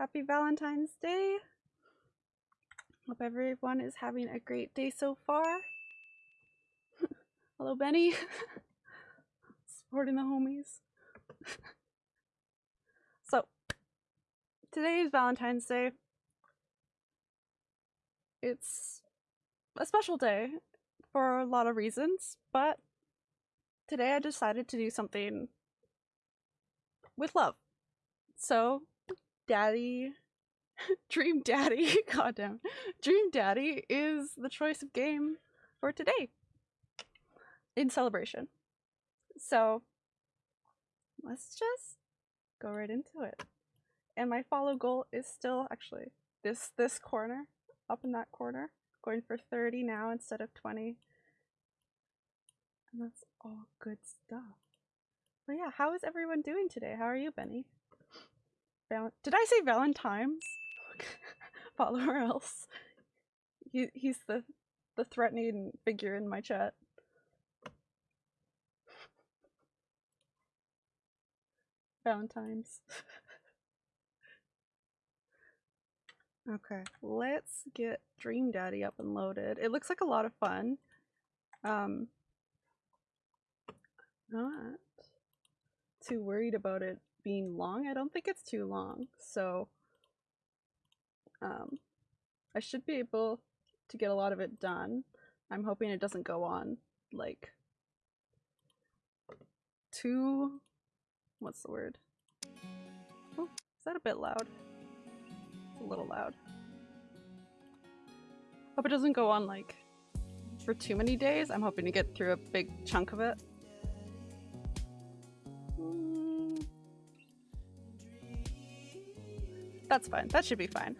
Happy Valentine's Day. Hope everyone is having a great day so far. Hello, Benny. Supporting the homies. so, today is Valentine's Day. It's a special day for a lot of reasons, but today I decided to do something with love. So, Daddy, Dream Daddy, goddamn, Dream Daddy is the choice of game for today in celebration. So, let's just go right into it. And my follow goal is still actually this this corner, up in that corner, going for 30 now instead of 20. And that's all good stuff. But yeah, how is everyone doing today? How are you, Benny? Val Did I say Valentine's? Follower else. He he's the the threatening figure in my chat. Valentine's. okay, let's get Dream Daddy up and loaded. It looks like a lot of fun. Um, not too worried about it being long. I don't think it's too long, so um, I should be able to get a lot of it done. I'm hoping it doesn't go on like too what's the word? Oh, is that a bit loud? A little loud. Hope it doesn't go on like for too many days. I'm hoping to get through a big chunk of it. That's fine. That should be fine.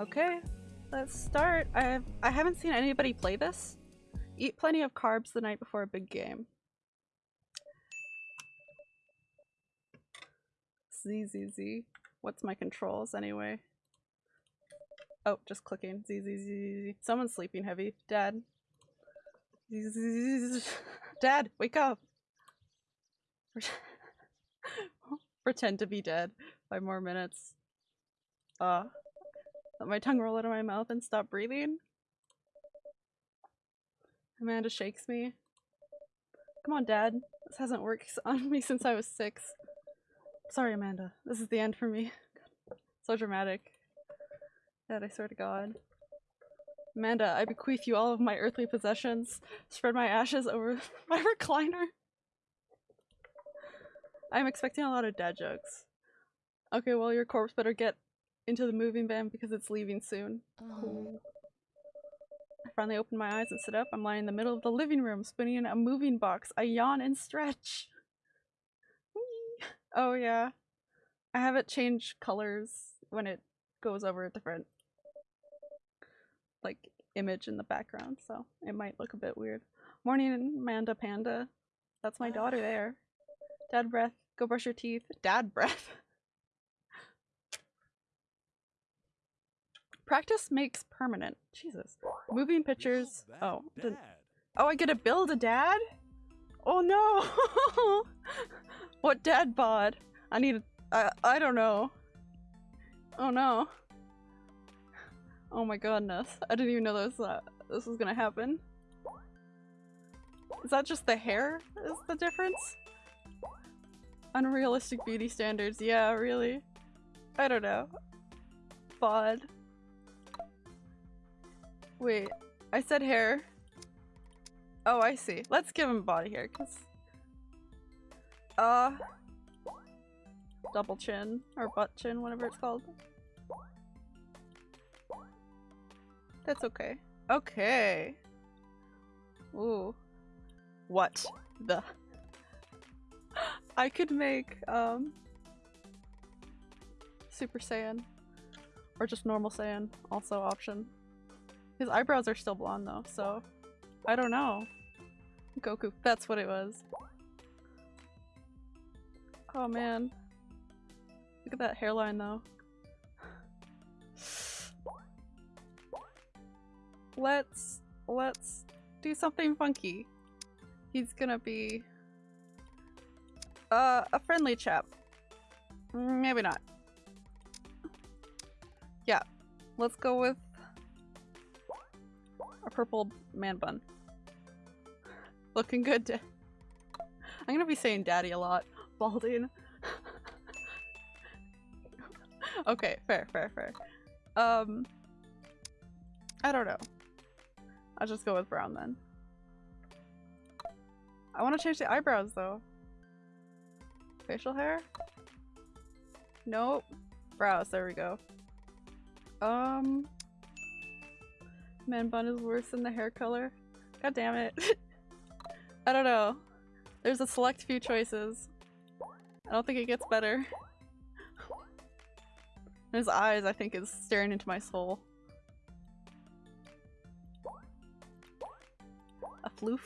Okay, let's start. I I haven't seen anybody play this. Eat plenty of carbs the night before a big game. Z Z Z. What's my controls anyway? Oh, just clicking. Z Z Z Z. Someone's sleeping heavy. Dad. Z Z Z. Dad, wake up. Pretend to be dead. Five more minutes. Uh. Let my tongue roll out of my mouth and stop breathing. Amanda shakes me. Come on, Dad. This hasn't worked on me since I was six. Sorry, Amanda. This is the end for me. so dramatic. Dad, I swear to God. Amanda, I bequeath you all of my earthly possessions. Spread my ashes over my recliner. I'm expecting a lot of dad jokes. Okay, well, your corpse better get into the moving van because it's leaving soon. Oh. I finally open my eyes and sit up. I'm lying in the middle of the living room, spinning in a moving box. I yawn and stretch. Whee! Oh yeah. I have it change colors when it goes over a different like image in the background, so it might look a bit weird. Morning, Amanda Panda. That's my daughter there. Dead breath. Go brush your teeth. Dad breath. Practice makes permanent. Jesus. Moving pictures. Oh. Did, oh, I get to build a dad? Oh no! what dad bod? I need I, I don't know. Oh no. Oh my goodness. I didn't even know this, uh, this was gonna happen. Is that just the hair is the difference? Unrealistic beauty standards. Yeah, really. I don't know. Bod. Wait, I said hair. Oh, I see. Let's give him body hair, cause... Uh... Double chin, or butt chin, whatever it's called. That's okay. Okay. Ooh. What the? I could make, um... Super Saiyan. Or just normal Saiyan, also option. His eyebrows are still blonde though, so I don't know. Goku, that's what it was. Oh man. Look at that hairline though. Let's, let's do something funky. He's gonna be uh, a friendly chap. Maybe not. Yeah, let's go with a purple man bun. Looking good. I'm gonna be saying daddy a lot. Balding. okay, fair, fair, fair. Um, I don't know. I'll just go with brown then. I want to change the eyebrows though. Facial hair? Nope. Brows, there we go. Um. Man bun is worse than the hair color. God damn it. I don't know. There's a select few choices. I don't think it gets better. His eyes, I think, is staring into my soul. A floof?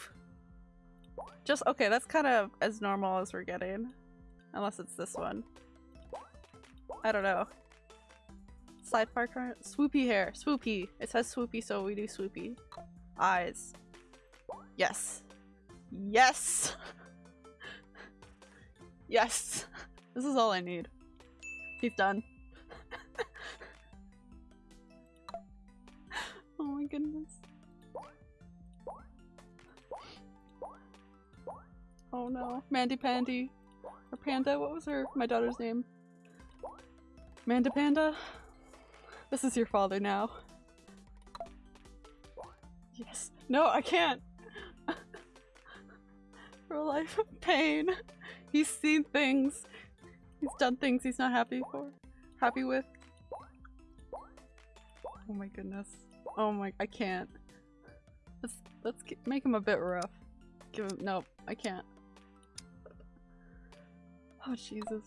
Just- okay, that's kind of as normal as we're getting. Unless it's this one. I don't know. Sidebar current? Swoopy hair. Swoopy. It says swoopy, so we do swoopy. Eyes. Yes. Yes! yes! This is all I need. He's done. oh my goodness. Oh no. Mandy Pandy. Or Panda, what was her my daughter's name? Manda Panda? This is your father now. Yes. No, I can't! Real life of pain. He's seen things. He's done things he's not happy for. Happy with. Oh my goodness. Oh my- I can't. Let's- let's make him a bit rough. Give him- nope, I can't. Oh Jesus.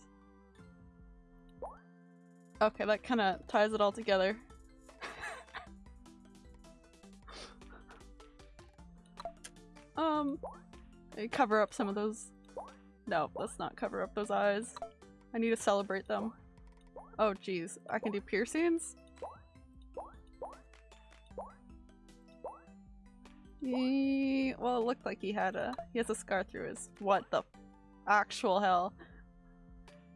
Okay, that kind of ties it all together. um, cover up some of those. No, let's not cover up those eyes. I need to celebrate them. Oh jeez, I can do piercings? Ye- well, it looked like he had a- he has a scar through his- what the actual hell?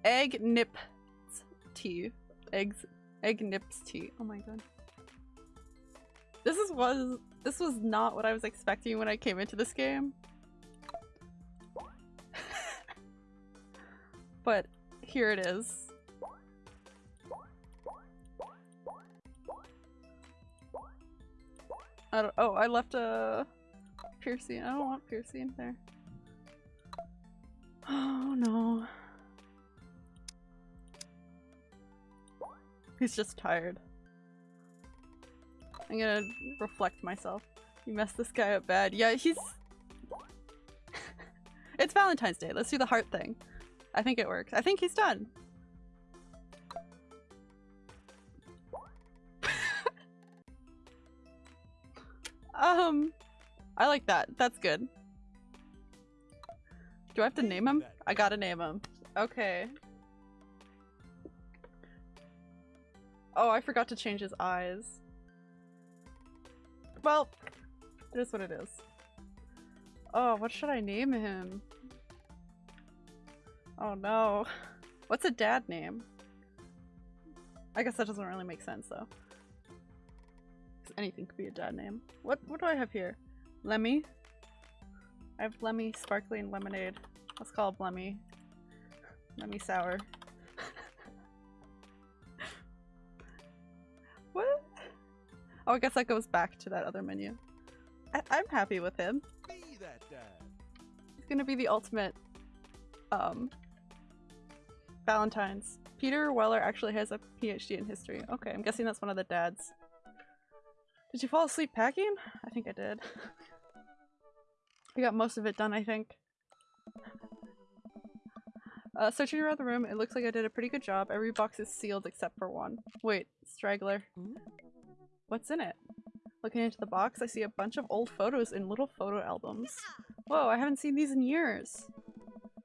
Egg nip tea. Eggs- egg nips tea. Oh my god. This is was- this was not what I was expecting when I came into this game. but here it is. I oh, I left a piercing. I don't want piercing there. Oh no. He's just tired. I'm gonna reflect myself. You messed this guy up bad. Yeah, he's- It's Valentine's Day. Let's do the heart thing. I think it works. I think he's done. um, I like that. That's good. Do I have to name him? I gotta name him. Okay. Oh, I forgot to change his eyes. Well, it is what it is. Oh, what should I name him? Oh no. What's a dad name? I guess that doesn't really make sense though. anything could be a dad name. What what do I have here? Lemmy? I have Lemmy Sparkling Lemonade. Let's call it Lemmy. Lemmy Sour. Oh, I guess that goes back to that other menu. I I'm happy with him. Be that dad. He's gonna be the ultimate, um, Valentine's. Peter Weller actually has a PhD in history. Okay, I'm guessing that's one of the dads. Did you fall asleep packing? I think I did. I got most of it done, I think. Uh, searching around the room, it looks like I did a pretty good job. Every box is sealed except for one. Wait, straggler. What's in it? Looking into the box, I see a bunch of old photos in little photo albums. Whoa, I haven't seen these in years.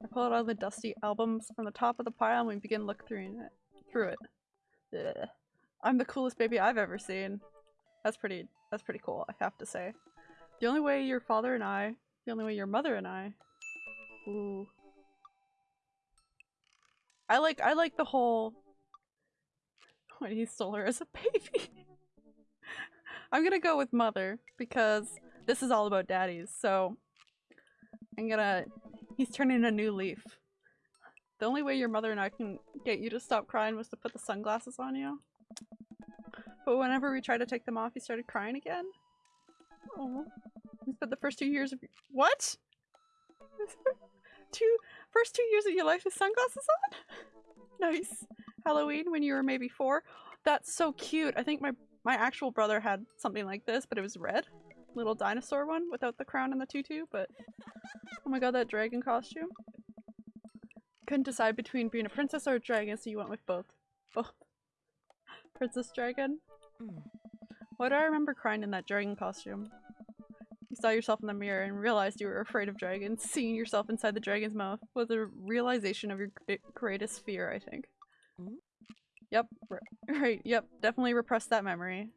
I pull out all the dusty albums from the top of the pile and we begin look through it. Through it. Ugh. I'm the coolest baby I've ever seen. That's pretty. That's pretty cool. I have to say. The only way your father and I, the only way your mother and I. Ooh. I like I like the whole when he stole her as a baby. I'm gonna go with mother because this is all about daddies, so I'm gonna he's turning a new leaf. The only way your mother and I can get you to stop crying was to put the sunglasses on you. But whenever we tried to take them off, he started crying again. Oh. He spent the first two years of- What? two- first two years of your life with sunglasses on? nice. Halloween when you were maybe four? That's so cute. I think my- my actual brother had something like this, but it was red. Little dinosaur one without the crown and the tutu, but- Oh my god, that dragon costume. Couldn't decide between being a princess or a dragon, so you went with both. Both. Princess Dragon? Mm. Why do I remember crying in that dragon costume? You saw yourself in the mirror and realized you were afraid of dragons. Seeing yourself inside the dragon's mouth was a realization of your greatest fear, I think. Yep, right, yep, definitely repress that memory.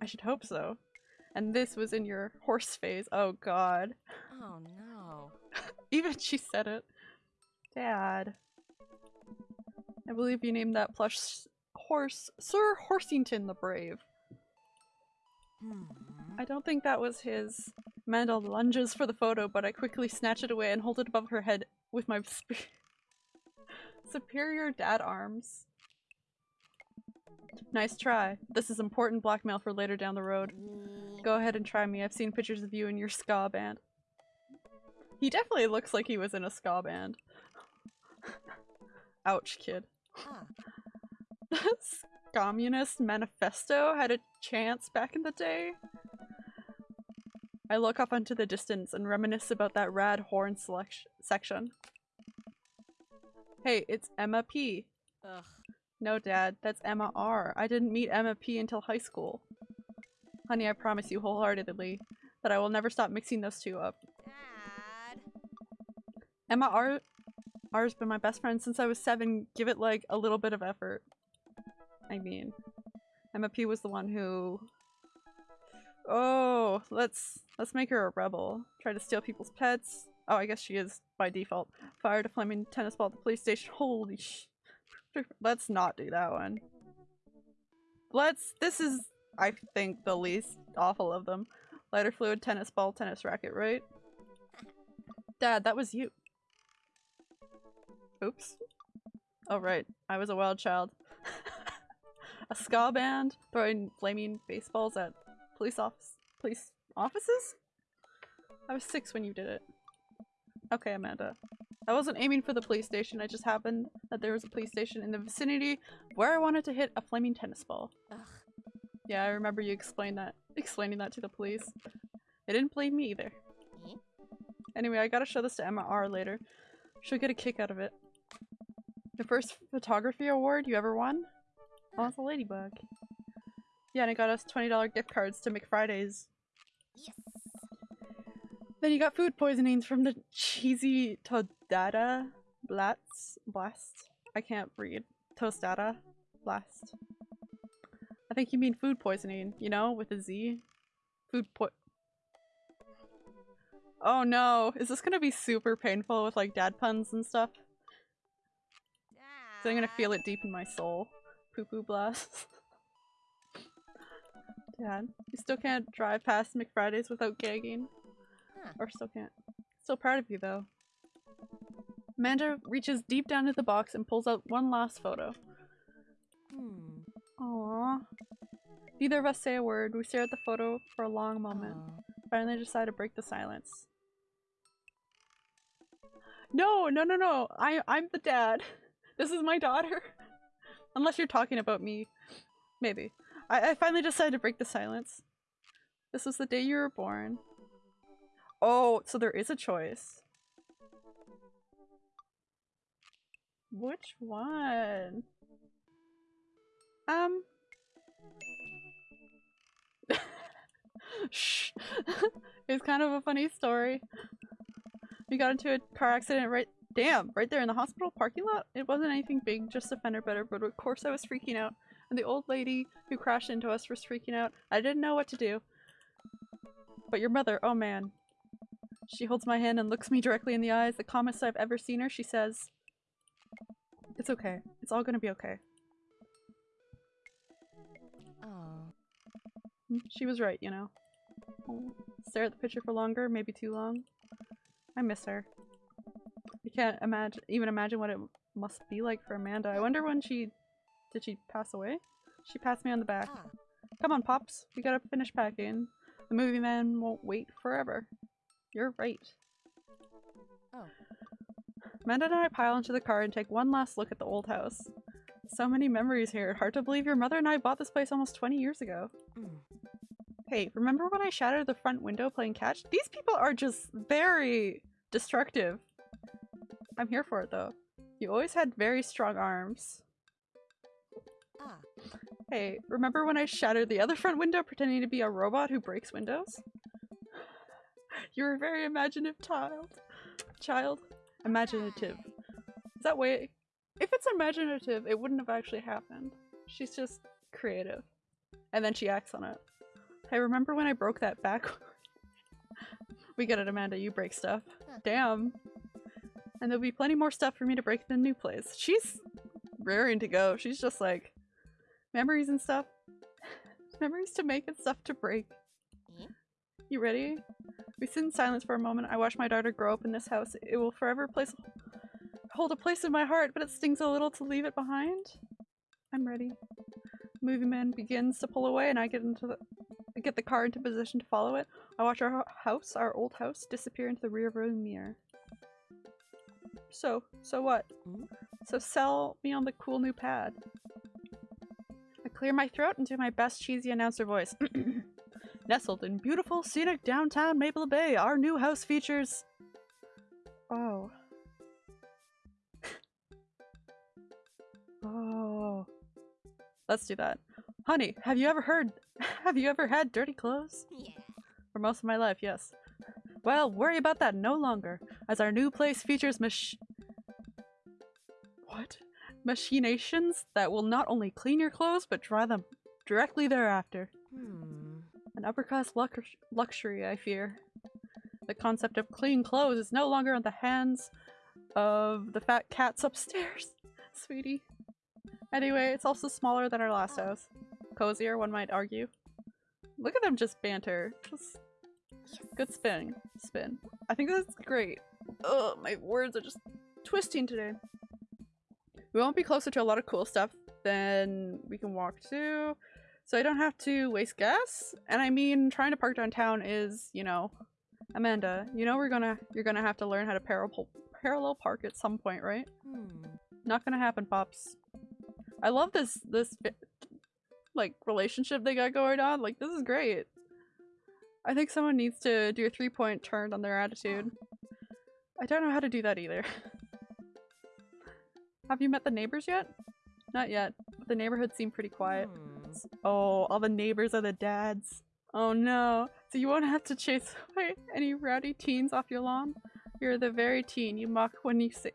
I should hope so. And this was in your horse phase. Oh god. Oh no. Even she said it. Dad. I believe you named that plush horse Sir Horsington the Brave. Hmm. I don't think that was his. Amanda lunges for the photo, but I quickly snatch it away and hold it above her head with my sp- superior dad arms. Nice try. This is important blackmail for later down the road. Mm. Go ahead and try me. I've seen pictures of you in your ska band. He definitely looks like he was in a ska band. Ouch, kid. Communist Manifesto had a chance back in the day. I look up into the distance and reminisce about that rad horn selection section. Hey, it's Emma P. Ugh. No, Dad, that's Emma R. I didn't meet Emma P until high school. Honey, I promise you wholeheartedly that I will never stop mixing those two up. Dad. Emma R. R's been my best friend since I was seven. Give it like a little bit of effort. I mean, Emma P was the one who. Oh, let's let's make her a rebel. Try to steal people's pets. Oh, I guess she is by default. Fired a flaming tennis ball at the police station. Holy sh! Let's not do that one. Let's. This is, I think, the least awful of them. Lighter fluid, tennis ball, tennis racket, right? Dad, that was you. Oops. Oh right, I was a wild child. a ska band throwing flaming baseballs at police office police offices? I was six when you did it. Okay, Amanda. I wasn't aiming for the police station, I just happened that there was a police station in the vicinity where I wanted to hit a flaming tennis ball. Ugh. Yeah, I remember you explained that explaining that to the police. They didn't blame me either. Eh? Anyway, I gotta show this to Emma R later. She'll get a kick out of it. The first photography award you ever won? Oh, it's a ladybug. Yeah, and it got us $20 gift cards to McFridays. Yes. Then you got food poisonings from the cheesy Todata Blast. Blast? I can't read. Tostata Blast. I think you mean food poisoning, you know, with a Z. Food po- Oh no, is this gonna be super painful with like dad puns and stuff? So I'm gonna feel it deep in my soul. Poo poo blast. Dad, you still can't drive past McFridays without gagging. Huh. Or still can't. Still proud of you though. Amanda reaches deep down into the box and pulls out one last photo. Hmm. Aww. Neither of us say a word. We stare at the photo for a long moment. Finally decide to break the silence. No, no, no, no. I I'm the dad. This is my daughter. Unless you're talking about me. Maybe. I, I finally decided to break the silence. This was the day you were born. Oh, so there is a choice. Which one? Um. Shh. it's kind of a funny story. We got into a car accident right damn, right there in the hospital parking lot. It wasn't anything big, just a fender bender, but of course I was freaking out. And the old lady who crashed into us was freaking out. I didn't know what to do. But your mother, oh man. She holds my hand and looks me directly in the eyes. The calmest I've ever seen her, she says, It's okay. It's all gonna be okay. Oh. She was right, you know. Stare at the picture for longer, maybe too long. I miss her. I can't imagine, even imagine what it must be like for Amanda. I wonder when she, did she pass away? She passed me on the back. Ah. Come on, Pops. We gotta finish packing. The movie man won't wait forever. You're right. Oh. Amanda and I pile into the car and take one last look at the old house. So many memories here. Hard to believe your mother and I bought this place almost 20 years ago. Hey, remember when I shattered the front window playing catch? These people are just very destructive. I'm here for it though. You always had very strong arms. Ah. Hey, remember when I shattered the other front window pretending to be a robot who breaks windows? You're a very imaginative child. Child? Imaginative. Is that way? If it's imaginative, it wouldn't have actually happened. She's just creative. And then she acts on it. I remember when I broke that back? we get it, Amanda. You break stuff. Damn. And there'll be plenty more stuff for me to break in the new place. She's raring to go. She's just like memories and stuff. memories to make and stuff to break. You ready? We sit in silence for a moment. I watch my daughter grow up in this house. It will forever place hold a place in my heart, but it stings a little to leave it behind. I'm ready. Movie man begins to pull away, and I get into the get the car into position to follow it. I watch our house, our old house, disappear into the rear view mirror. So, so what? So sell me on the cool new pad. I clear my throat and do my best cheesy announcer voice. Nestled in beautiful, scenic downtown Maple Bay, our new house features. Oh. oh. Let's do that. Honey, have you ever heard? Have you ever had dirty clothes? Yeah. For most of my life, yes. Well, worry about that no longer, as our new place features mach- What? Machinations that will not only clean your clothes, but dry them directly thereafter. An upper class lux- luxury, I fear. The concept of clean clothes is no longer in the hands of the fat cats upstairs, sweetie. Anyway, it's also smaller than our last house. Cozier, one might argue. Look at them just banter. Just good spin. Spin. I think that's great. Ugh, my words are just twisting today. We won't be closer to a lot of cool stuff than we can walk to. So I don't have to waste gas. And I mean, trying to park downtown is, you know, Amanda, you know we're gonna you're gonna have to learn how to parallel parallel park at some point, right? Hmm. Not gonna happen, pops. I love this this like relationship they got going on. Like this is great. I think someone needs to do a three point turn on their attitude. I don't know how to do that either. Have you met the neighbors yet? Not yet. The neighborhood seemed pretty quiet. Hmm. Oh, all the neighbors are the dads. Oh no. So you won't have to chase away any rowdy teens off your lawn? You're the very teen you mock when you say-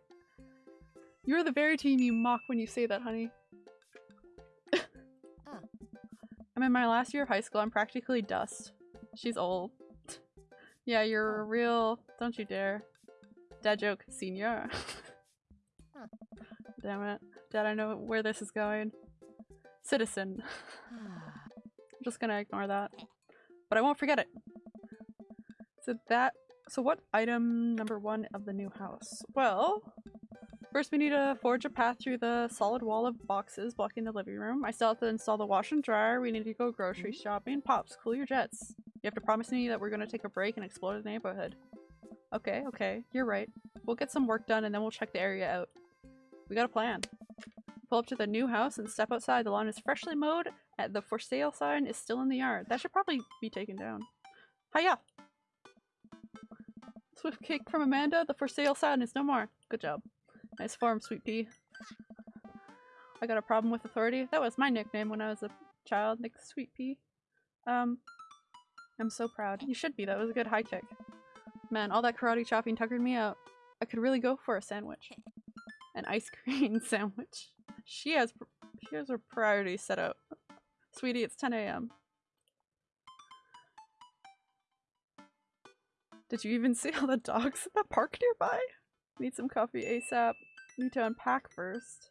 You're the very teen you mock when you say that, honey. I'm in my last year of high school. I'm practically dust. She's old. yeah, you're a real... Don't you dare. Dad joke, senior. Damn it. Dad, I know where this is going. Citizen. I'm just gonna ignore that. But I won't forget it. So that so what item number one of the new house? Well, first we need to forge a path through the solid wall of boxes blocking the living room. I still have to install the wash and dryer. We need to go grocery hmm? shopping. Pops, cool your jets. You have to promise me that we're gonna take a break and explore the neighborhood. Okay, okay, you're right. We'll get some work done and then we'll check the area out. We got a plan. Pull up to the new house and step outside. The lawn is freshly mowed the for sale sign is still in the yard. That should probably be taken down. Hiya! Swift kick from Amanda. The for sale sign is no more. Good job. Nice form, Sweet Pea. I got a problem with authority. That was my nickname when I was a child, Nick Sweet Pea. Um, I'm so proud. You should be. That was a good high kick. Man, all that karate chopping tuckered me out. I could really go for a sandwich. An ice cream sandwich. She has she has her priorities set out. Sweetie, it's 10 a.m. Did you even see all the dogs at the park nearby? Need some coffee ASAP. need to unpack first.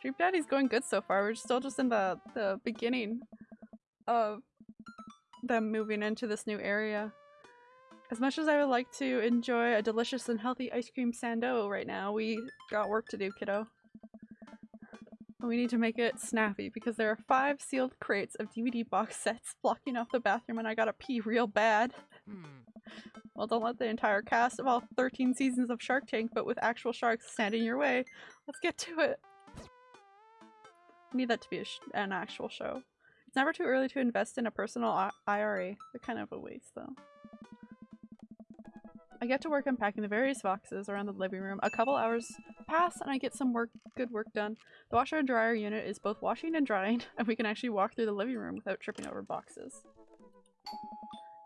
Dream Daddy's going good so far. We're still just in the, the beginning of them moving into this new area. As much as I would like to enjoy a delicious and healthy ice cream sando right now, we got work to do, kiddo. We need to make it snappy because there are five sealed crates of DVD box sets blocking off the bathroom and I gotta pee real bad. Hmm. Well, don't let the entire cast of all 13 seasons of Shark Tank, but with actual sharks, stand in your way. Let's get to it. I need that to be a sh an actual show. It's never too early to invest in a personal I IRA. They're kind of a waste, though. I get to work unpacking the various boxes around the living room. A couple hours pass and I get some work, good work done. The washer and dryer unit is both washing and drying, and we can actually walk through the living room without tripping over boxes.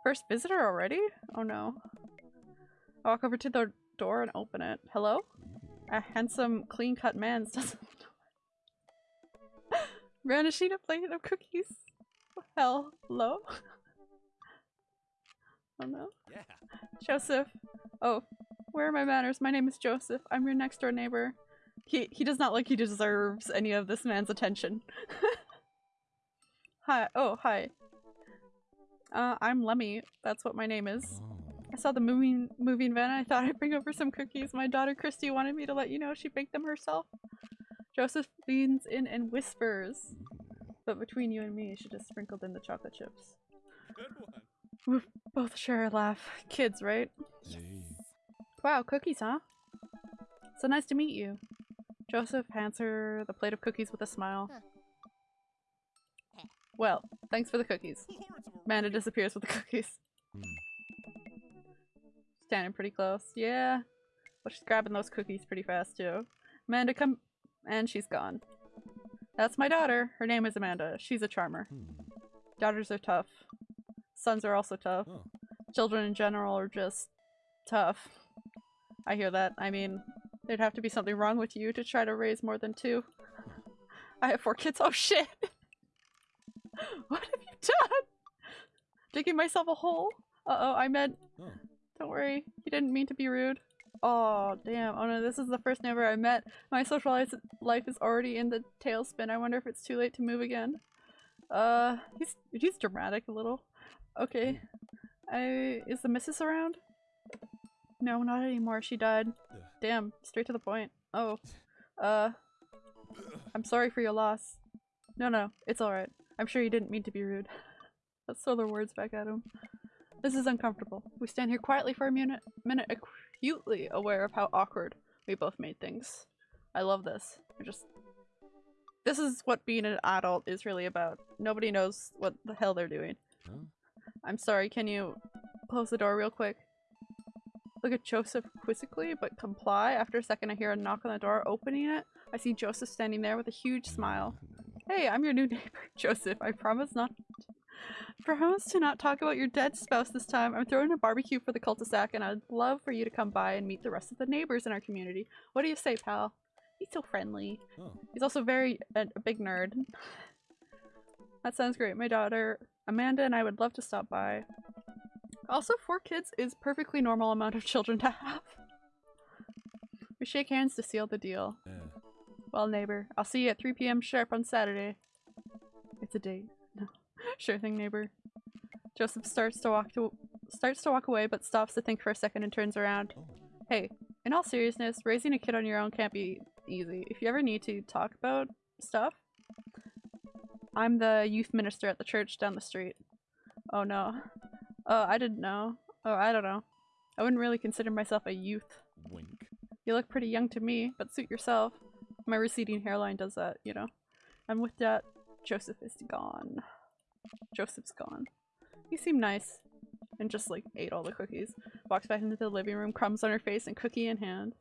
First visitor already? Oh no. I walk over to the door and open it. Hello? A handsome, clean-cut man stands Ran a sheet of plate of cookies. Hello? oh no. Yeah. Joseph. Oh, where are my manners? My name is Joseph. I'm your next door neighbor. He he does not like he deserves any of this man's attention. hi. Oh, hi. Uh, I'm Lemmy. That's what my name is. I saw the moving moving van. I thought I'd bring over some cookies. My daughter Christy wanted me to let you know she baked them herself. Joseph leans in and whispers. But between you and me, she just sprinkled in the chocolate chips. Good one. We both share a laugh. Kids, right? Hey. Wow, cookies, huh? So nice to meet you. Joseph hands her the plate of cookies with a smile. Well, thanks for the cookies. Amanda disappears with the cookies. Hmm. Standing pretty close. Yeah. But she's grabbing those cookies pretty fast too. Amanda come and she's gone. That's my daughter. Her name is Amanda. She's a charmer. Hmm. Daughters are tough. Sons are also tough. Oh. Children in general are just tough. I hear that. I mean, there'd have to be something wrong with you to try to raise more than two. I have four kids. Oh shit! what have you done? Digging myself a hole? Uh-oh, I meant- Oh. Don't worry, you didn't mean to be rude. Oh, damn. Oh no, this is the first neighbor I met. My social life- life is already in the tailspin. I wonder if it's too late to move again. Uh, he's- he's dramatic a little. Okay. I- is the missus around? No, not anymore. She died. Damn, straight to the point. Oh. Uh, I'm sorry for your loss. No, no, it's alright. I'm sure you didn't mean to be rude. Let's throw their words back at him. This is uncomfortable. We stand here quietly for a minute, minute acutely aware of how awkward we both made things. I love this. We're just... This is what being an adult is really about. Nobody knows what the hell they're doing. Huh? I'm sorry, can you close the door real quick? Look at Joseph quizzically, but comply. After a second, I hear a knock on the door. Opening it, I see Joseph standing there with a huge smile. Hey, I'm your new neighbor, Joseph. I promise not. Promise to not talk about your dead spouse this time. I'm throwing a barbecue for the cul-de-sac, and I'd love for you to come by and meet the rest of the neighbors in our community. What do you say, pal? He's so friendly. Oh. He's also very a, a big nerd. That sounds great. My daughter Amanda and I would love to stop by. Also, four kids is perfectly normal amount of children to have. We shake hands to seal the deal. Yeah. Well, neighbor, I'll see you at 3 p.m. sharp on Saturday. It's a date. No. Sure thing, neighbor. Joseph starts to walk to starts to walk away, but stops to think for a second and turns around. Oh. Hey, in all seriousness, raising a kid on your own can't be easy. If you ever need to talk about stuff, I'm the youth minister at the church down the street. Oh no. Oh, I didn't know. Oh, I don't know. I wouldn't really consider myself a youth. Wink. You look pretty young to me, but suit yourself. My receding hairline does that, you know. And with that, Joseph is gone. Joseph's gone. You seem nice. And just like ate all the cookies. Walks back into the living room, crumbs on her face, and cookie in hand.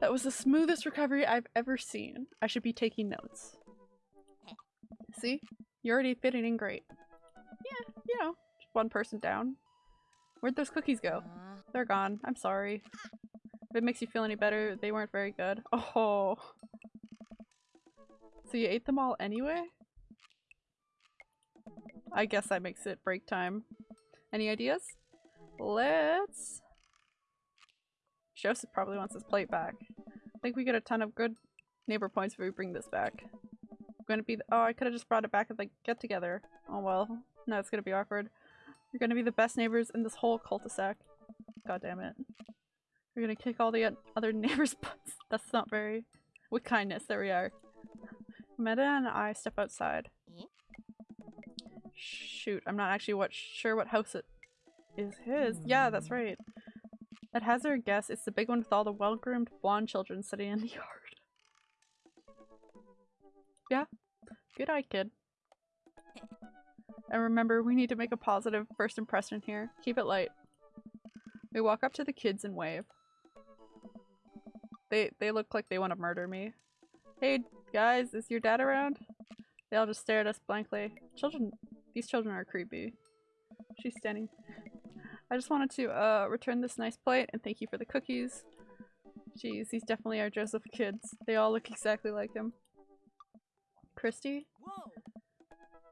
That was the smoothest recovery I've ever seen. I should be taking notes. See? You're already fitting in great. Yeah, you know, just one person down. Where'd those cookies go? Uh, They're gone. I'm sorry. If it makes you feel any better, they weren't very good. Oh. So you ate them all anyway? I guess that makes it break time. Any ideas? Let's Joseph probably wants his plate back. I think we get a ton of good neighbor points if we bring this back. Gonna be- oh, I could've just brought it back at the get together. Oh well. No, it's gonna be awkward. You're gonna be the best neighbors in this whole cul-de-sac. God damn it. We're gonna kick all the other neighbors' butts. That's not very- with kindness, there we are. Meta and I step outside. Shoot, I'm not actually what sure what house it is his. Yeah, that's right. At hazard guess, it's the big one with all the well-groomed blonde children sitting in the yard. Yeah, good eye, kid. And remember, we need to make a positive first impression here. Keep it light. We walk up to the kids and wave. They they look like they want to murder me. Hey guys, is your dad around? They all just stare at us blankly. Children, these children are creepy. She's standing. I just wanted to uh return this nice plate and thank you for the cookies. Jeez, these definitely are Joseph kids. They all look exactly like him. Christy?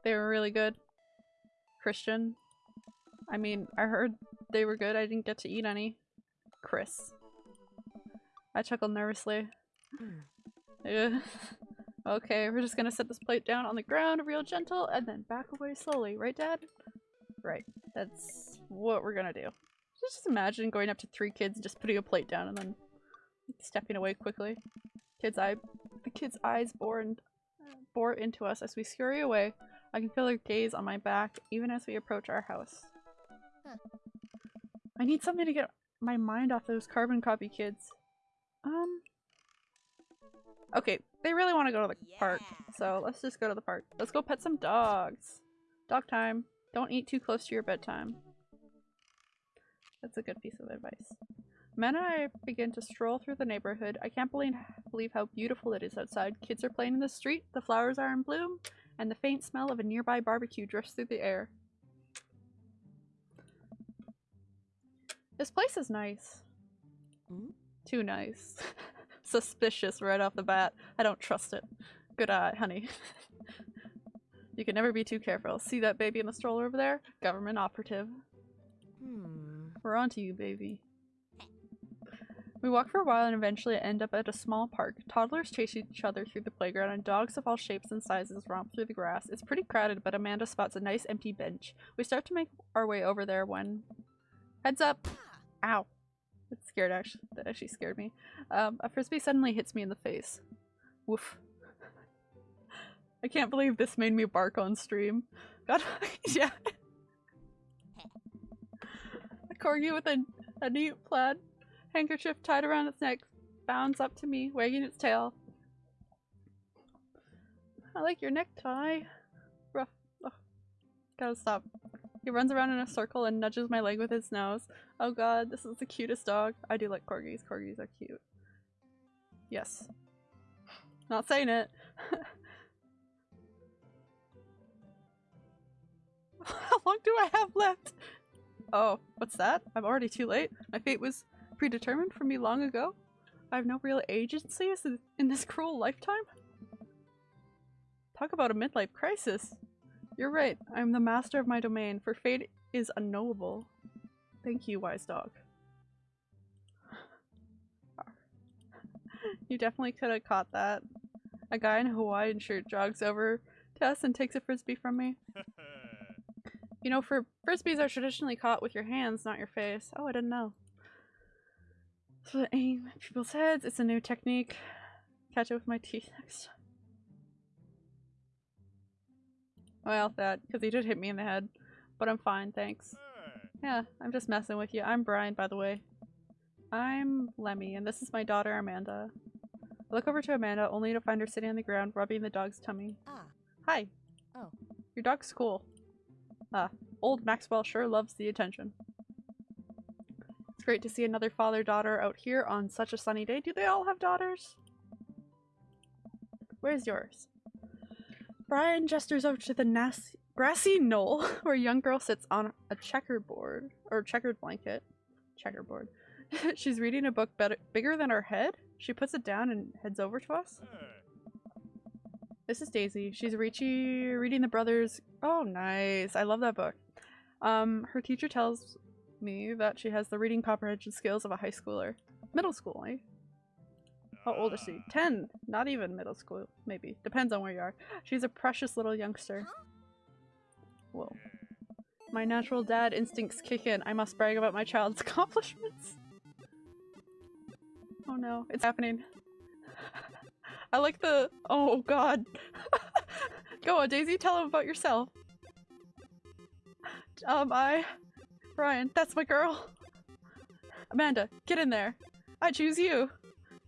They were really good. Christian? I mean, I heard they were good. I didn't get to eat any. Chris. I chuckled nervously. Hmm. Ugh. okay, we're just gonna set this plate down on the ground real gentle and then back away slowly. Right, Dad? Right. That's what we're gonna do. Just imagine going up to three kids and just putting a plate down and then stepping away quickly. Kids' eye, the kids' eyes bore, and, bore into us as we scurry away. I can feel their gaze on my back even as we approach our house. Huh. I need something to get my mind off those carbon copy kids. Um. Okay, they really want to go to the park, so let's just go to the park. Let's go pet some dogs. Dog time. Don't eat too close to your bedtime. That's a good piece of advice. Men and I begin to stroll through the neighborhood. I can't believe, believe how beautiful it is outside. Kids are playing in the street, the flowers are in bloom, and the faint smell of a nearby barbecue drifts through the air. This place is nice. Hmm? Too nice. Suspicious right off the bat. I don't trust it. Good eye, honey. you can never be too careful. See that baby in the stroller over there? Government operative. Hmm. We're on to you, baby. We walk for a while and eventually end up at a small park. Toddlers chase each other through the playground and dogs of all shapes and sizes romp through the grass. It's pretty crowded, but Amanda spots a nice empty bench. We start to make our way over there when... Heads up! Ow. It scared actually. That actually scared me. Um, a frisbee suddenly hits me in the face. Woof. I can't believe this made me bark on stream. God, yeah. A corgi with a, a neat plaid handkerchief tied around its neck bounds up to me, wagging its tail. I like your necktie. Rough. Ugh. Gotta stop. He runs around in a circle and nudges my leg with his nose. Oh god, this is the cutest dog. I do like corgis. Corgis are cute. Yes. Not saying it. How long do I have left? Oh, what's that? I'm already too late. My fate was predetermined for me long ago. I have no real agency in this cruel lifetime. Talk about a midlife crisis. You're right. I'm the master of my domain, for fate is unknowable. Thank you, wise dog. you definitely could have caught that. A guy in a Hawaiian shirt jogs over to us and takes a frisbee from me. You know, for frisbees are traditionally caught with your hands, not your face. Oh, I didn't know. So to aim at people's heads, it's a new technique. Catch it with my teeth next time. Well, that, because he did hit me in the head. But I'm fine, thanks. Yeah, I'm just messing with you. I'm Brian, by the way. I'm Lemmy, and this is my daughter, Amanda. I look over to Amanda, only to find her sitting on the ground, rubbing the dog's tummy. Ah. Hi. Oh. Your dog's cool. Ah, old Maxwell sure loves the attention. Great to see another father-daughter out here on such a sunny day. Do they all have daughters? Where's yours? Brian gestures over to the nas- grassy knoll where a young girl sits on a checkerboard or checkered blanket. Checkerboard. She's reading a book better- bigger than her head. She puts it down and heads over to us. This is Daisy. She's reading the brothers. Oh, nice. I love that book. Um, her teacher tells me that she has the reading comprehension skills of a high schooler. middle school, eh? How old is she? 10! Not even middle school, maybe. Depends on where you are. She's a precious little youngster. Whoa. My natural dad instincts kick in. I must brag about my child's accomplishments. Oh no, it's happening. I like the- oh god. Go on, Daisy, tell him about yourself. Um, I- Brian, that's my girl. Amanda, get in there. I choose you.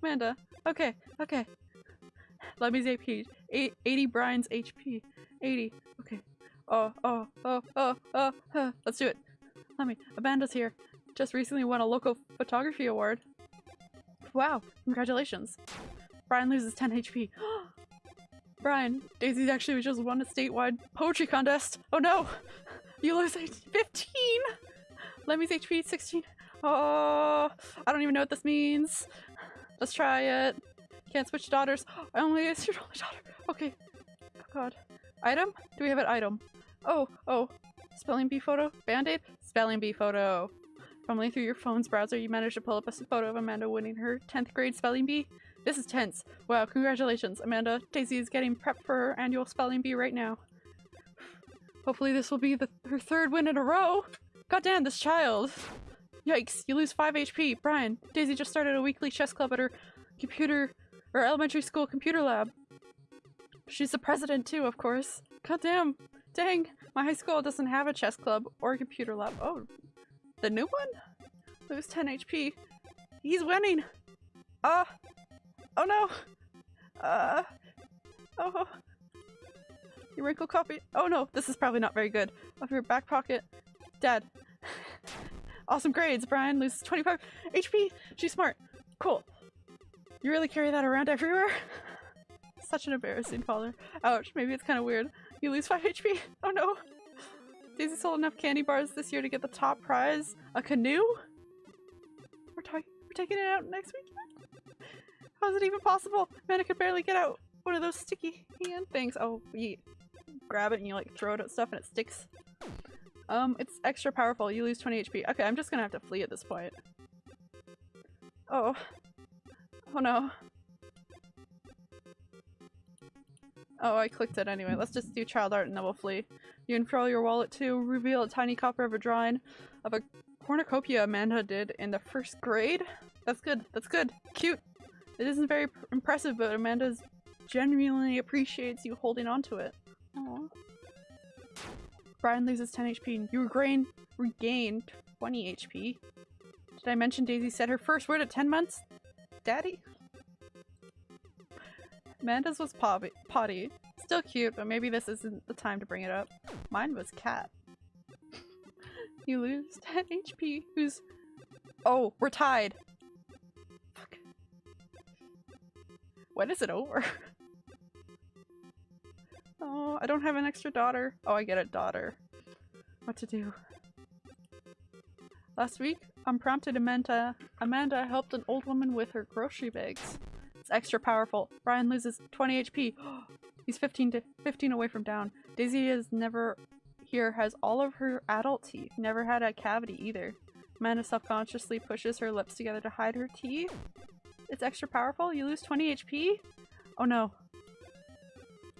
Amanda, okay, okay. Lemmy's AP. Eight, 80 Brian's HP. 80. Okay. Oh, oh, oh, oh, oh, huh. Let's do it. Lemmy, Amanda's here. Just recently won a local photography award. Wow, congratulations. Brian loses 10 HP. Brian, Daisy's actually just won a statewide poetry contest. Oh no! You lose 15! Lemmy's HP 16. Oh, I don't even know what this means. Let's try it. Can't switch daughters. I only your only daughter. Okay. Oh god. Item? Do we have an item? Oh, oh. Spelling bee photo? Band-aid? Spelling bee photo. Fumbling through your phone's browser, you managed to pull up a photo of Amanda winning her 10th grade spelling bee. This is tense. Wow, congratulations, Amanda. Daisy is getting prepped for her annual spelling bee right now. Hopefully this will be the, her third win in a row. Goddamn, this child. Yikes, you lose 5 HP. Brian, Daisy just started a weekly chess club at her computer or elementary school computer lab. She's the president too, of course. God damn. Dang, my high school doesn't have a chess club or a computer lab. Oh, the new one? Lose 10 HP. He's winning. Uh. Oh no. Uh. Oh. Your wrinkle copy. Oh no, this is probably not very good. Of your back pocket. Dad. awesome grades, Brian. Loses 25 HP. She's smart. Cool. You really carry that around everywhere? Such an embarrassing father. Ouch, maybe it's kind of weird. You lose 5 HP? Oh no! Daisy sold enough candy bars this year to get the top prize. A canoe? We're, we're taking it out next week? How is it even possible? Man, I could barely get out one of those sticky hand things. Oh, you grab it and you like throw it at stuff and it sticks. Um, it's extra powerful. You lose 20 HP. Okay, I'm just gonna have to flee at this point. Oh. Oh no. Oh, I clicked it anyway. Let's just do child art and then we'll flee. You unfurl your wallet to reveal a tiny copy of a drawing of a cornucopia Amanda did in the first grade. That's good. That's good. Cute. It isn't very impressive, but Amanda genuinely appreciates you holding on to it. Aww. Brian loses 10 HP and you regain, regain 20 HP. Did I mention Daisy said her first word at 10 months? Daddy? Amanda's was potty. potty. Still cute, but maybe this isn't the time to bring it up. Mine was cat. you lose 10 HP. Who's- Oh, we're tied! Fuck. When is it over? oh, I don't have an extra daughter. Oh, I get a daughter. What to do? Last week, unprompted Amanda, Amanda helped an old woman with her grocery bags. It's extra powerful. Brian loses 20 HP. He's 15 to 15 away from down. Daisy is never here has all of her adult teeth. Never had a cavity either. Amanda self-consciously pushes her lips together to hide her teeth. It's extra powerful. You lose 20 HP? Oh no.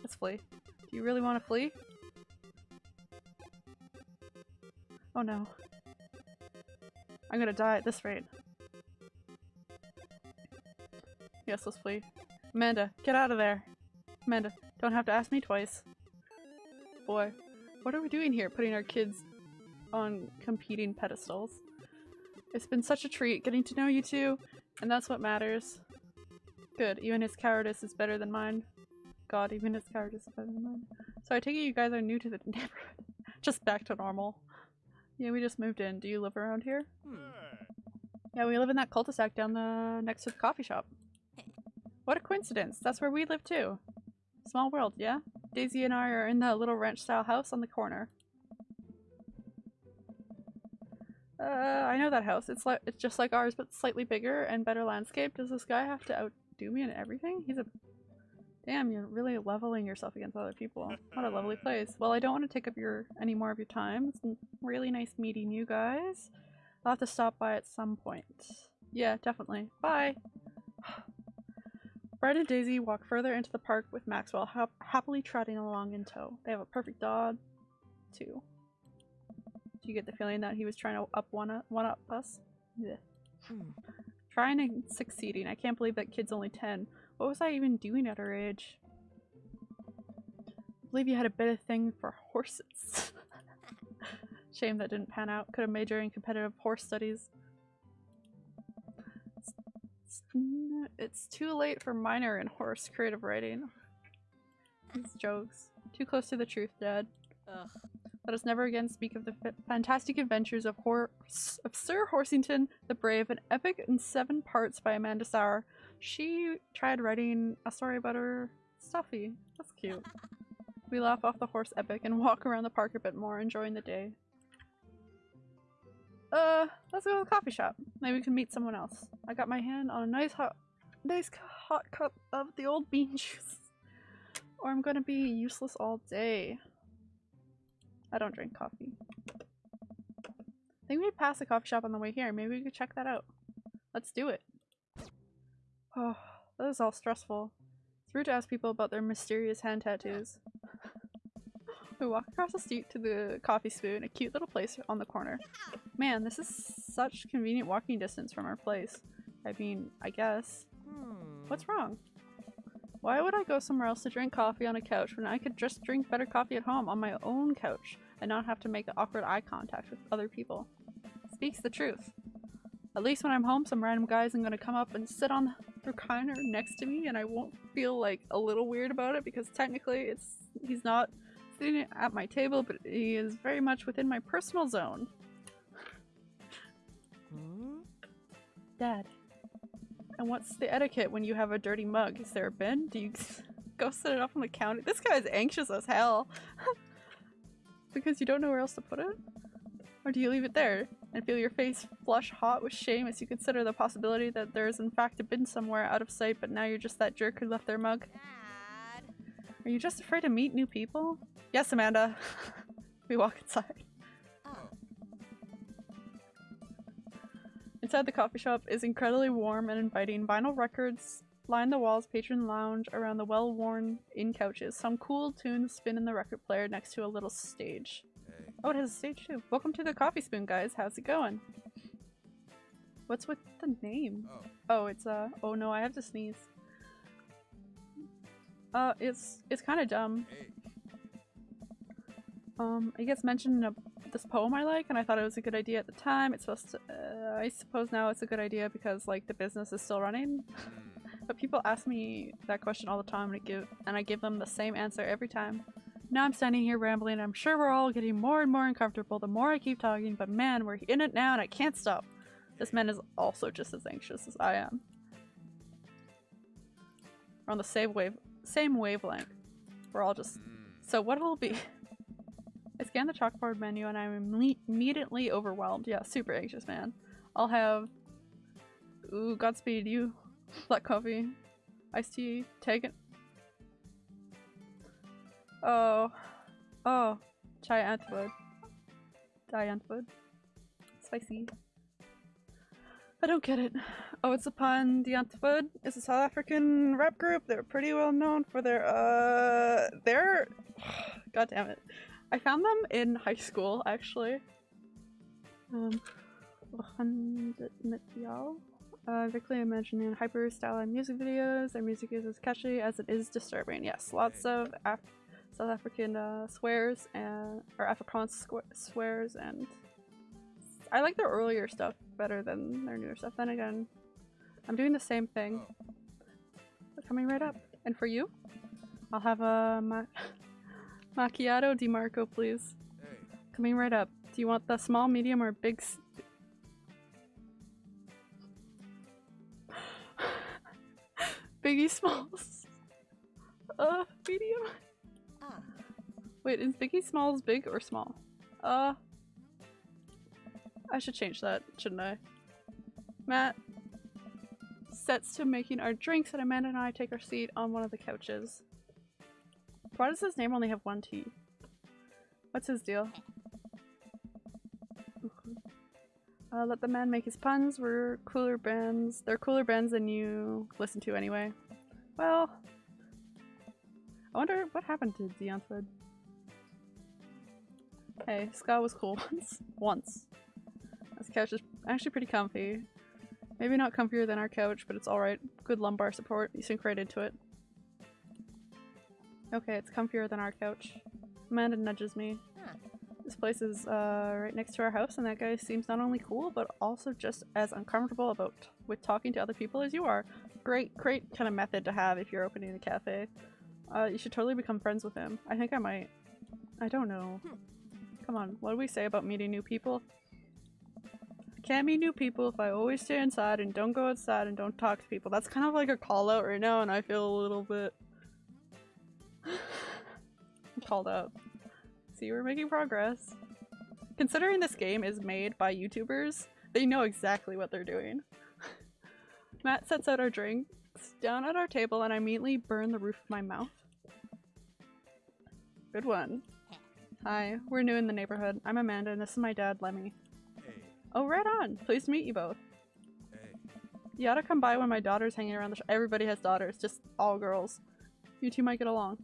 Let's flee. Do you really want to flee? Oh no. I'm gonna die at this rate. Yes, let's flee. Amanda, get out of there! Amanda, don't have to ask me twice. Boy, what are we doing here, putting our kids on competing pedestals? It's been such a treat getting to know you two, and that's what matters. Good, even his cowardice is better than mine. God, even his cowardice is better than mine. So I take it you guys are new to the neighborhood. just back to normal. Yeah, we just moved in. Do you live around here? Yeah, we live in that cul-de-sac down the next to the coffee shop. What a coincidence. That's where we live too. Small world, yeah? Daisy and I are in the little ranch-style house on the corner. Uh, I know that house. It's like it's just like ours, but slightly bigger and better landscape. Does this guy have to outdo me in everything? He's a Damn, you're really leveling yourself against other people. What a lovely place. Well, I don't want to take up your any more of your time. It's really nice meeting you guys. I'll have to stop by at some point. Yeah, definitely. Bye. Brett and Daisy walk further into the park with Maxwell hap happily trotting along in tow. They have a perfect dog, too. Do you get the feeling that he was trying to up one up, one up us? Yeah. Hmm. Trying and succeeding. I can't believe that kid's only 10. What was I even doing at her age? I believe you had a bit of thing for horses. Shame that didn't pan out. Could have majored in competitive horse studies. It's, it's, it's too late for minor in horse creative writing. These jokes. Too close to the truth, Dad. Ugh. Let us never again speak of the fantastic adventures of, of Sir Horsington the Brave, an epic in seven parts by Amanda Sauer. She tried writing a story about her stuffy. That's cute. We laugh off the horse epic and walk around the park a bit more, enjoying the day. Uh, let's go to the coffee shop. Maybe we can meet someone else. I got my hand on a nice hot, nice hot cup of the old bean juice. Or I'm gonna be useless all day. I don't drink coffee. I think we passed a coffee shop on the way here. Maybe we could check that out. Let's do it. Oh, that is all stressful. It's rude to ask people about their mysterious hand tattoos. we walk across the street to the coffee spoon, a cute little place on the corner. Man, this is such convenient walking distance from our place. I mean, I guess. Hmm. What's wrong? Why would I go somewhere else to drink coffee on a couch when I could just drink better coffee at home on my own couch and not have to make awkward eye contact with other people? Speaks the truth. At least when I'm home, some random guy isn't gonna come up and sit on recliner next to me and I won't feel like a little weird about it because technically it's he's not sitting at my table, but he is very much within my personal zone. Hmm? Dad. And what's the etiquette when you have a dirty mug? Is there a bin? Do you go set it up on the counter? This guy's anxious as hell. because you don't know where else to put it? Or do you leave it there and feel your face flush hot with shame as you consider the possibility that there is in fact a bin somewhere out of sight but now you're just that jerk who left their mug? Dad. Are you just afraid to meet new people? Yes, Amanda. we walk inside. Oh. Inside the coffee shop is incredibly warm and inviting. Vinyl records line the walls, patron lounge around the well-worn in couches. Some cool tunes spin in the record player next to a little stage. Oh, it has a stage too. Welcome to the Coffee Spoon, guys. How's it going? What's with the name? Oh. Oh, it's uh. Oh no, I have to sneeze. Uh, it's it's kind of dumb. Hey. Um, it gets mentioned in a, this poem I like, and I thought it was a good idea at the time. It's supposed to. Uh, I suppose now it's a good idea because like the business is still running. Hmm. But people ask me that question all the time, and I give and I give them the same answer every time. Now I'm standing here rambling. I'm sure we're all getting more and more uncomfortable the more I keep talking. But man, we're in it now, and I can't stop. This man is also just as anxious as I am. We're on the same wave, same wavelength. We're all just so what'll be? I scan the chalkboard menu and I'm immediately overwhelmed. Yeah, super anxious, man. I'll have. Ooh, Godspeed, you. Black coffee. Iced tea. Take it. Oh. Oh. Chai Antwoord. Diantwood. Spicy. I don't get it. Oh, it's upon Die Antwoord. It's a South African rap group. They're pretty well known for their, uh. They're. God damn it. I found them in high school, actually. Um. Uh, Vically imagining hyper stylized music videos. Their music is as catchy as it is disturbing. Yes, lots of Af- South African uh, swears and or Afrikaans swears, and I like their earlier stuff better than their newer stuff. Then again, I'm doing the same thing. They're coming right up. And for you, I'll have a ma- macchiato di Marco, please. Hey. Coming right up. Do you want the small, medium, or big? S- Biggie Smalls. Uh, medium. Wait, is Biggie Smalls big or small? Uh, I should change that, shouldn't I? Mat sets to making our drinks, and Amanda and I take our seat on one of the couches. Why does his name only have one T? What's his deal? Uh, let the man make his puns. We're cooler bands. They're cooler bands than you listen to anyway. Well, I wonder what happened to Deonford. Hey, Scott was cool once. once. This couch is actually pretty comfy. Maybe not comfier than our couch, but it's alright. Good lumbar support. You sink right into it. Okay, it's comfier than our couch. Amanda nudges me. Huh. This place is uh, right next to our house, and that guy seems not only cool, but also just as uncomfortable about with talking to other people as you are. Great, great kind of method to have if you're opening a cafe. Uh, you should totally become friends with him. I think I might. I don't know. Come on, what do we say about meeting new people? Can't meet new people if I always stay inside and don't go outside and don't talk to people. That's kind of like a call out right now, and I feel a little bit called out. See, we're making progress. Considering this game is made by YouTubers, they know exactly what they're doing. Mat sets out our drinks down at our table and I immediately burn the roof of my mouth. Good one. Hi, we're new in the neighborhood. I'm Amanda and this is my dad, Lemmy. Hey, Oh, right on! Pleased to meet you both. hey. You ought to come by when my daughter's hanging around the sh- Everybody has daughters, just all girls. You two might get along.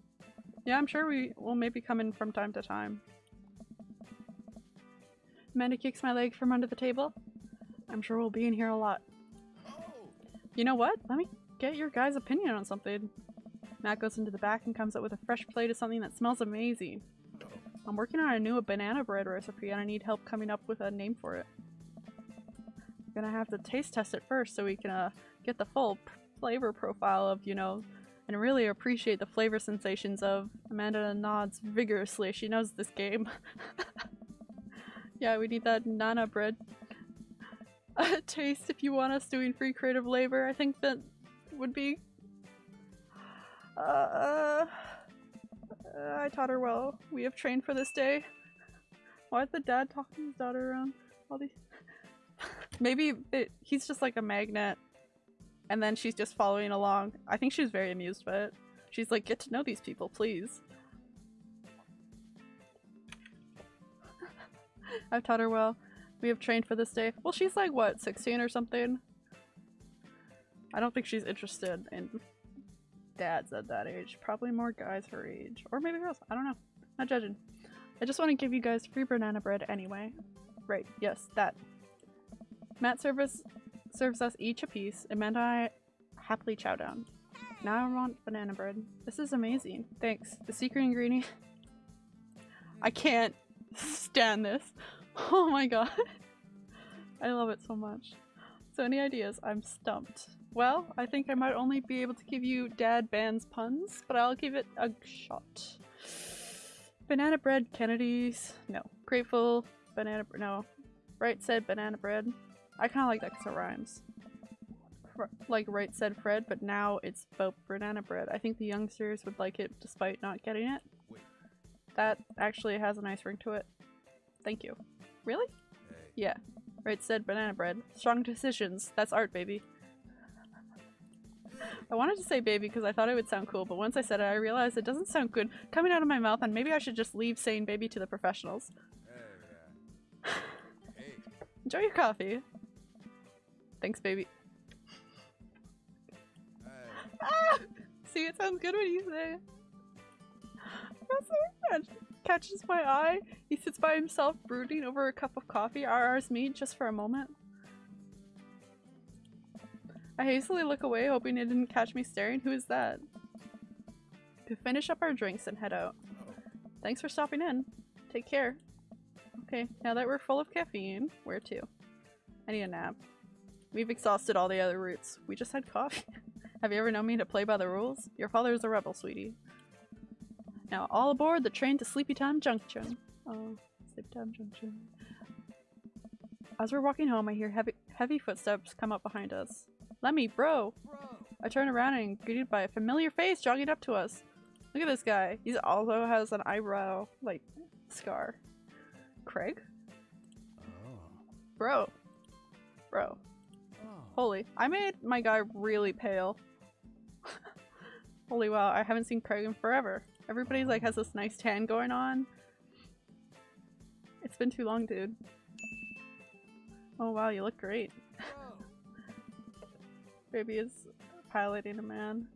Yeah, I'm sure we will maybe come in from time to time. Amanda kicks my leg from under the table. I'm sure we'll be in here a lot. Oh! You know what? Let me get your guys' opinion on something. Mat goes into the back and comes up with a fresh plate of something that smells amazing. I'm working on a new banana bread recipe and I need help coming up with a name for it. I'm gonna have to taste test it first so we can uh, get the full flavor profile of, you know, and really appreciate the flavor sensations of Amanda nods vigorously. She knows this game. yeah, we need that nana bread taste if you want us doing free creative labor. I think that would be. Uh, uh, I taught her well. We have trained for this day. Why is the dad talking to his daughter around? All these. Maybe it, he's just like a magnet, and then she's just following along. I think she's very amused by it. She's like, "Get to know these people, please." I've taught her well. We have trained for this day. Well, she's like, what, 16 or something? I don't think she's interested in dads at that age. Probably more guys her age. Or maybe girls. I don't know. Not judging. I just want to give you guys free banana bread anyway. Right, yes, that. Mat service serves us each a piece, and Amanda and I happily chow down. Now I want banana bread. This is amazing. Thanks. The secret ingredient. I can't stand this. Oh my god. I love it so much. So any ideas? I'm stumped. Well, I think I might only be able to give you dad bands puns, but I'll give it a shot. Banana bread Kennedy's. No. Grateful. Banana no. Right said banana bread. I kind of like that because it rhymes. Fr- like right said Fred, but now it's about banana bread. I think the youngsters would like it despite not getting it. Wait. That actually has a nice ring to it. Thank you. Really? Hey. Yeah. Right said banana bread. Strong decisions. That's art, baby. I wanted to say baby because I thought it would sound cool, but once I said it, I realized it doesn't sound good coming out of my mouth, and maybe I should just leave saying baby to the professionals. Hey, yeah. Hey. Enjoy your coffee. Thanks, baby. Hey. Ah! See, it sounds good when you say it. Catches my eye. He sits by himself, brooding over a cup of coffee. Our ours meet just for a moment. I hastily look away, hoping it didn't catch me staring. Who is that? To finish up our drinks and head out. Thanks for stopping in. Take care. Okay, now that we're full of caffeine, where to? I need a nap. We've exhausted all the other routes. We just had coffee. Have you ever known me to play by the rules? Your father is a rebel, sweetie. Now, all aboard the train to Sleepy Time Junction. Oh, Sleepy Time Junction. As we're walking home, I hear heavy, heavy footsteps come up behind us. Lemmy, bro! Bro. I turn around and greeted by a familiar face jogging up to us. Look at this guy. He also has an eyebrow, like, scar. Craig? Oh. Bro. Bro. Oh. Holy. I made my guy really pale. Holy wow, I haven't seen Craig in forever. Everybody's like has this nice tan going on. It's been too long, dude. Oh wow, you look great. Baby is piloting a man.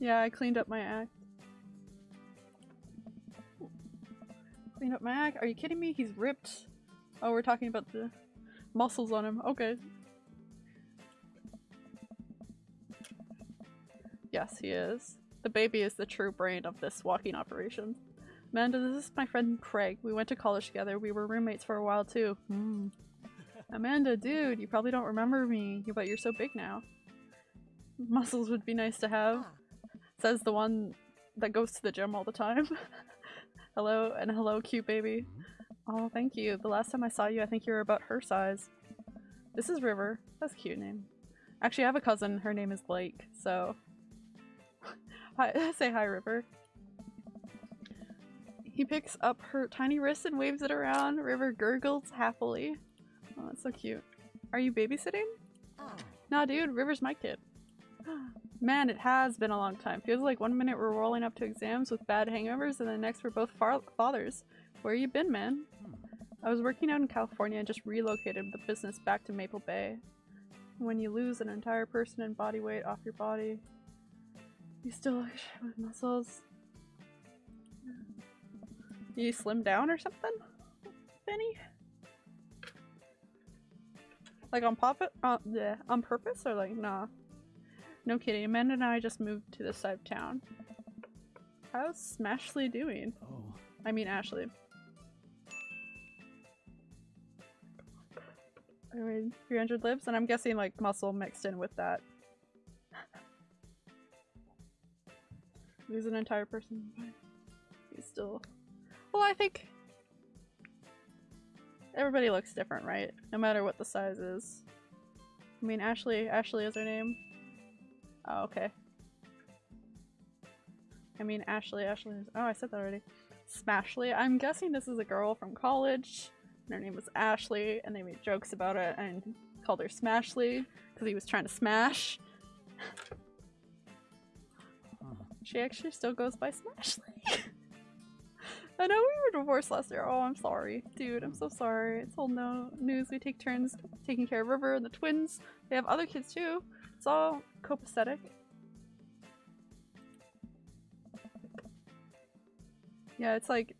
yeah, I cleaned up my act. Cleaned up my act? Are you kidding me? He's ripped. Oh, we're talking about the muscles on him. Okay. Yes, he is. The baby is the true brain of this walking operation. Amanda, this is my friend Craig. We went to college together. We were roommates for a while too. Hmm. Amanda, dude, you probably don't remember me, but you're so big now. Muscles would be nice to have, Ah. says the one that goes to the gym all the time. hello, and hello, cute baby. Mhm. Oh, thank you. The last time I saw you, I think you were about her size. This is River. That's a cute name. Actually, I have a cousin. Her name is Blake, so. hi, say hi, River. He picks up her tiny wrist and waves it around. River gurgles happily. Oh, that's so cute. Are you babysitting? Ah. Nah, dude, River's my kid. Man, it has been a long time. Feels like one minute we're rolling up to exams with bad hangovers, and the next we're both far- fathers. Where you been, man? Hmm. I was working out in California and just relocated the business back to Maple Bay. When you lose an entire person and body weight off your body, you still look shit with muscles. You slim down or something, Benny? Like on pop uh, yeah, on purpose or like nah? No kidding. Amanda and I just moved to this side of town. How's Smashley doing? Oh. I mean Ashley. I mean, 300 lives, and I'm guessing like muscle mixed in with that. Lose an entire person. He's still. Well, I think everybody looks different, right? No matter what the size is. I mean, Ashley. Ashley is her name. Oh, okay. I mean, Ashley. Ashley is. Oh, I said that already. Smashly. I'm guessing this is a girl from college. And her name was Ashley, and they made jokes about it and called her Smashly because he was trying to smash. Hmm. She actually still goes by Smashly. I know we were divorced last year. Oh, I'm sorry. Dude, I'm so sorry. It's all no news. We take turns taking care of River and the twins. They have other kids too. It's all copacetic. Yeah, it's like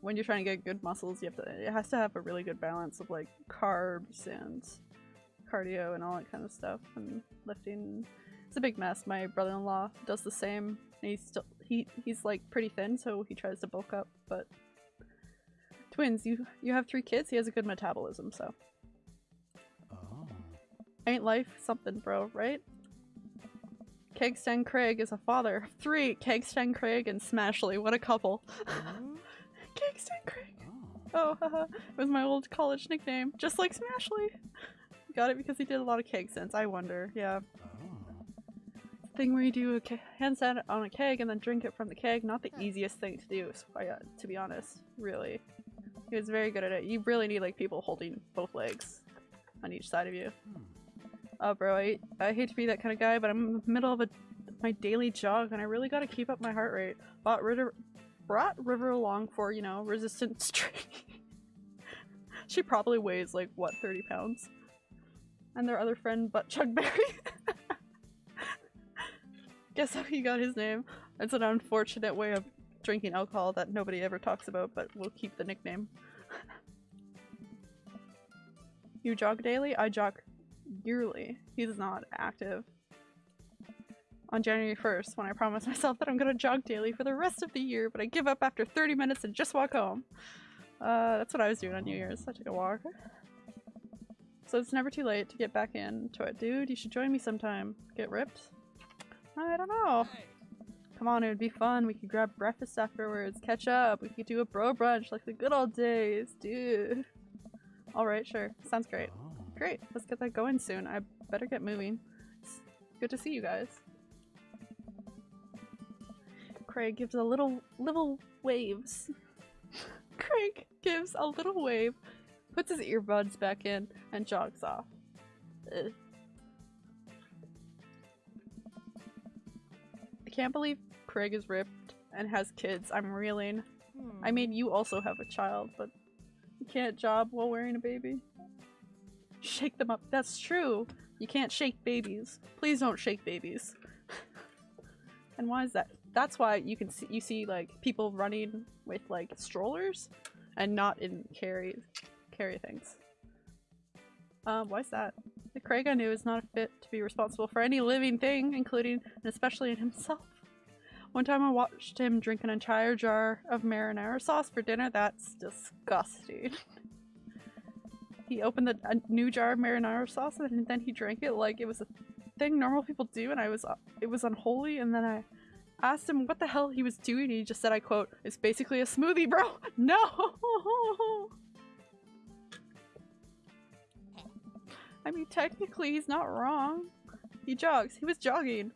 when you're trying to get good muscles, you have to it has to have a really good balance of like carbs and cardio and all that kind of stuff and lifting. It's a big mess. My brother-in-law does the same. He's still he he's like pretty thin, so he tries to bulk up, but twins, you you have three kids, he has a good metabolism, so Oh. ain't life something, bro, right? Kegstand Craig is a father of three. Kegstand Craig and Smashley, what a couple. Hmm? Kegstand Craig. Oh. Oh, haha. It was my old college nickname, just like Smashley. Got it because he did a lot of keg stands. I wonder. Yeah. Thing where you do a handstand on a keg and then drink it from the keg. Not the easiest thing to do, uh, to be honest. Really. He was very good at it. You really need like people holding both legs on each side of you. Hmm. Oh, bro, I, I hate to be that kind of guy, but I'm in the middle of a my daily jog, and I really got to keep up my heart rate. Bought River, brought River along for you know resistance training. she probably weighs like what 30 pounds, and their other friend, Butt Chug Berry. Guess how he got his name? It's an unfortunate way of drinking alcohol that nobody ever talks about, but we'll keep the nickname. you jog daily? I jog yearly. He's not active. On January 1st, when I promised myself that I'm gonna jog daily for the rest of the year, but I give up after 30 minutes and just walk home. Uh, that's what I was doing on New Year's. I took a walk. So it's never too late to get back into it. Dude, you should join me sometime. Get ripped? I don't know. Come on, it would be fun. We could grab breakfast afterwards, catch up. We could do a bro brunch like the good old days, dude. Alright, sure. Sounds great. Oh. Great, let's get that going soon. I better get moving. It's good to see you guys. Craig gives a little little waves. Craig gives a little wave, puts his earbuds back in, and jogs off. Ugh. Can't believe Craig is ripped and has kids. I'm reeling. I Hmm. mean, you also have a child, but You can't job while wearing a baby. Shake them up. That's true. You can't shake babies. Please don't shake babies. and why is that? That's why you can see you see like people running with like strollers and not in carry carry things. Um, why is that? The Craig I knew is not fit to be responsible for any living thing, including and especially in himself. One time I watched him drink an entire jar of marinara sauce for dinner. That's disgusting. he opened the, a new jar of marinara sauce and then he drank it like it was a thing normal people do and I was it was unholy and then I asked him what the hell he was doing he just said I quote it's basically a smoothie bro no I mean technically he's not wrong he jogs he was jogging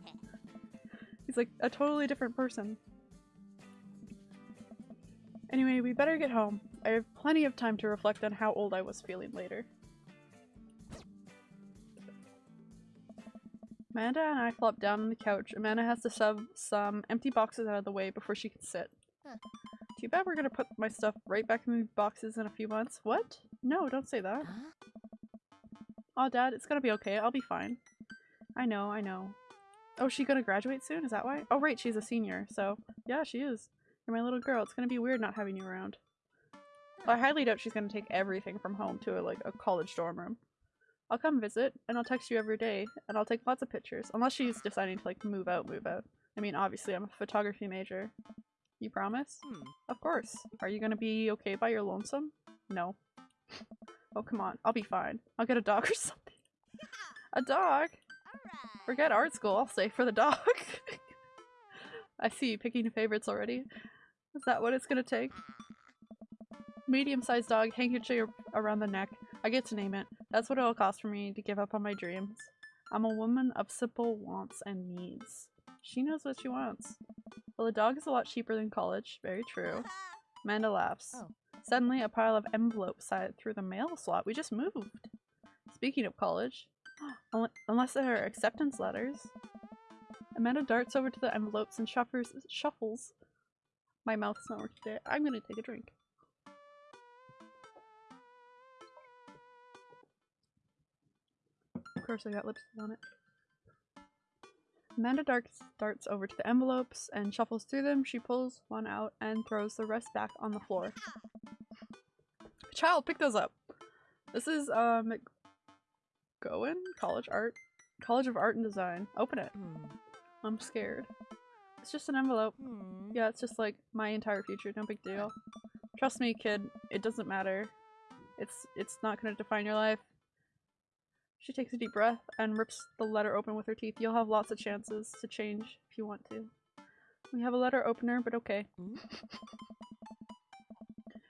he's like a totally different person anyway we better get home I have plenty of time to reflect on how old I was feeling later. Amanda and I flop down on the couch. Amanda has to shove some empty boxes out of the way before she can sit. Huh. Too bad we're gonna put my stuff right back in the boxes in a few months. What? No, don't say that. Huh? Oh, Dad, it's gonna be okay. I'll be fine. I know, I know. Oh, she gonna graduate soon? Is that why? Oh, right, she's a senior, so yeah, she is. You're my little girl. It's gonna be weird not having you around. Well, I highly doubt she's gonna take everything from home to a, like a college dorm room. I'll come visit, and I'll text you every day, and I'll take lots of pictures. Unless she's deciding to like move out, move out. I mean, obviously, I'm a photography major. You promise? Hmm. Of course. Are you gonna be okay by your lonesome? No. Oh, come on. I'll be fine. I'll get a dog or something. A dog? Alright. Forget art school. I'll stay for the dog. I see you picking favorites already. Is that what it's gonna take? Medium-sized dog, handkerchief around the neck. I get to name it. That's what it'll cost for me to give up on my dreams. I'm a woman of simple wants and needs. She knows what she wants. Well, a dog is a lot cheaper than college. Very true. Amanda laughs. Oh. Suddenly, a pile of envelopes slide through the mail slot. We just moved. Speaking of college, unless there are acceptance letters. Amanda darts over to the envelopes and shuffles. shuffles. My mouth's not working today. I'm gonna take a drink. Of course, I got lipstick on it. Amanda darts, darts over to the envelopes and shuffles through them. She pulls one out and throws the rest back on the floor. Child, pick those up. This is uh McGowan College Art, College of Art and Design. Open it. Hmm. I'm scared. It's just an envelope. Hmm. Yeah, it's just like my entire future. No big deal. Trust me, kid. It doesn't matter. It's it's not gonna define your life. She takes a deep breath and rips the letter open with her teeth. You'll have lots of chances to change if you want to. We have a letter opener, but okay. Hmm?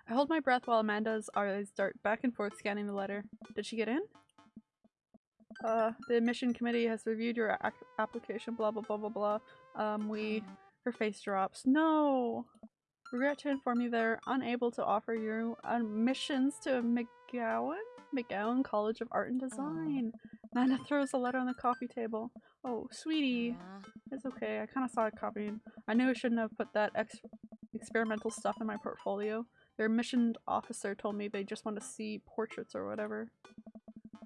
I hold my breath while Amanda's eyes dart back and forth scanning the letter. Did she get in? Uh, the admission committee has reviewed your ac- application, blah blah blah blah blah. Um, we. Her face drops. No! Regret to inform you they're unable to offer you admissions to McGowan? McGowan College of Art and Design. Amanda throws a letter on the coffee table. Oh, sweetie. It's okay. I kind of saw it coming. I knew I shouldn't have put that ex- experimental stuff in my portfolio. Their admission officer told me they just want to see portraits or whatever.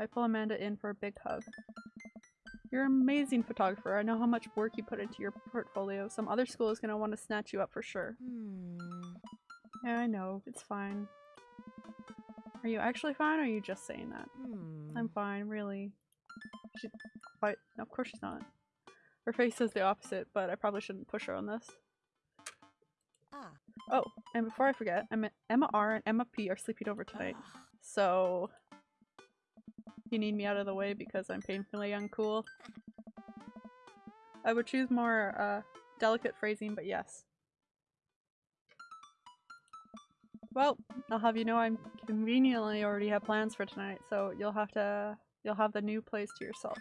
I pull Amanda in for a big hug. You're an amazing photographer. I know how much work you put into your portfolio. Some other school is going to want to snatch you up for sure. Hmm. Yeah, I know. It's fine. Are you actually fine or are you just saying that? Hmm. I'm fine, really. She, but of course she's not. Her face says the opposite, but I probably shouldn't push her on this. Ah. Oh, and before I forget, Emma, Emma R and Emma P are sleeping over tonight. Ah. So you need me out of the way because I'm painfully uncool. I would choose more uh, delicate phrasing, but yes. Well, I'll have you know I'm conveniently already have plans for tonight, so you'll have to you'll have the new place to yourself.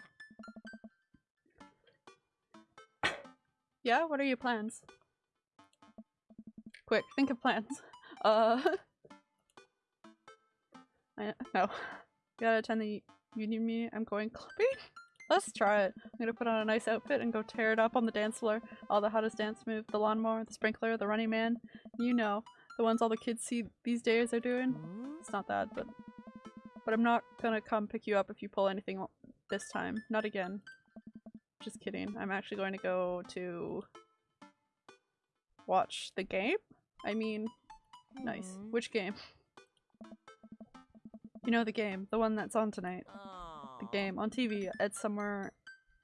yeah, what are your plans? Quick, think of plans. Uh I no. Gotta attend the union meeting. I'm going clubbing. Let's try it. I'm gonna put on a nice outfit and go tear it up on the dance floor. All the hottest dance moves, the lawnmower, the sprinkler, the running man. You know. The ones all the kids see these days are doing. It's not that, but but I'm not gonna come pick you up if you pull anything this time. Not again. Just kidding. I'm actually going to go to watch the game. I mean, nice. Hmm? Which game? You know the game, the one that's on tonight. The game on TV. It's somewhere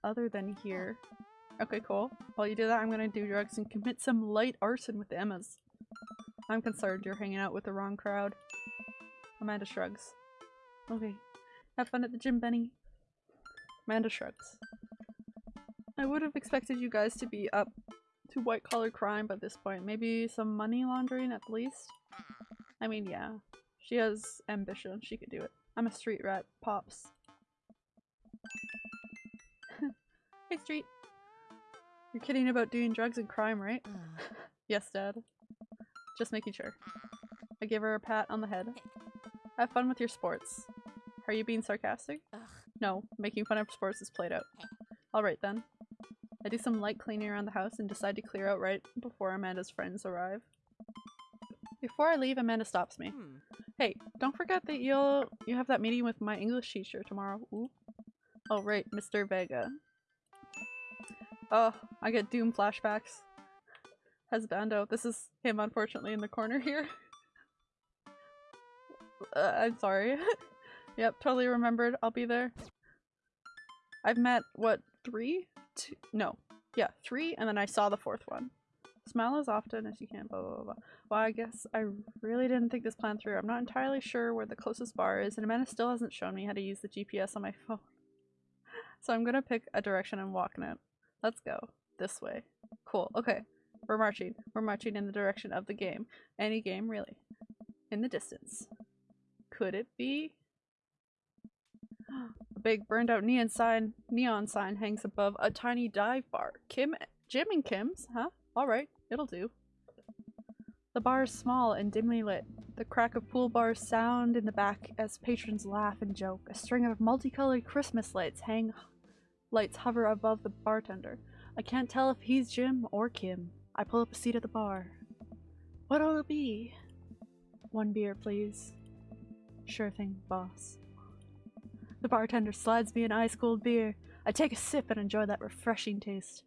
other than here. Okay, cool. While you do that, I'm gonna do drugs and commit some light arson with the Emmas. I'm concerned you're hanging out with the wrong crowd. Amanda shrugs. Okay. Have fun at the gym, Benny. Amanda shrugs. I would have expected you guys to be up to white collar crime by this point. Maybe some money laundering at least? I mean, yeah. She has ambition. She could do it. I'm a street rat, Pops. hey, Street. You're kidding about doing drugs and crime, right? Ah. Yes, Dad. Just making sure. I give her a pat on the head. Have fun with your sports. Are you being sarcastic? Ugh. No, making fun of sports is played out. Alright then. I do some light cleaning around the house and decide to clear out right before Amanda's friends arrive. Before I leave, Amanda stops me. Hmm. Hey, don't forget that you'll you have that meeting with my English teacher tomorrow. Ooh. Oh right, Mr. Vega. Oh, I get Doom flashbacks. Husbando. This is him unfortunately in the corner here. Uh, I'm sorry. yep, totally remembered. I'll be there. I've met, what, three? Two? No. Yeah, three, and then I saw the fourth one. Smile as often as you can, blah blah blah. Well, I guess I really didn't think this plan through. I'm not entirely sure where the closest bar is, and Amanda still hasn't shown me how to use the GPS on my phone. So I'm gonna pick a direction and walk in it. Let's go. This way. Cool. Okay. We're marching. We're marching in the direction of the game. Any game, really. In the distance. Could it be? A big burned out neon sign neon sign hangs above a tiny dive bar. Kim Jim and Kim's, huh? Alright, it'll do. The bar is small and dimly lit. The crack of pool bars sound in the back as patrons laugh and joke. A string of multicolored Christmas lights hang lights hover above the bartender. I can't tell if he's Jim or Kim. I pull up a seat at the bar. What'll it be? One beer, please. Sure thing, boss. The bartender slides me an ice cold beer. I take a sip and enjoy that refreshing taste.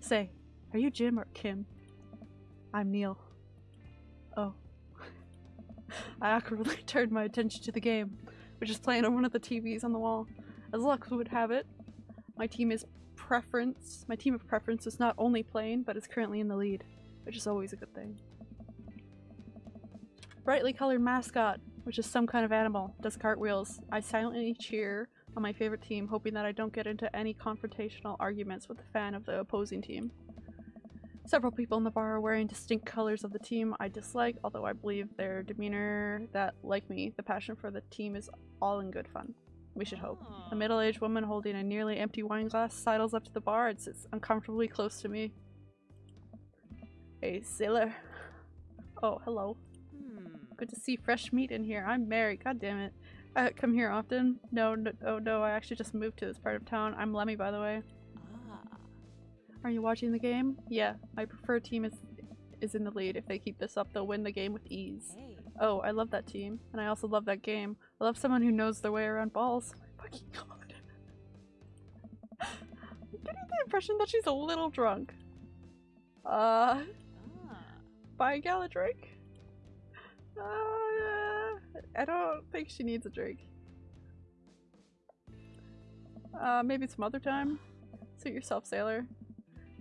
Say, are you Jim or Kim? I'm Neil. Oh. I awkwardly turned my attention to the game, which is playing on one of the TVs on the wall. As luck would have it, my team is preference. My team of preference is not only playing, but is currently in the lead, which is always a good thing. Brightly colored mascot, which is some kind of animal, does cartwheels. I silently cheer on my favorite team, hoping that I don't get into any confrontational arguments with the fan of the opposing team. Several people in the bar are wearing distinct colors of the team I dislike, although I believe their demeanor that, like me, the passion for the team is all in good fun. We should hope. A middle-aged woman holding a nearly empty wine glass sidles up to the bar and sits uncomfortably close to me. Hey, sailor. Oh, hello. Hmm. Good to see fresh meat in here. I'm Mary. God damn it. I come here often. No, no, oh no, I actually just moved to this part of town. I'm Lemmy, by the way. Ah. Are you watching the game? Yeah, my preferred team is is in the lead. If they keep this up, they'll win the game with ease. Hey. Oh, I love that team, and I also love that game. I love someone who knows their way around balls. Fucking god. I'm getting the impression that she's a little drunk. Uh, Ah. buy a gal a drink? Uh, I don't think she needs a drink. Uh, maybe some other time. Suit yourself, sailor.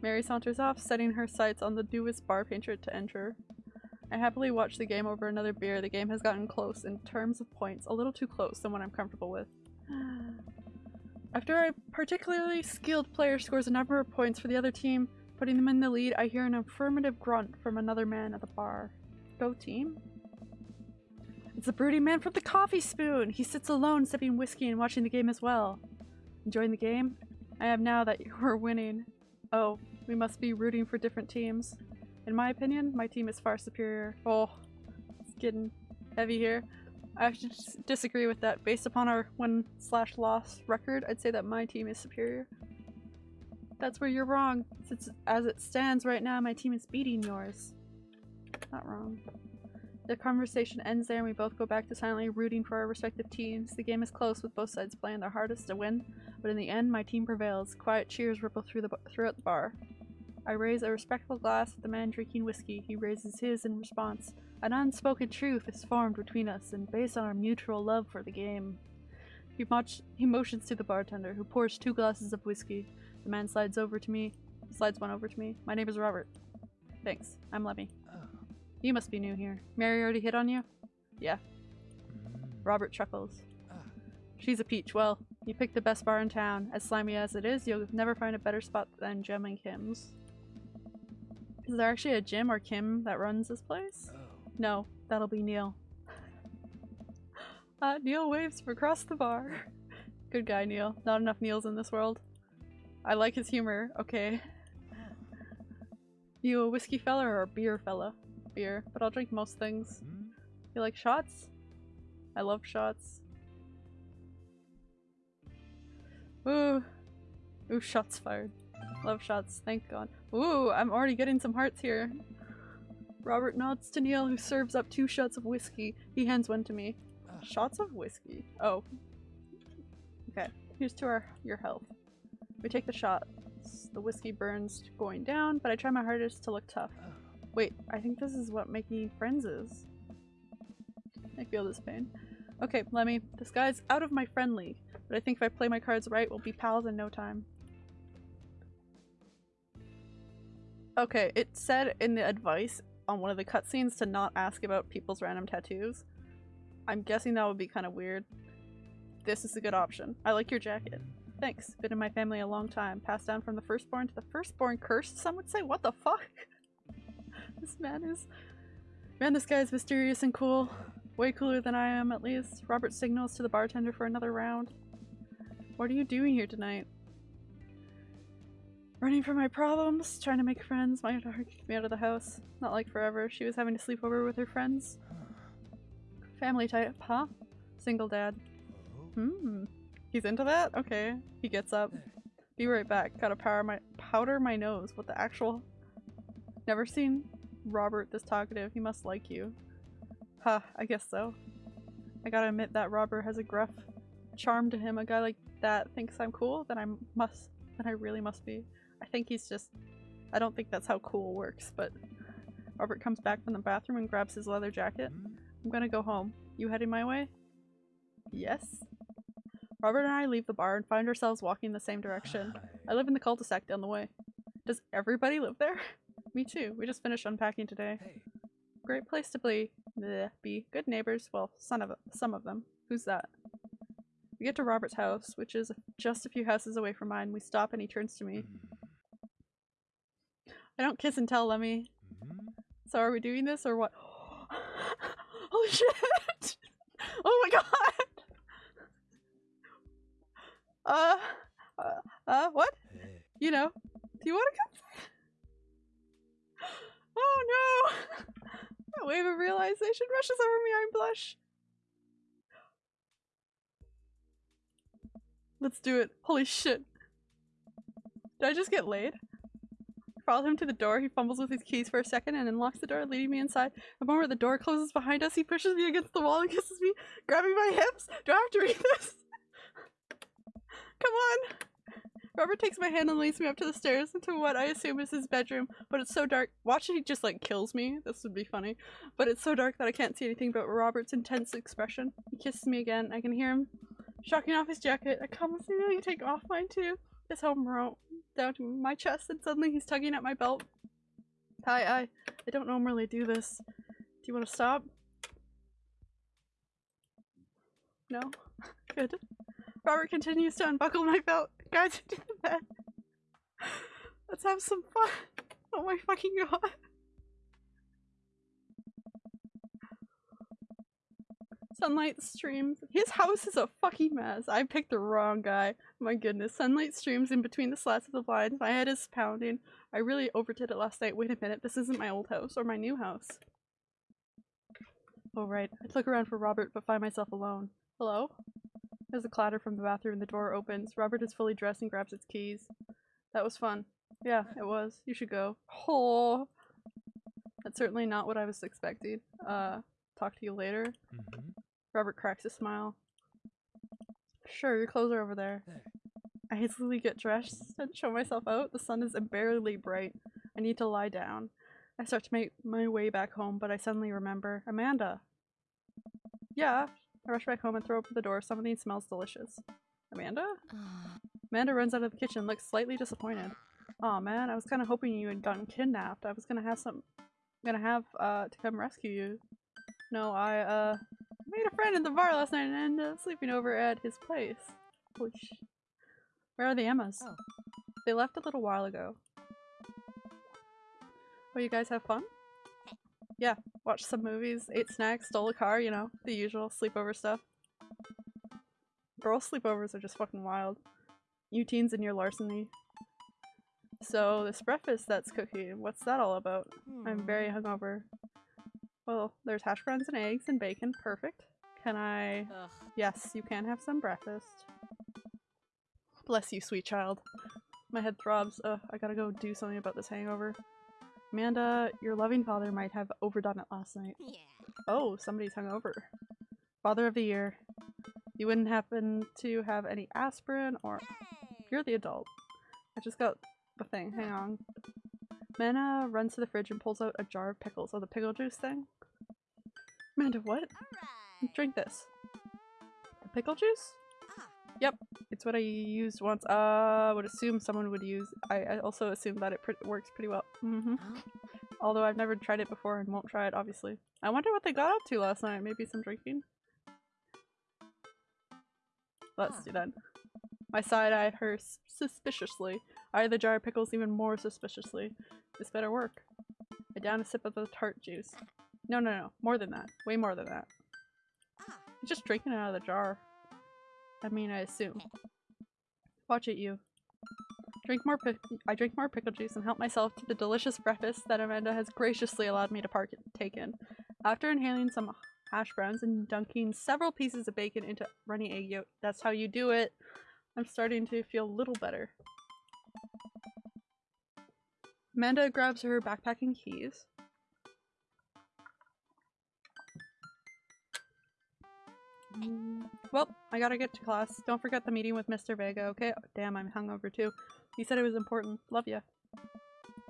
Mary saunters off, setting her sights on the newest bar painter to enter. I happily watch the game over another beer. The game has gotten close in terms of points, a little too close than what I'm comfortable with. After a particularly skilled player scores a number of points for the other team, putting them in the lead, I hear an affirmative grunt from another man at the bar. Go team? It's the broody man from the coffee spoon! He sits alone sipping whiskey and watching the game as well. Enjoying the game? I am now that you are winning. Oh, we must be rooting for different teams. In my opinion, my team is far superior. Oh, it's getting heavy here. I actually dis- disagree with that. Based upon our win slash loss record, I'd say that my team is superior. That's where you're wrong. Since as it stands right now, my team is beating yours. Not wrong. The conversation ends there and we both go back to silently rooting for our respective teams. The game is close with both sides playing their hardest to win, but in the end my team prevails. Quiet cheers ripple through the throughout the bar. I raise a respectful glass at the man drinking whiskey. He raises his in response. An unspoken truth is formed between us and based on our mutual love for the game. He, moch- he motions to the bartender, who pours two glasses of whiskey. The man slides over to me, slides one over to me. My name is Robert. Thanks. I'm Lemmy. Oh. You must be new here. Mary already hit on you? Mm. Robert chuckles. Ah. She's a peach. Well, you picked the best bar in town. As slimy as it is, you'll never find a better spot than Jim and Kim's. Is there actually a Jim or Kim that runs this place? Oh. No, that'll be Neil. Uh, Neil waves from across the bar. Good guy, Neil. Not enough Neils in this world. I like his humor. Okay. You a whiskey fella or a beer fella? Beer, but I'll drink most things. Mm. You like shots? I love shots. Ooh. Ooh, shots fired. Love shots, thank god. Ooh, I'm already getting some hearts here. Robert nods to Neil, who serves up two shots of whiskey. He hands one to me. Shots of whiskey? Oh. Okay, here's to our your health. We take the shots. The whiskey burns going down, but I try my hardest to look tough. Wait, I think this is what making friends is. I feel this pain. Okay, Lemmy, this guy's out of my friend league, but I think if I play my cards right, we'll be pals in no time. Okay, it said in the advice on one of the cutscenes to not ask about people's random tattoos. I'm guessing that would be kind of weird. This is a good option. I like your jacket. Thanks. Been in my family a long time. Passed down from the firstborn to the firstborn cursed, some would say. What the fuck? this man is... Man, this guy is mysterious and cool. Way cooler than I am, at least. Robert signals to the bartender for another round. What are you doing here tonight? Running from my problems, trying to make friends. My daughter kicked me out of the house. Not like forever. She was having to sleep over with her friends. Family type, huh? Single dad. Hmm. He's into that? Okay. He gets up. Be right back. Gotta power my powder my nose. What the actual? Never seen Robert this talkative. He must like you. Huh, I guess so. I gotta admit that Robert has a gruff charm to him. A guy like that thinks I'm cool, then I must then I really must be. I think he's just I don't think that's how cool works, but Robert comes back from the bathroom and grabs his leather jacket. I'm gonna go home. You heading my way? Yes. Robert and I leave the bar and find ourselves walking the same direction. I live in the cul-de-sac down the way. Does everybody live there? Me too. We just finished unpacking today. Hey. Great place to be. Bleh, be good neighbors. Well, some of some of them. Who's that? We get to Robert's house, which is just a few houses away from mine. We stop and he turns to me. Mm. I don't kiss and tell, Lemmy. Mhm. So are we doing this or what? Holy shit! Oh my god! Uh, uh, uh, what? Hey. You know, do you want to come? Oh no! A wave of realization rushes over me. I blush. Let's do it. Holy shit. Did I just get laid? I follow him to the door. He fumbles with his keys for a second and unlocks the door, leading me inside. The moment the door closes behind us, he pushes me against the wall and kisses me, grabbing my hips. Do I have to read this? Come on. Robert takes my hand and leads me up to the stairs into what I assume is his bedroom, but it's so dark. Watch it, he just like kills me. This would be funny. But it's so dark that I can't see anything but Robert's intense expression. He kisses me again. I can hear him shocking off his jacket. I come me, you take off mine too. His home rope down to my chest, and suddenly he's tugging at my belt. Hi, I I don't normally do this. Do you want to stop? No? Good. Robert continues to unbuckle my belt, me to the bed. Let's have some fun. Oh my fucking god. Sunlight streams. His house is a fucking mess. I picked the wrong guy. My goodness. Sunlight streams in between the slats of the blinds. My head is pounding. I really overdid it last night. Wait a minute. This isn't my old house or my new house. Oh, right. I look around for Robert but find myself alone. Hello? There's a clatter from the bathroom and the door opens. Robert is fully dressed and grabs his keys. That was fun. Yeah, it was. You should go. Oh. That's certainly not what I was expecting. Uh, talk to you later. Mm-hmm. Robert cracks a smile. Sure, your clothes are over there. I hastily get dressed and show myself out. The sun is unbearably bright. I need to lie down. I start to make my way back home, but I suddenly remember Amanda. Yeah. I rush back home and throw open the door. Something smells delicious. Amanda? Ah. Amanda runs out of the kitchen, looks slightly disappointed. Aw man, I was kinda hoping you had gotten kidnapped. I was gonna have some gonna have uh to come rescue you. No, I uh made a friend in the bar last night and ended up sleeping over at his place. Holy sh Where are the Emmas? Oh. They left a little while ago. Oh, you guys have fun? Yeah, watched some movies, ate snacks, stole a car, you know, the usual sleepover stuff. Girl sleepovers are just fucking wild. You teens and your larceny. So, this breakfast that's cooking, what's that all about? I'm very Hmm. hungover. Well, there's hash browns and eggs and bacon. Perfect. Can I? Ugh. Yes, you can have some breakfast. Bless you, sweet child. My head throbs. Ugh, I gotta go do something about this hangover. Amanda, your loving father might have overdone it last night. Yeah. Oh, somebody's hungover. Father of the year. You wouldn't happen to have any aspirin or you're the adult. I just got the thing. Hang on. Mana runs to the fridge and pulls out a jar of pickles. Oh, the pickle juice thing? Amanda, what? Alright. Drink this. The pickle juice? Ah. Yep, it's what I used once. Uh, I would assume someone would use. I, I also assume that it pre- works pretty well. hmm Huh? Although I've never tried it before and won't try it, obviously. I wonder what they got up to last night. Maybe some drinking? Let's Huh. do that. My side eyed her suspiciously. I eyed the jar of pickles even more suspiciously. This better work. I down a sip of the tart juice. No, no, no. More than that. Way more than that. You're just drinking it out of the jar. I mean, I assume. Watch it, you. Drink more I drink more pickle juice and help myself to the delicious breakfast that Amanda has graciously allowed me to partake in. After inhaling some hash browns and dunking several pieces of bacon into runny egg yolk, that's how you do it. I'm starting to feel a little better. Amanda grabs her backpacking keys. Mm, Well, I gotta get to class. Don't forget the meeting with Mr. Vega, okay? Damn, I'm hungover too. He said it was important. Love ya.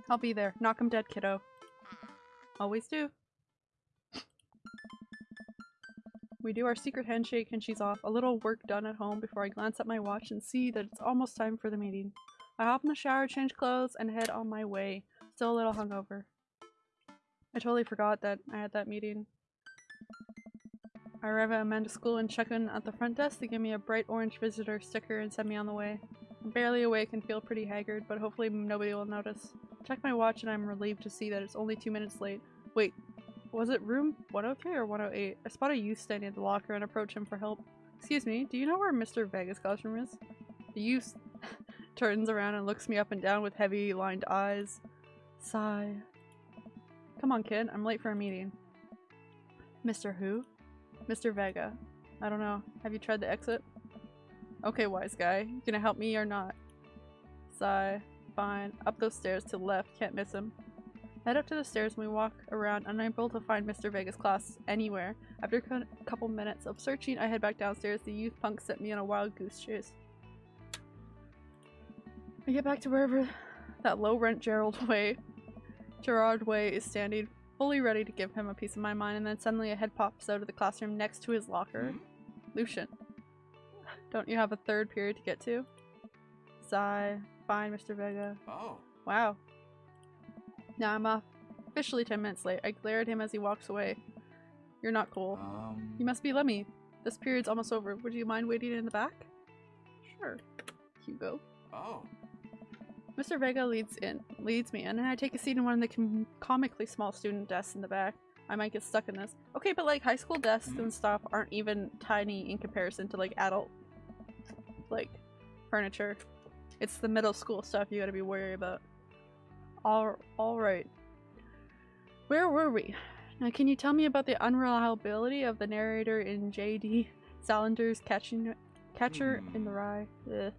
I'll be there. Knock 'em dead, kiddo. Always do. We do our secret handshake and she's off. A little work done at home before I glance at my watch and see that it's almost time for the meeting. I hop in the shower, change clothes, and head on my way. Still a little hungover. I totally forgot that I had that meeting. I arrive at Amanda's school and check in at the front desk. They give me a bright orange visitor sticker and send me on the way. I'm barely awake and feel pretty haggard, but hopefully nobody will notice. Check my watch and I'm relieved to see that it's only two minutes late. Wait, was it room 103 or 108? I spot a youth standing at the locker and approach him for help. Excuse me, do you know where Mr. Vega's classroom is? The youth turns around and looks me up and down with heavy lined eyes. Sigh. Come on, kid, I'm late for a meeting. Mr. Who? Mr. Vega. I don't know. Have you tried the exit? Okay, wise guy. You gonna help me or not? Sigh. Fine. Up those stairs to the left. Can't miss him. Head up to the stairs and we walk around, unable to find Mr. Vega's class anywhere. After a couple minutes of searching, I head back downstairs. The youth punk sent me on a wild goose chase. I get back to wherever that low rent Gerald Way, Gerard Way is standing, fully ready to give him a piece of my mind, and then suddenly a head pops out of the classroom next to his locker. Hmm? Lucien. Don't you have a third period to get to? Sigh. Fine, Mr. Vega. Oh. Wow. Now I'm off. Officially 10 minutes late. I glare at him as he walks away. You're not cool. Um. You must be Lemmy. This period's almost over. Would you mind waiting in the back? Sure. Hugo. Oh. Mr. Vega leads in, leads me in, and I take a seat in one of the com- comically small student desks in the back. I might get stuck in this. Okay, but like high school desks and stuff aren't even tiny in comparison to like adult, like furniture. It's the middle school stuff you gotta be worried about. All, all right. Where were we? Now, can you tell me about the unreliability of the narrator in J.D. Salinger's Catching Catcher in the Rye? Ugh.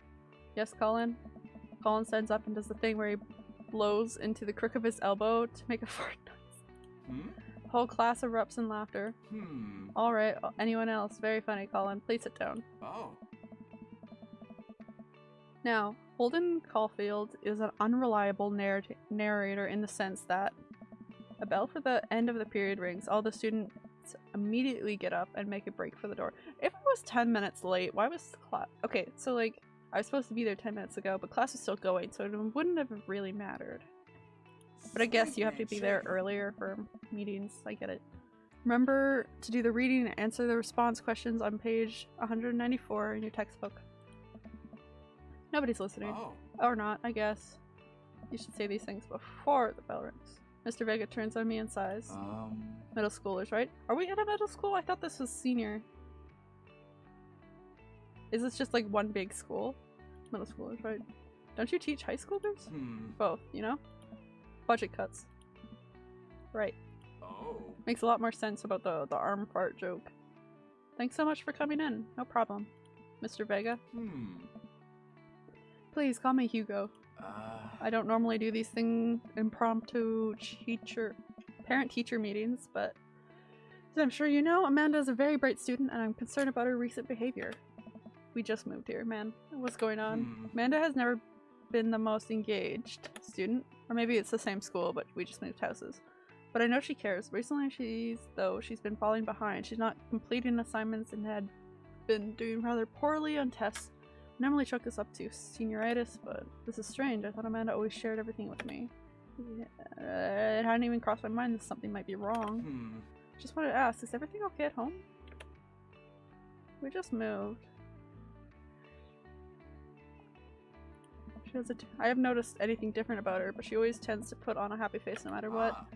Yes, Colin. Colin stands up and does the thing where he blows into the crook of his elbow to make a fart noise. Hmm? Whole class erupts in laughter. Hmm. Alright, anyone else? Very funny, Colin. Please sit down. Oh. Now, Holden Caulfield is an unreliable narrat- narrator in the sense that a bell for the end of the period rings, all the students immediately get up and make a break for the door. If I was 10 minutes late, why was class? Okay, so like, I was supposed to be there 10 minutes ago, but class was still going, so it wouldn't have really mattered. But I guess you have to be there earlier for meetings, I get it. Remember to do the reading and answer the response questions on page 194 in your textbook. Nobody's listening. Oh. Or not, I guess. You should say these things before the bell rings. Mr. Vega turns on me and sighs. Um. Middle schoolers, right? Are we in a middle school? I thought this was senior. Is this just like one big school? Middle schoolers, right? Don't you teach high schoolers? Hmm. Both, you know? Budget cuts. Right. Oh. Makes a lot more sense about the, the arm fart joke. Thanks so much for coming in. No problem. Mr. Vega. Hmm. Please call me Hugo. Uh. I don't normally do these thing impromptu teacher parent teacher meetings, but as I'm sure you know, Amanda is a very bright student and I'm concerned about her recent behavior. We just moved here, man. What's going on? Hmm. Amanda has never been the most engaged student, or maybe it's the same school, but we just moved houses. But I know she cares. Recently, she's though she's been falling behind. She's not completing assignments and had been doing rather poorly on tests. I normally chalk this up to senioritis, but this is strange. I thought Amanda always shared everything with me. Yeah, it hadn't even crossed my mind that something might be wrong. Hmm. Just wanted to ask, is everything okay at home? We just moved. She has a t- I have noticed anything different about her, but she always tends to put on a happy face no matter what. Ah.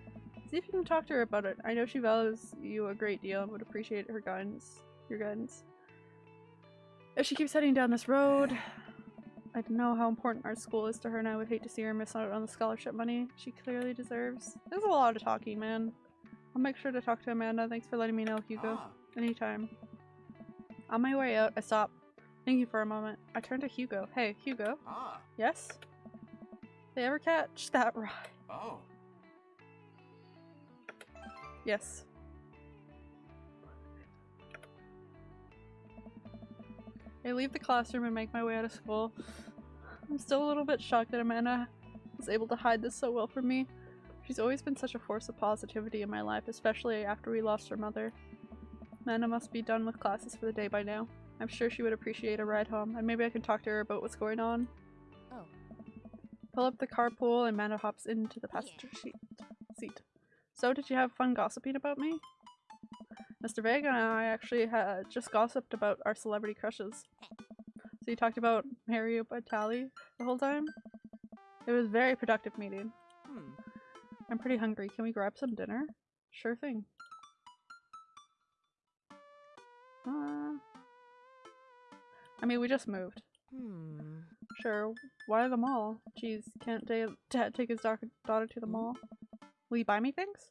See if you can talk to her about it. I know she values you a great deal and would appreciate her guidance. Your guidance. If she keeps heading down this road, I don't know how important our school is to her and I would hate to see her miss out on the scholarship money she clearly deserves. There's a lot of talking, man. I'll make sure to talk to Amanda. Thanks for letting me know, Hugo. Ah. Anytime. On my way out, I stop, thinking for a moment. I turn to Hugo. Hey, Hugo. Ah. Yes? They ever catch that ride? Oh. Yes. I leave the classroom and make my way out of school. I'm still a little bit shocked that Amanda was able to hide this so well from me. She's always been such a force of positivity in my life, especially after we lost her mother. Amanda must be done with classes for the day by now. I'm sure she would appreciate a ride home, and maybe I can talk to her about what's going on. Oh. Pull up the carpool, and Amanda hops into the passenger seat. seat. So, did you have fun gossiping about me? Mr. Vega and I actually had just gossiped about our celebrity crushes. So you talked about Mario Batali the whole time? It was a very productive meeting. Hmm. I'm pretty hungry. Can we grab some dinner? Sure thing. Uh, I mean, we just moved. Hmm. Sure. Why the mall? Jeez, can't dad take his daughter to the mall? Will you buy me things?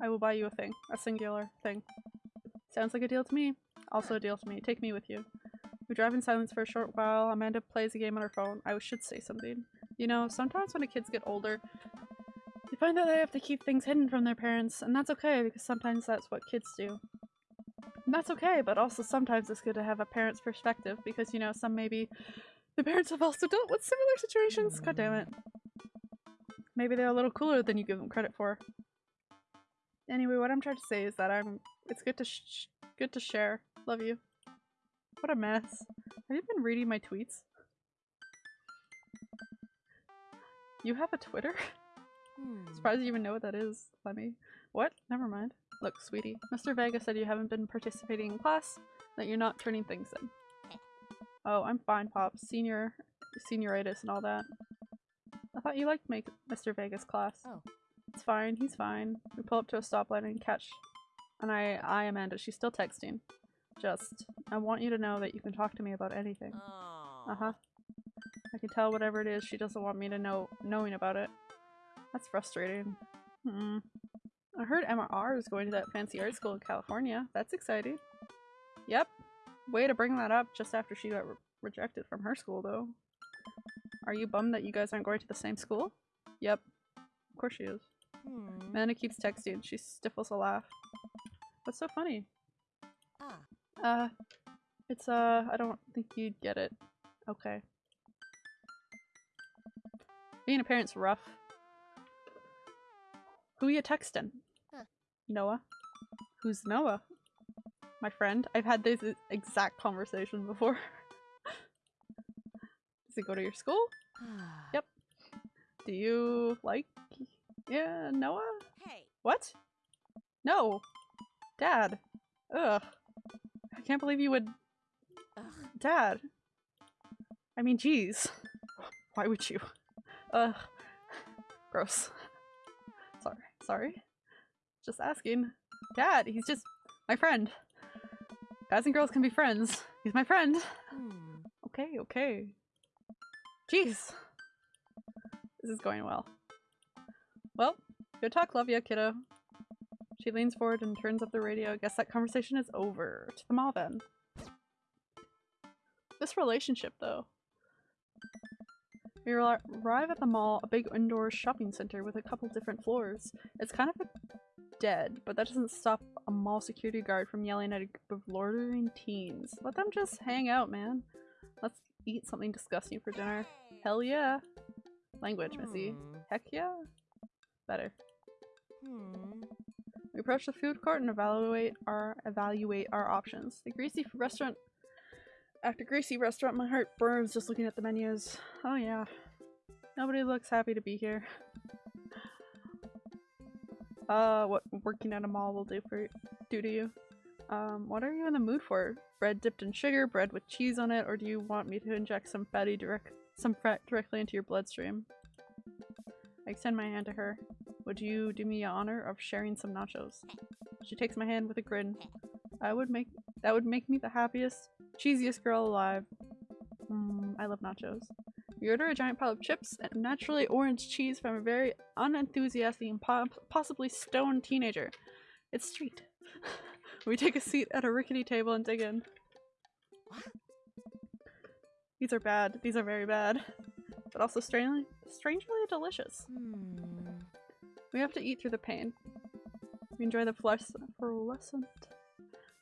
I will buy you a thing. A singular thing. Sounds like a deal to me. Also a deal to me. Take me with you. We drive in silence for a short while. Amanda plays a game on her phone. I should say something. You know, sometimes when the kids get older, they find that they have to keep things hidden from their parents, and that's okay because sometimes that's what kids do. And that's okay, but also sometimes it's good to have a parent's perspective because, you know, some maybe the parents have also dealt with similar situations. God damn it. Maybe they're a little cooler than you give them credit for. Anyway, what I'm trying to say is that I'm. It's good to sh- good to share. Love you. What a mess. Have you been reading my tweets? You have a Twitter? Hmm. Surprised you even know what that is, Lemmy. What? Never mind. Look, sweetie. Mr. Vega said you haven't been participating in class, that you're not turning things in. Oh, I'm fine, Pops. Senior, senioritis and all that. I thought you liked make Mr. Vega's class. Oh. It's fine. He's fine. We pull up to a stoplight and catch. And I, I, Amanda, she's still texting. Just, I want you to know that you can talk to me about anything. Oh. Uh huh. I can tell whatever it is she doesn't want me to know knowing about it. That's frustrating. Hmm. I heard MRR is going to that fancy art school in California. That's exciting. Yep. Way to bring that up just after she got re rejected from her school, though. Are you bummed that you guys aren't going to the same school? Yep. Of course she is. Hmm. Amanda keeps texting. She stifles a laugh. What's so funny? Ah. Uh, it's, uh, I don't think you'd get it. Okay. Being a parent's rough. Who you texting? Huh. Noah. Who's Noah? My friend. I've had this exact conversation before. Does he go to your school? Ah. Yep. Do you like yeah, Noah? Hey. What? No. Dad. Ugh. I can't believe you would Ugh. Dad. I mean, jeez. Why would you? Ugh. Gross. Sorry. Sorry. Just asking. Dad, he's just my friend. Guys and girls can be friends. He's my friend. Hmm. Okay, okay. Jeez. This is going well. Well, good talk, love ya, kiddo. She leans forward and turns up the radio. I Guess that conversation is over. To the mall then. This relationship, though. We arrive at the mall, a big indoor shopping center with a couple different floors. It's kind of dead, but that doesn't stop a mall security guard from yelling at a group of loitering teens. Let them just hang out, man. Let's eat something disgusting for dinner. Hell yeah. Language, Missy. Hmm. Heck yeah. Better. Hmm. We approach the food court and evaluate our evaluate our options. The greasy restaurant. After greasy restaurant, my heart burns just looking at the menus. Oh yeah, nobody looks happy to be here. Uh, what working at a mall will do for do to you? Um, what are you in the mood for? Bread dipped in sugar, bread with cheese on it, or do you want me to inject some fatty direct some fat directly into your bloodstream? I extend my hand to her. Would you do me the honor of sharing some nachos? She takes my hand with a grin. I would make that would make me the happiest, cheesiest girl alive. Mm, I love nachos. We order a giant pile of chips and naturally orange cheese from a very unenthusiastic and po- possibly stoned teenager. It's street. we take a seat at a rickety table and dig in. These are bad. These are very bad. But also strangely, strangely delicious. Hmm. We have to eat through the pain. We enjoy the fluorescent,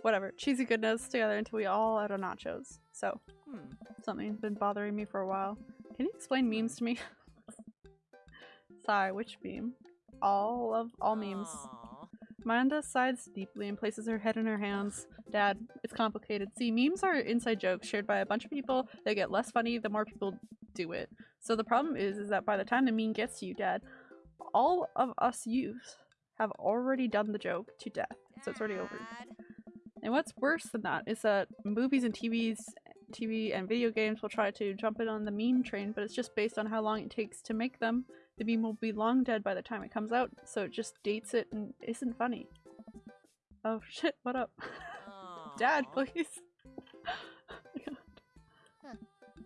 whatever, cheesy goodness together until we all out of nachos. So, Hmm. something's been bothering me for a while. Can you explain memes to me? Sigh, which meme? All of all memes. Aw. Amanda sighs deeply and places her head in her hands. Dad, it's complicated. See, memes are inside jokes shared by a bunch of people They get less funny the more people do it. So the problem is, is that by the time the meme gets to you, Dad, all of us youths have already done the joke to death. So it's already over. And what's worse than that is that movies and TVs, TV and video games will try to jump in on the meme train, but it's just based on how long it takes to make them. The meme will be long dead by the time it comes out, so it just dates it and isn't funny. Oh shit, what up? Dad, please.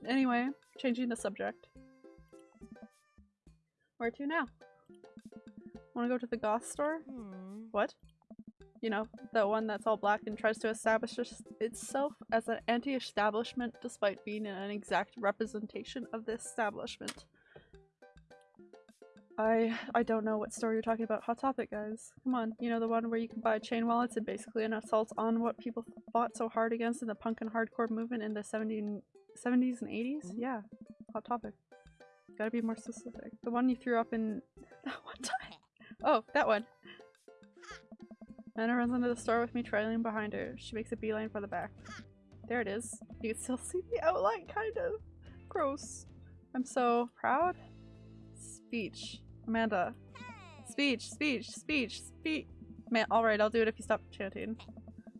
Anyway, changing the subject. Where to now? Wanna go to the goth store? Hmm. What? You know, the one that's all black and tries to establish itself as an anti-establishment despite being an exact representation of the establishment. I I don't know what store you're talking about. Hot topic, guys. Come on, you know the one where you can buy chain wallets and basically an assault on what people fought so hard against in the punk and hardcore movement in the 70, 70s and 80s? Mhm. Yeah, hot topic. Gotta be more specific. The one you threw up in that one time. Oh, that one. Anna runs into the store with me trailing behind her. She makes a beeline for the back. There it is. You can still see the outline, kind of. Gross. I'm so proud. Speech. Amanda. Speech, speech, speech, speech. Man, alright, I'll do it if you stop chanting.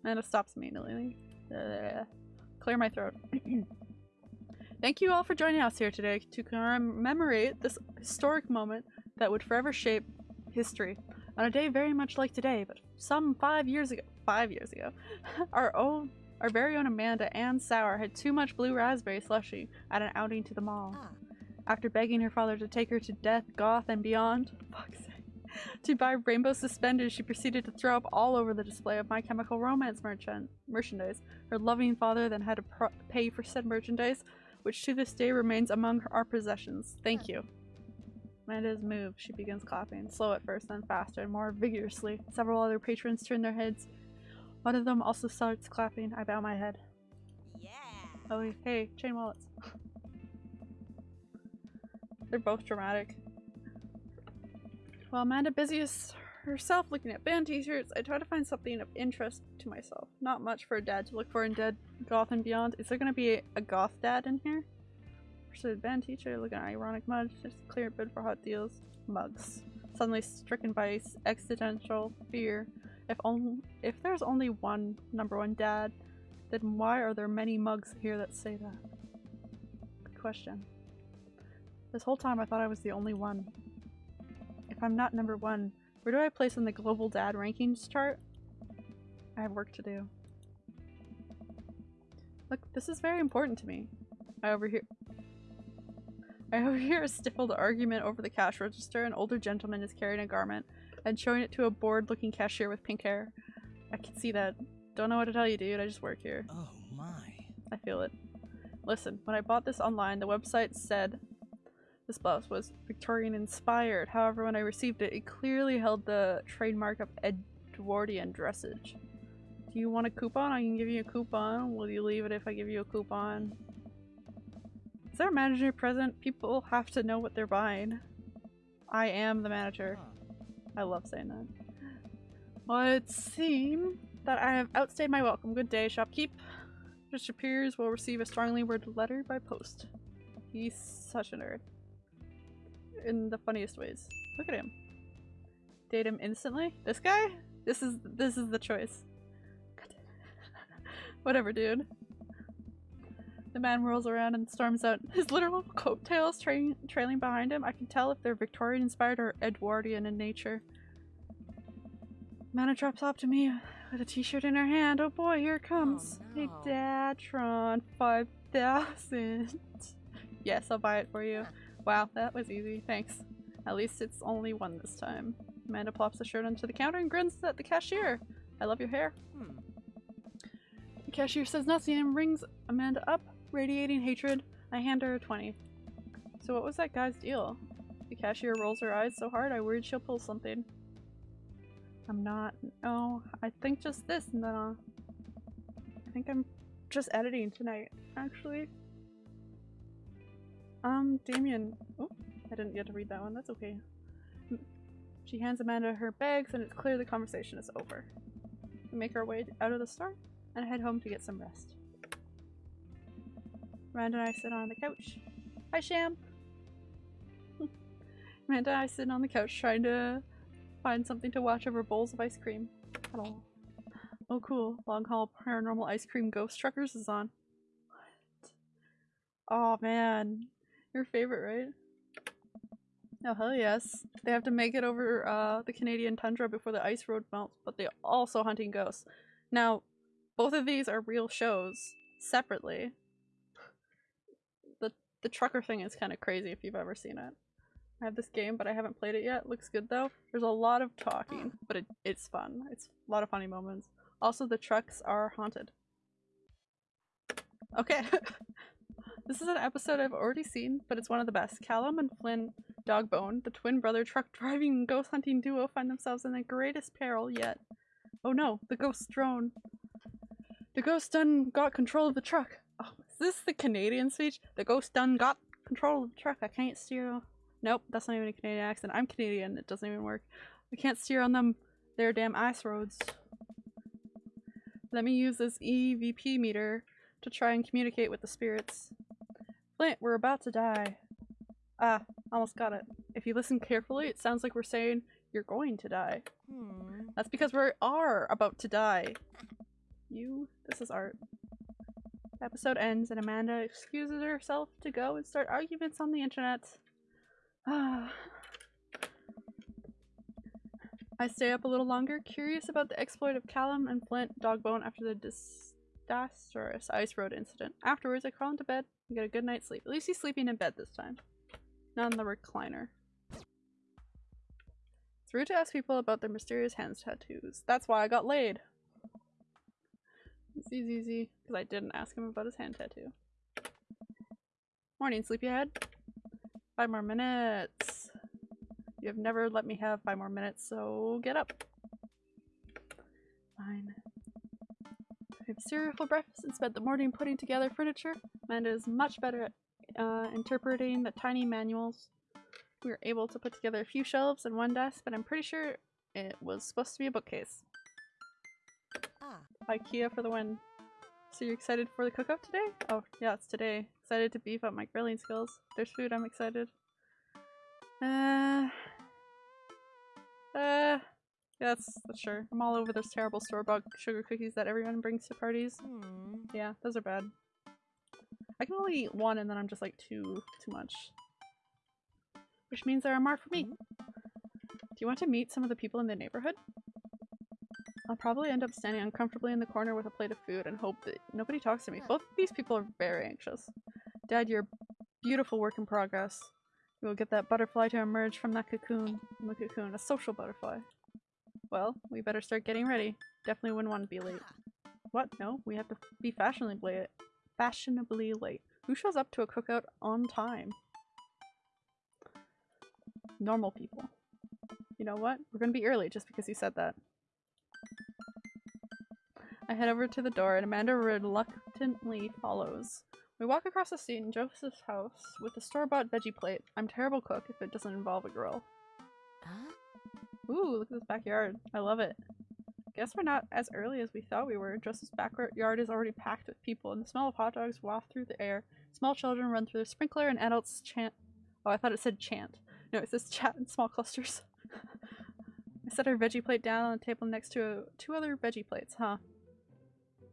Amanda stops immediately. Ugh. Clear my throat. Thank you all for joining us here today to commemorate this historic moment that would forever shape history. On a day very much like today, but some five years ago, five years ago, our own, our very own Amanda Ann Sauer had too much blue raspberry slushy at an outing to the mall. Ah. After begging her father to take her to death, goth, and beyond, fuck's sake, to buy rainbow suspenders, she proceeded to throw up all over the display of My Chemical Romance merchant merchandise. Her loving father then had to pro- pay for said merchandise, which to this day remains among our possessions. Thank you. Amanda's move. She begins clapping, slow at first, then faster and more vigorously. Several other patrons turn their heads. One of them also starts clapping. I bow my head. Yeah. Oh, hey, chain wallets. They're both dramatic. While Amanda busies herself looking at band t-shirts, I try to find something of interest to myself. Not much for a dad to look for in Dead, Goth, and Beyond. Is there gonna be a, a goth dad in here? Pursued band teacher, looking at ironic mud, just clear bid for hot deals. Mugs. Suddenly stricken by existential fear. If only if there's only one number one dad, then why are there many mugs here that say that? Good question. This whole time I thought I was the only one. If I'm not number one, where do I place in the global dad rankings chart? I have work to do. Look, this is very important to me. I overhear I overhear a stifled argument over the cash register. An older gentleman is carrying a garment and showing it to a bored-looking cashier with pink hair. I can see that. Don't know what to tell you, dude. I just work here. Oh my. I feel it. Listen, when I bought this online, the website said this blouse was Victorian inspired. However, when I received it, it clearly held the trademark of Edwardian dressage. Do you want a coupon? I can give you a coupon. Will you leave it if I give you a coupon? Is there a manager present? People have to know what they're buying. I am the manager. I love saying that. Well, it seems that I have outstayed my welcome. Good day, shopkeep. Mr. Piers will receive a strongly worded letter by post. He's such a nerd. In the funniest ways. Look at him. Date him instantly? This guy? This is this is the choice. Whatever, dude. The man whirls around and storms out, his literal coattails tra trailing behind him. I can tell if they're Victorian inspired or Edwardian in nature. Mana drops up to me with a t-shirt in her hand. Oh boy, here it comes. Hey no. Datron, 5000. yes, I'll buy it for you. Wow, that was easy. Thanks. At least it's only one this time. Amanda plops the shirt onto the counter and grins at the cashier. I love your hair. Hmm. The cashier says nothing and rings Amanda up, radiating hatred. I hand her a 20. So what was that guy's deal? The cashier rolls her eyes so hard I worried she'll pull something. I'm not. oh, I think just this and then uh, I think I'm just editing tonight, actually. Um, Damien. Oh, I didn't get to read that one. That's okay. She hands Amanda her bags and it's clear the conversation is over. We make our way out of the store and head home to get some rest. Amanda and I sit on the couch. Hi, Sham! Amanda and I sit on the couch trying to find something to watch over bowls of ice cream. Hello. Oh cool, Long Haul Paranormal Ice Cream Ghost Truckers is on. What? Oh man, your favorite, right? Oh hell yes. They have to make it over uh, the Canadian tundra before the ice road melts, but they're also hunting ghosts. Now, both of these are real shows, separately. The trucker thing is kind of crazy if you've ever seen it. I have this game, but I haven't played it yet. Looks good though. There's a lot of talking, but it, it's fun. It's a lot of funny moments. Also, the trucks are haunted. Okay. this is an episode I've already seen, but it's one of the best. Callum and Flynn Dogbone, the twin brother truck driving ghost hunting duo, find themselves in the greatest peril yet. Oh no, the ghost drone. The ghost done got control of the truck. Is this the Canadian speech? The ghost done got control of the truck. I can't steer. Nope, that's not even a Canadian accent. I'm Canadian. It doesn't even work. I can't steer on them. They're damn ice roads. Let me use this EVP meter to try and communicate with the spirits. Flint, we're about to die. Ah, almost got it. If you listen carefully, it sounds like we're saying you're going to die. Hmm. That's because we are about to die. You, this is art. Episode ends and Amanda excuses herself to go and start arguments on the internet. Ah. I stay up a little longer, curious about the exploit of Callum and Flint Dogbone after the disastrous ice road incident. Afterwards, I crawl into bed and get a good night's sleep. At least he's sleeping in bed this time, not in the recliner. It's rude to ask people about their mysterious hands tattoos. That's why I got laid. Easy, easy, because I didn't ask him about his hand tattoo. Morning, sleepyhead. Five more minutes. You have never let me have five more minutes, so get up. Fine. We have cereal for breakfast and spent the morning putting together furniture. Amanda is much better at uh, interpreting the tiny manuals. We were able to put together a few shelves and one desk, but I'm pretty sure it was supposed to be a bookcase. IKEA for the win. So you're excited for the cookout today? Oh, yeah, it's today. Excited to beef up my grilling skills. There's food, I'm excited. Uh... Uh... Yeah, that's, that's sure. I'm all over those terrible store-bought sugar cookies that everyone brings to parties. Hmm. Yeah, those are bad. I can only eat one and then I'm just like too too much. Which means there are more for me. Do you want to meet some of the people in the neighborhood? I'll probably end up standing uncomfortably in the corner with a plate of food and hope that nobody talks to me. Both of these people are very anxious. Dad, you're beautiful work in progress. You will get that butterfly to emerge from that cocoon. The cocoon, a social butterfly. Well, we better start getting ready. Definitely wouldn't want to be late. What? No, we have to be fashionably late. Fashionably late. Who shows up to a cookout on time? Normal people. You know what? We're gonna be early just because you said that. I head over to the door and Amanda reluctantly follows. We walk across the street in Joseph's house with a store-bought veggie plate. I'm terrible cook if it doesn't involve a grill. Huh? Ooh, look at this backyard. I love it. Guess we're not as early as we thought we were. Joseph's backyard is already packed with people, and the smell of hot dogs waft through the air. Small children run through the sprinkler, and adults chant. Oh, I thought it said chant. No, it says chat in small clusters. I set our veggie plate down on the table next to uh, two other veggie plates, huh?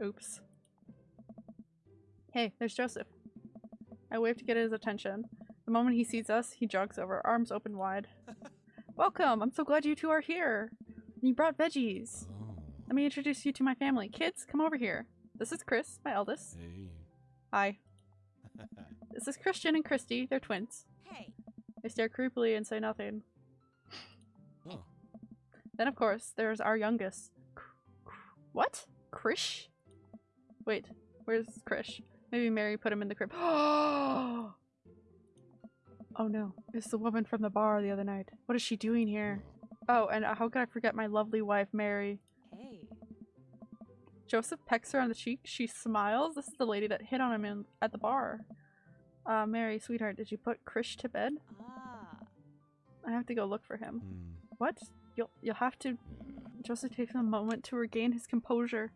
Oops. Hey, there's Joseph. I wave to get his attention. The moment he sees us, he jogs over, arms open wide. Welcome! I'm so glad you two are here! You brought veggies! Oh. Let me introduce you to my family. Kids, come over here. This is Chris, my eldest. Hey. Hi. This is Christian and Christy. They're twins. Hey. They stare creepily and say nothing. oh. Then, of course, there's our youngest. Cr- cr- What? Krish? Wait, where's Krish? Maybe Mary put him in the crib. oh no, it's the woman from the bar the other night. What is she doing here? Oh, and uh, how could I forget my lovely wife, Mary? Hey. Joseph pecks her on the cheek. She smiles. This is the lady that hit on him in, at the bar. Uh, Mary, sweetheart, did you put Krish to bed? Ah. I have to go look for him. Hmm. What? You'll you'll have to. Joseph takes a moment to regain his composure.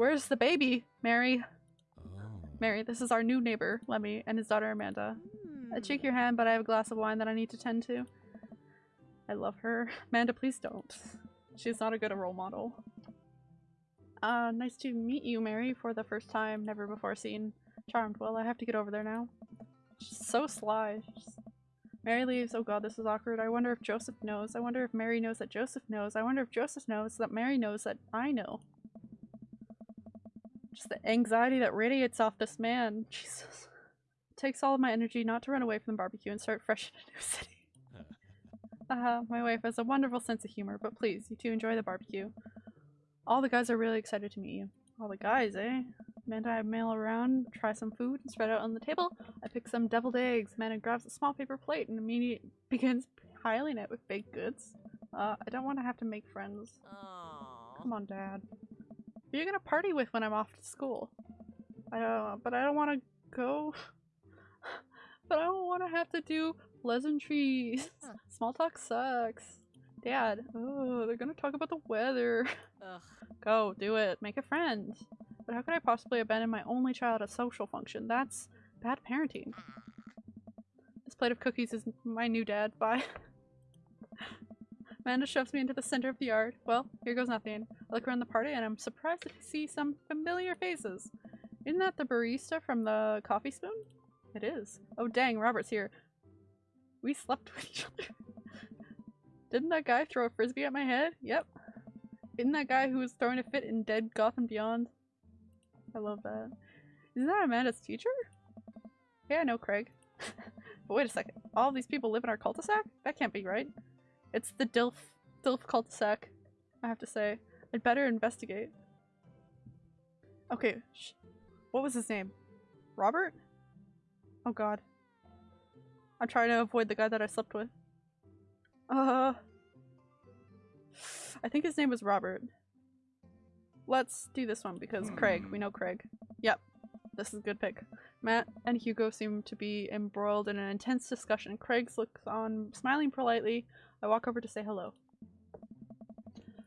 Where's the baby, Mary? Oh. Mary, this is our new neighbor, Lemmy, and his daughter Amanda. Hmm. I'd shake your hand, but I have a glass of wine that I need to tend to. I love her. Amanda, please don't. She's not a good role model. Uh, nice to meet you, Mary, for the first time, never before seen. Charmed. Well, I have to get over there now. She's so sly. She's- Mary leaves. Oh god, this is awkward. I wonder if Joseph knows. I wonder if Mary knows that Joseph knows. I wonder if Joseph knows that Mary knows that I know. Just the anxiety that radiates off this man. Jesus. It takes all of my energy not to run away from the barbecue and start fresh in a new city. Uh, my wife has a wonderful sense of humor, but please, you two enjoy the barbecue. All the guys are really excited to meet you. All the guys, eh? Amanda and I mail around, try some food, and spread out on the table. I pick some deviled eggs. Amanda grabs a small paper plate and immediately begins piling it with baked goods. Uh, I don't want to have to make friends. Aw. Come on, Dad. Who are you gonna party with when I'm off to school? I don't, but I don't want to go. but I don't want to have to do pleasantries. Huh. Hmm. Small talk sucks. Dad, oh, they're gonna talk about the weather. Ugh. Go, do it. Make a friend. But how could I possibly abandon my only child at a social function? That's bad parenting. Hmm. This plate of cookies is my new dad. Bye. Amanda shoves me into the center of the yard. Well, here goes nothing. I look around the party and I'm surprised to see some familiar faces. Isn't that the barista from the coffee spoon? It is. Oh dang, Robert's here. We slept with each other. Didn't that guy throw a frisbee at my head? Yep. Isn't that guy who was throwing a fit in Dead Goth and Beyond? I love that. Isn't that Amanda's teacher? Yeah, I know Craig. but wait a second. All these people live in our cul-de-sac? That can't be right. It's the Dilf Dilf cul-de-sac. I have to say. I'd better investigate. Okay, sh- what was his name? Robert? Oh god. I'm trying to avoid the guy that I slept with. Uh, I think his name was Robert. Let's do this one because Craig, we know Craig. Yep, this is a good pick. Mat and Hugo seem to be embroiled in an intense discussion. Craig looks on, smiling politely. I walk over to say hello.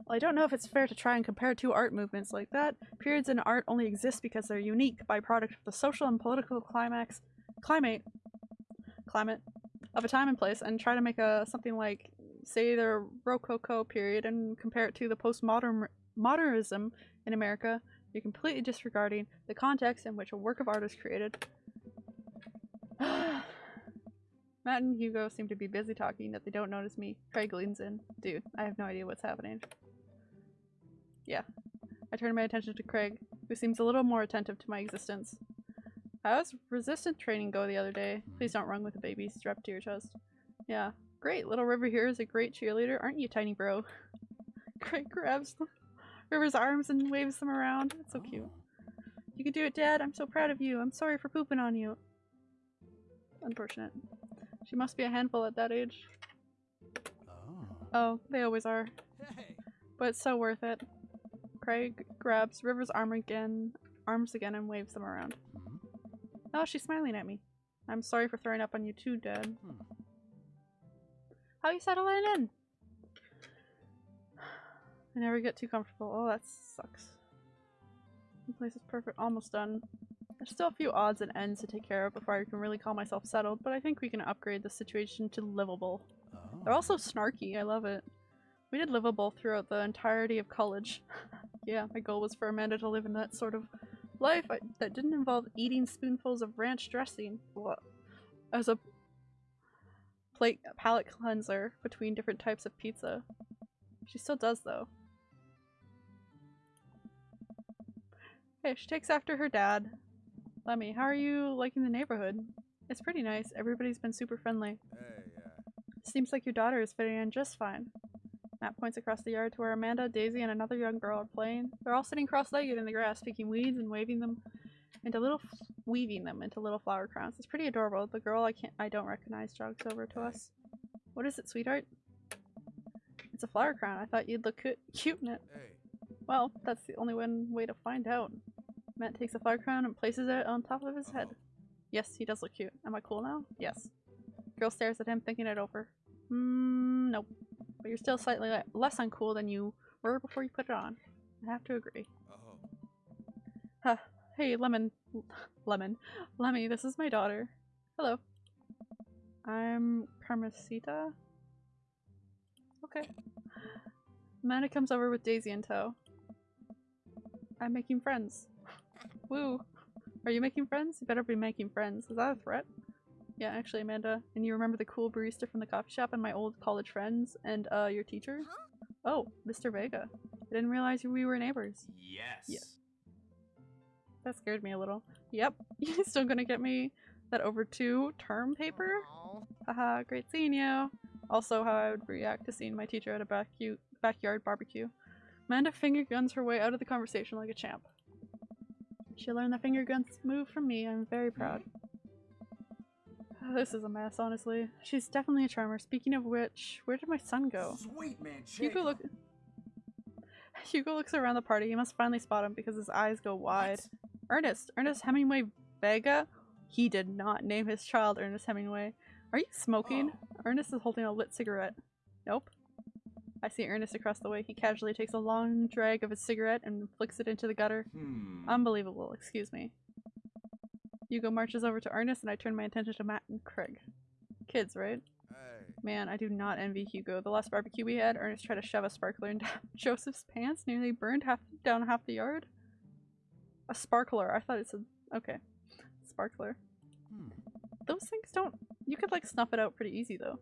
Well, I don't know if it's fair to try and compare two art movements like that. Periods in art only exist because they're unique byproduct of the social and political climax, climate, climate of a time and place, and try to make a something like, say, the Rococo period and compare it to the postmodern modernism in America. You're completely disregarding the context in which a work of art is created. Mat and Hugo seem to be busy talking, that they don't notice me. Craig leans in. Dude, I have no idea what's happening. Yeah. I turn my attention to Craig, who seems a little more attentive to my existence. How's resistant training go the other day? Please don't run with a baby strapped to your chest. Yeah. Great, little River here is a great cheerleader, aren't you, tiny bro? Craig grabs River's arms and waves them around. It's so cute. You can do it, Dad. I'm so proud of you. I'm sorry for pooping on you. Unfortunate. She must be a handful at that age. Oh. Oh, they always are. Hey. But it's so worth it. Craig grabs River's arm again, arms again and waves them around. Hmm. Oh, she's smiling at me. I'm sorry for throwing up on you too, Dad. Hmm. How you settling in? I never get too comfortable. Oh, that sucks. The place is perfect. Almost done. There's still a few odds and ends to take care of before I can really call myself settled, but I think we can upgrade the situation to livable. Oh. They're also oh. snarky. I love it. We did livable throughout the entirety of college. yeah, my goal was for Amanda to live in that sort of life I, that didn't involve eating spoonfuls of ranch dressing What? as a plate palate cleanser between different types of pizza. She still does though. Hey, she takes after her dad. Lemmy, how are you liking the neighborhood? It's pretty nice. Everybody's been super friendly. Hey, yeah. Seems like your daughter is fitting in just fine. Mat points across the yard to where Amanda, Daisy, and another young girl are playing. They're all sitting cross-legged in the grass, picking weeds and waving them into little, f- weaving them into little flower crowns. It's pretty adorable. The girl I can't, I don't recognize jogs over to us. What is it, sweetheart? It's a flower crown. I thought you'd look cu- cute in it. Hey. Well, that's the only one way to find out. Mat takes a flower crown and places it on top of his head. Yes, he does look cute. Am I cool now? Yes. Girl stares at him, thinking it over. Hmm, nope. But you're still slightly le- less uncool than you were before you put it on. I have to agree. Oh. Hey, Lemon. Lemon. Lemmy, this is my daughter. Hello. I'm Carmensita. Okay. Amanda comes over with Daisy in tow. I'm making friends. Woo. Are you making friends? You better be making friends. Is that a threat? Yeah, actually, Amanda. And you remember the cool barista from the coffee shop and my old college friends and uh your teacher? Huh? Oh, Mr. Vega. I didn't realize we were neighbors. Yes. Yeah. That scared me a little. Yep. You still gonna get me that over two term paper? Aw. Haha, great seeing you. Also, how I would react to seeing my teacher at a bacu- backyard barbecue. Amanda finger guns her way out of the conversation like a champ. She learned the finger guns move from me. I'm very proud. Oh, this is a mess, honestly. She's definitely a charmer. Speaking of which, where did my son go? Sweet man, Hugo look. Hugo looks around the party. He must finally spot him because his eyes go wide. Ernest, Ernest Hemingway Vega. He did not name his child Ernest Hemingway. Are you smoking? Oh. Ernest is holding a lit cigarette. Nope. I see Ernest across the way. He casually takes a long drag of his cigarette and flicks it into the gutter. Hmm. Unbelievable, excuse me. Hugo marches over to Ernest and I turn my attention to Mat and Craig. Kids, right? Hey. Man, I do not envy Hugo. The last barbecue we had, Ernest tried to shove a sparkler into Joseph's pants, nearly burned half down half the yard. A sparkler. I thought it said okay. Sparkler. Hmm. Those things don't you could like snuff it out pretty easy though.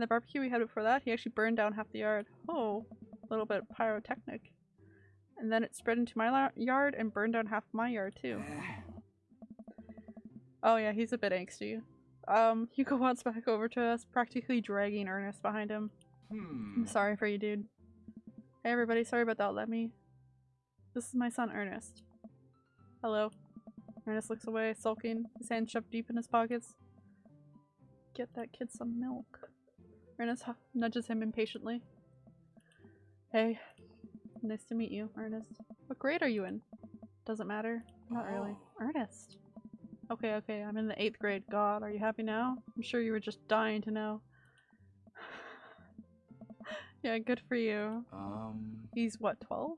The barbecue we had before that, he actually burned down half the yard. Oh, a little bit pyrotechnic. And then it spread into my yard and burned down half my yard too. Oh yeah, he's a bit angsty. Um, Hugo walks back over to us, practically dragging Ernest behind him. Hmm. I'm sorry for you, dude. Hey everybody, sorry about that, let me. This is my son, Ernest. Hello. Ernest looks away, sulking, his hands shoved deep in his pockets. Get that kid some milk. Ernest nudges him impatiently. Hey, nice to meet you, Ernest. What grade are you in? Doesn't matter. Not really. Oh. Ernest. Okay, okay, I'm in the eighth grade. God, are you happy now? I'm sure you were just dying to know. yeah, good for you. Um. He's what, 12?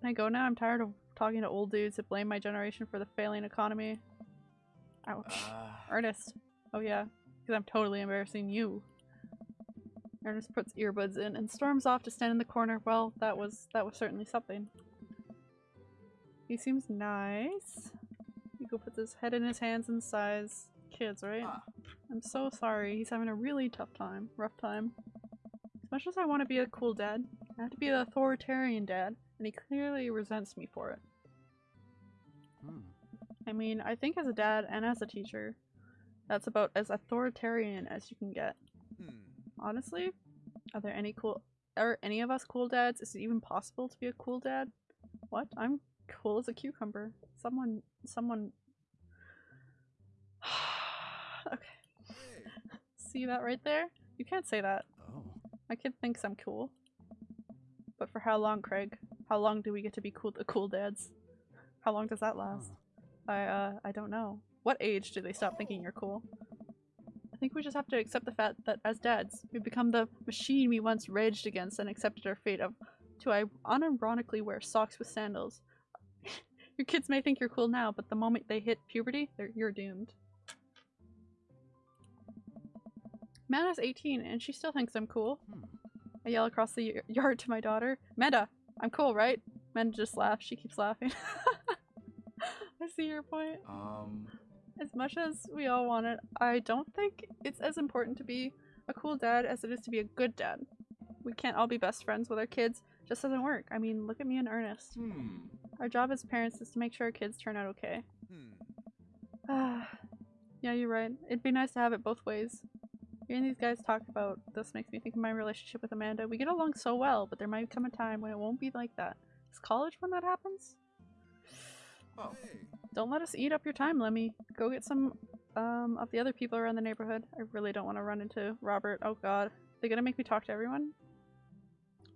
Can I go now? I'm tired of talking to old dudes that blame my generation for the failing economy. Ouch. Uh, Ernest. Oh yeah, because I'm totally embarrassing you. Ernest puts earbuds in and storms off to stand in the corner. Well, that was that was certainly something. He seems nice. Hugo puts his head in his hands and sighs. Kids, right? Ah. I'm so sorry. He's having a really tough time. Rough time. As much as I want to be a cool dad, I have to be the authoritarian dad, and he clearly resents me for it. hmm. I mean, I think as a dad and as a teacher, that's about as authoritarian as you can get. Hmm. Honestly, are there any cool are any of us cool dads? Is it even possible to be a cool dad? What? I'm cool as a cucumber. Someone someone Okay. See that right there? You can't say that. Oh. My kid thinks I'm cool. But for how long, Craig? How long do we get to be cool the cool dads? How long does that last? Huh. I uh I don't know. What age do they stop thinking you're cool? I think we just have to accept the fact that as dads, we've become the machine we once raged against and accepted our fate of to I unironically wear socks with sandals. your kids may think you're cool now, but the moment they hit puberty, they're, you're doomed. Mana's 18 and she still thinks I'm cool. Hmm. I yell across the yard to my daughter, Manda, I'm cool, right? Manda just laughs. She keeps laughing. I see your point. Um. As much as we all want it, I don't think it's as important to be a cool dad as it is to be a good dad. We can't all be best friends with our kids. Just doesn't work. I mean, look at me and Ernest. Hmm. Our job as parents is to make sure our kids turn out okay. Hmm. Ah, yeah, you're right. It'd be nice to have it both ways. Hearing these guys talk about this makes me think of my relationship with Amanda. We get along so well, but there might come a time when it won't be like that. Is college when that happens? Oh. Don't let us eat up your time, Lemmy. Go get some um, of the other people around the neighborhood. I really don't want to run into Robert. Oh god. They're gonna make me talk to everyone?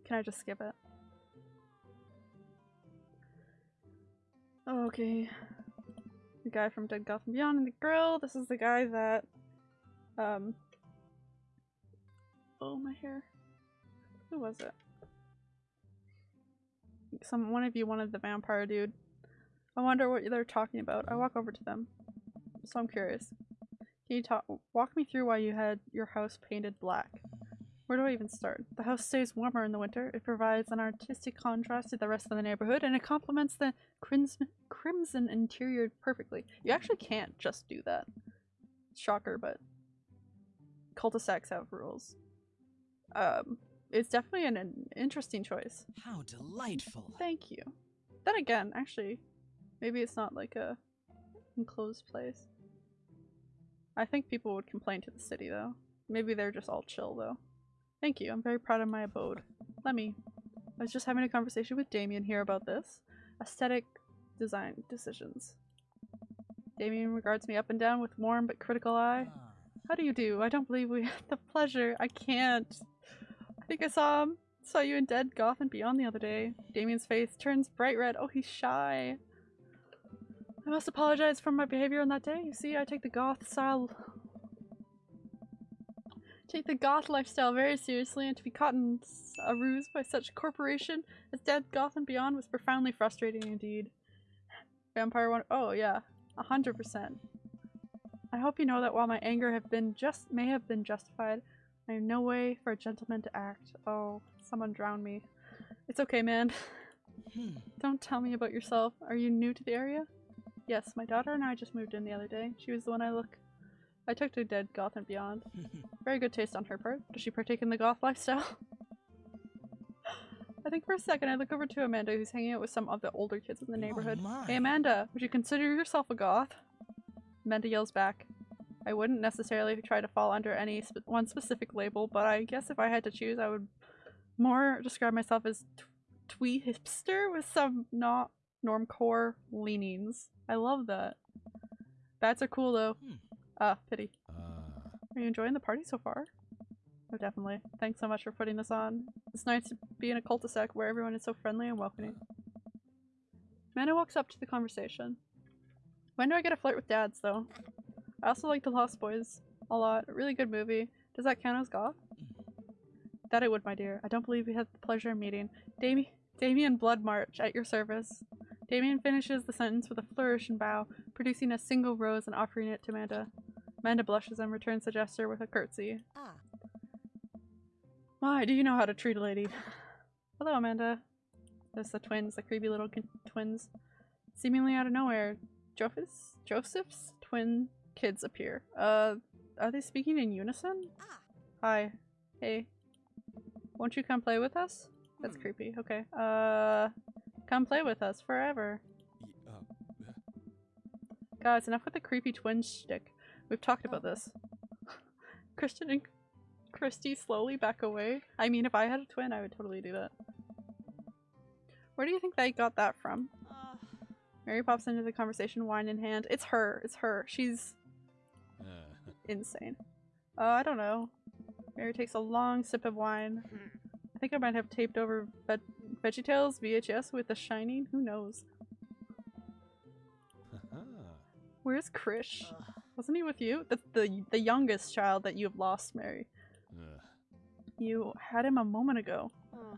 Can I just skip it? Okay. The guy from Dead Goth and Beyond and the Grill. This is the guy that um Oh my hair. Who was it? Some one of you wanted the vampire dude. I wonder what they're talking about. I walk over to them. So I'm curious. Can you talk walk me through why you had your house painted black? Where do I even start? The house stays warmer in the winter. It provides an artistic contrast to the rest of the neighborhood and it complements the crimson crimson interior perfectly. You actually can't just do that. Shocker, but cul-de-sacs have rules. Um, it's definitely an, an interesting choice. How delightful. Thank you. Then again, actually, maybe it's not like a enclosed place. I think people would complain to the city though. Maybe they're just all chill though. Thank you. I'm very proud of my abode. Let me. I was just having a conversation with Damien here about this. Aesthetic design decisions. Damien regards me up and down with warm but critical eye. How do you do? I don't believe we had the pleasure. I can't. I think I saw him. Saw you in Dead Goth and Beyond the other day. Damien's face turns bright red. Oh, he's shy. I must apologize for my behavior on that day. You see, I take the goth style take the goth lifestyle very seriously, and to be caught in a ruse by such a corporation as Dead Goth and Beyond was profoundly frustrating indeed. Vampire one oh yeah, a hundred percent. I hope you know that while my anger have been just may have been justified, I am no way for a gentleman to act. Oh, someone drown me. It's okay, man. hmm. Don't tell me about yourself. Are you new to the area? Yes, my daughter and I just moved in the other day. She was the one I look. I took to Dead Goth and Beyond. Very good taste on her part. Does she partake in the goth lifestyle? I think for a second I look over to Amanda who's hanging out with some of the older kids in the Oh neighborhood. my. Hey Amanda, would you consider yourself a goth? Amanda yells back. I wouldn't necessarily try to fall under any sp- one specific label, but I guess if I had to choose, I would more describe myself as twee hipster with some not normcore leanings. I love that. Bats are cool though. Hmm. Ah, pity. Uh. Are you enjoying the party so far? Oh, definitely. Thanks so much for putting this on. It's nice to be in a cul-de-sac where everyone is so friendly and welcoming. Amanda walks up to the conversation. When do I get a flirt with dads, though? I also like The Lost Boys a lot. A really good movie. Does that count as goth? That I would, my dear. I don't believe we had the pleasure of meeting. Dami- Damien Bloodmarch, at your service. Damien finishes the sentence with a flourish and bow, producing a single rose and offering it to Amanda. Amanda blushes and returns the gesture with a curtsy. Ah. My, do you know how to treat a lady? Hello, Amanda. There's the twins, the creepy little twins. Seemingly out of nowhere, Joseph's, Joseph's twin kids appear. Uh, are they speaking in unison? Ah. Hi. Hey. Won't you come play with us? That's Hmm. creepy. Okay. Uh, come play with us forever. Y- uh, Guys, enough with the creepy twin shtick. We've talked about this. Christian and Christy slowly back away. I mean, if I had a twin, I would totally do that. Where do you think they got that from? Uh, Mary pops into the conversation, wine in hand. It's her. It's her. She's uh, insane. Uh, I don't know. Mary takes a long sip of wine. I think I might have taped over Ve- VeggieTales VHS with The Shining. Who knows? Where's Krish? ugh. Wasn't he with you? The, the the youngest child that you have lost, Mary. uh, You had him a moment ago. Uh,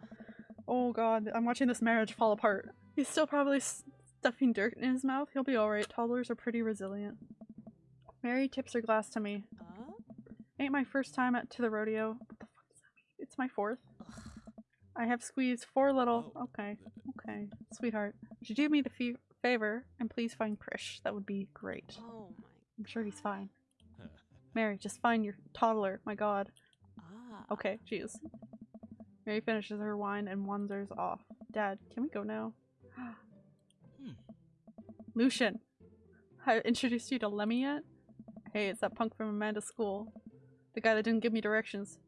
Oh god, I'm watching this marriage fall apart. He's still probably s- stuffing dirt in his mouth. He'll be alright. Toddlers are pretty resilient. Mary tips her glass to me. uh? Ain't my first time at to the rodeo. What the fuck does that mean? It's my fourth. I have squeezed four little. Oh. Okay, okay, sweetheart. Would you do me the fe- favor and please find Krish? That would be great. Oh my. I'm sure he's fine. Mary, just find your toddler. My god. Ah. Okay, jeez. Mary finishes her wine and wanders off. Dad, can we go now? Hmm. Lucien! I introduced you to Lemmy yet? Hey, it's that punk from Amanda's school. The guy that didn't give me directions.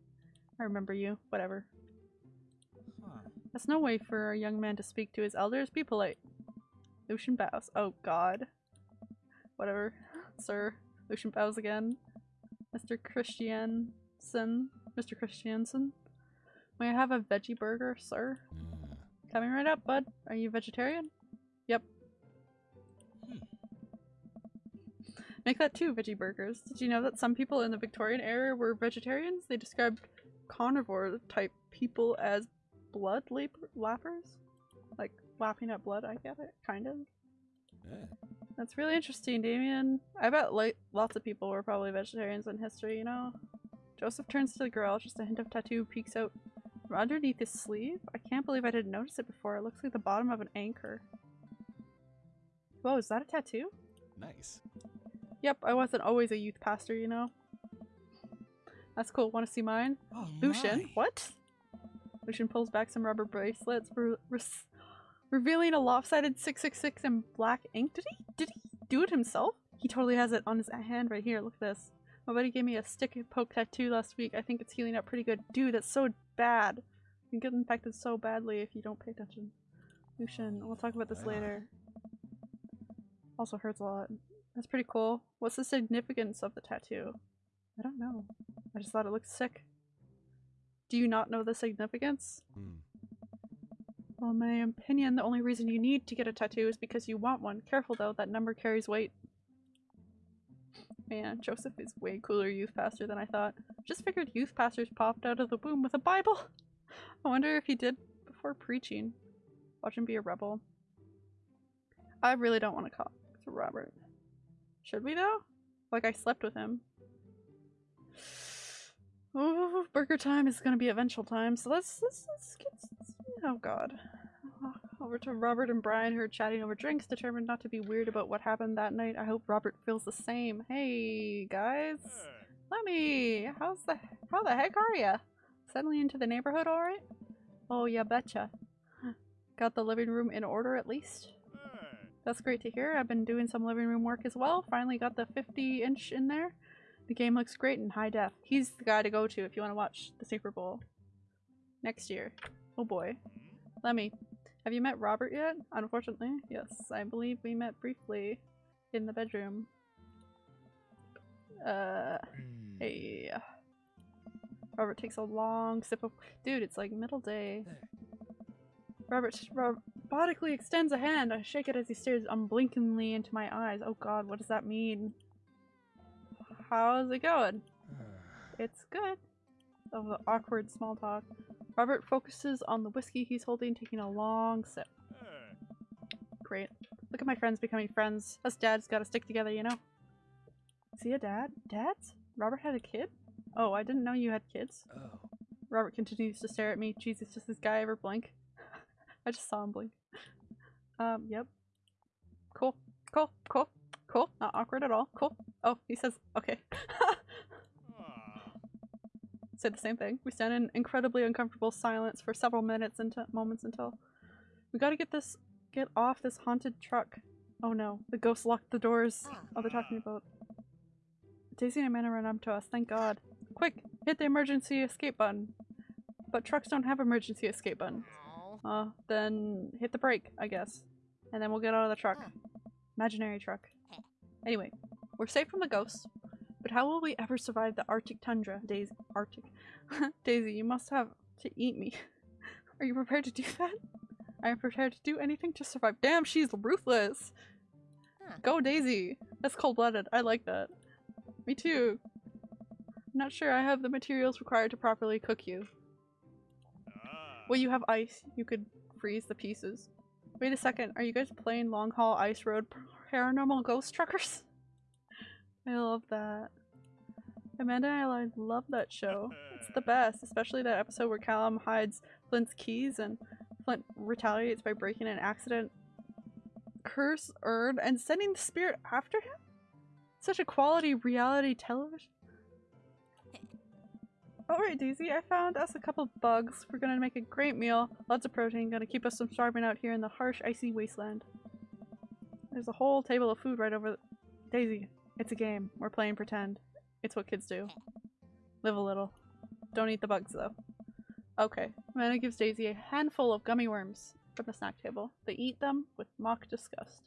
I remember you. Whatever. That's no way for a young man to speak to his elders. Be polite. Lucien bows. Oh god. Whatever. Sir. Lucien bows again. Mr. Christiansen. Mr. Christiansen. May I have a veggie burger, sir? uh, Coming right up, bud. Are you vegetarian? Yep. Hmm. Make that two veggie burgers. Did you know that some people in the Victorian era were vegetarians? They described carnivore type people as blood lap- lappers? Like lapping up blood, I get it, kind of. uh, That's really interesting, Damien. I bet like lots of people were probably vegetarians in history, you know? Joseph turns to the girl, just a hint of tattoo peeks out from underneath his sleeve. I can't believe I didn't notice it before. It looks like the bottom of an anchor. Whoa, is that a tattoo? nice. Yep, I wasn't always a youth pastor, you know? That's cool. Want to see mine? Oh, Lucien, my. what? Lucien pulls back some rubber bracelets, re- revealing a lopsided 666 in black ink. Did he? Did he do it himself? He totally has it on his hand right here. Look at this. My buddy gave me a stick poke tattoo last week. I think it's healing up pretty good. Dude, that's so bad. You can get infected so badly if you don't pay attention. Lucien, we'll talk about this later. Also hurts a lot. That's pretty cool. What's the significance of the tattoo? I don't know. I just thought it looked sick. Do you not know the significance? Hmm. Well, in my opinion, the only reason you need to get a tattoo is because you want one. Careful though, that number carries weight. Man, Joseph is way cooler youth pastor than I thought. Just figured youth pastors popped out of the womb with a Bible. I wonder if he did before preaching. Watch him be a rebel. I really don't want to talk to Robert. Should we though? Like I slept with him. Oh, burger time is gonna be eventual time, so let's let's, let's get. Oh god. Over to Robert and Brian, who are chatting over drinks, determined not to be weird about what happened that night. I hope Robert feels the same. Hey guys, Lemmy, how's the how the heck are ya? Settling into the neighborhood, all right? Oh yeah, betcha. Got the living room in order at least. That's great to hear. I've been doing some living room work as well. Finally got the 50 inch in there. The game looks great in high def. He's the guy to go to if you want to watch the Super Bowl next year. Oh boy. Lemmy, have you met Robert yet? Unfortunately, yes. I believe we met briefly in the bedroom. Uh, Hmm. hey. Robert takes a long sip of- Dude, it's like middle day. Robert robotically extends a hand. I shake it as he stares unblinkingly into my eyes. Oh god, what does that mean? How's it going? It's good. Of the awkward small talk. Robert focuses on the whiskey he's holding, taking a long sip. Great. Look at my friends becoming friends. Us dads gotta stick together, you know? See a dad? Dads? Robert had a kid? Oh, I didn't know you had kids. Oh. Robert continues to stare at me. Jesus, does this guy ever blink? I just saw him blink. Um, yep. Cool. Cool. Cool. Cool. Not awkward at all. Cool. Oh, he says, okay. Say the same thing. We stand in incredibly uncomfortable silence for several minutes into moments until we gotta get this get off this haunted truck. Oh no, the ghost locked the doors. Oh, they're talking about Daisy and Amanda run up to us, thank god. Quick, hit the emergency escape button. But trucks don't have emergency escape buttons. Uh, then hit the brake, I guess. And then we'll get out of the truck. Imaginary truck. Anyway, we're safe from the ghosts, but how will we ever survive the Arctic tundra? Daisy, Arctic. Daisy, you must have to eat me. Are you prepared to do that? I am prepared to do anything to survive. Damn, she's ruthless! Huh. Go Daisy! That's cold-blooded. I like that. Me too. I'm not sure I have the materials required to properly cook you. Ah. Well, you have ice. You could freeze the pieces. Wait a second. Are you guys playing Long Haul Ice Road Paranormal Ghost Truckers? I love that. Amanda and I love that show. It's the best, especially that episode where Callum hides Flint's keys and Flint retaliates by breaking an accident curse urn and sending the spirit after him? Such a quality reality television. Alright, Daisy, I found us a couple bugs. We're gonna make a great meal. Lots of protein, gonna keep us from starving out here in the harsh, icy wasteland. There's a whole table of food right over Daisy, it's a game. We're playing pretend. It's what kids do. Live a little. Don't eat the bugs, though. Okay. Amanda gives Daisy a handful of gummy worms from the snack table. They eat them with mock disgust.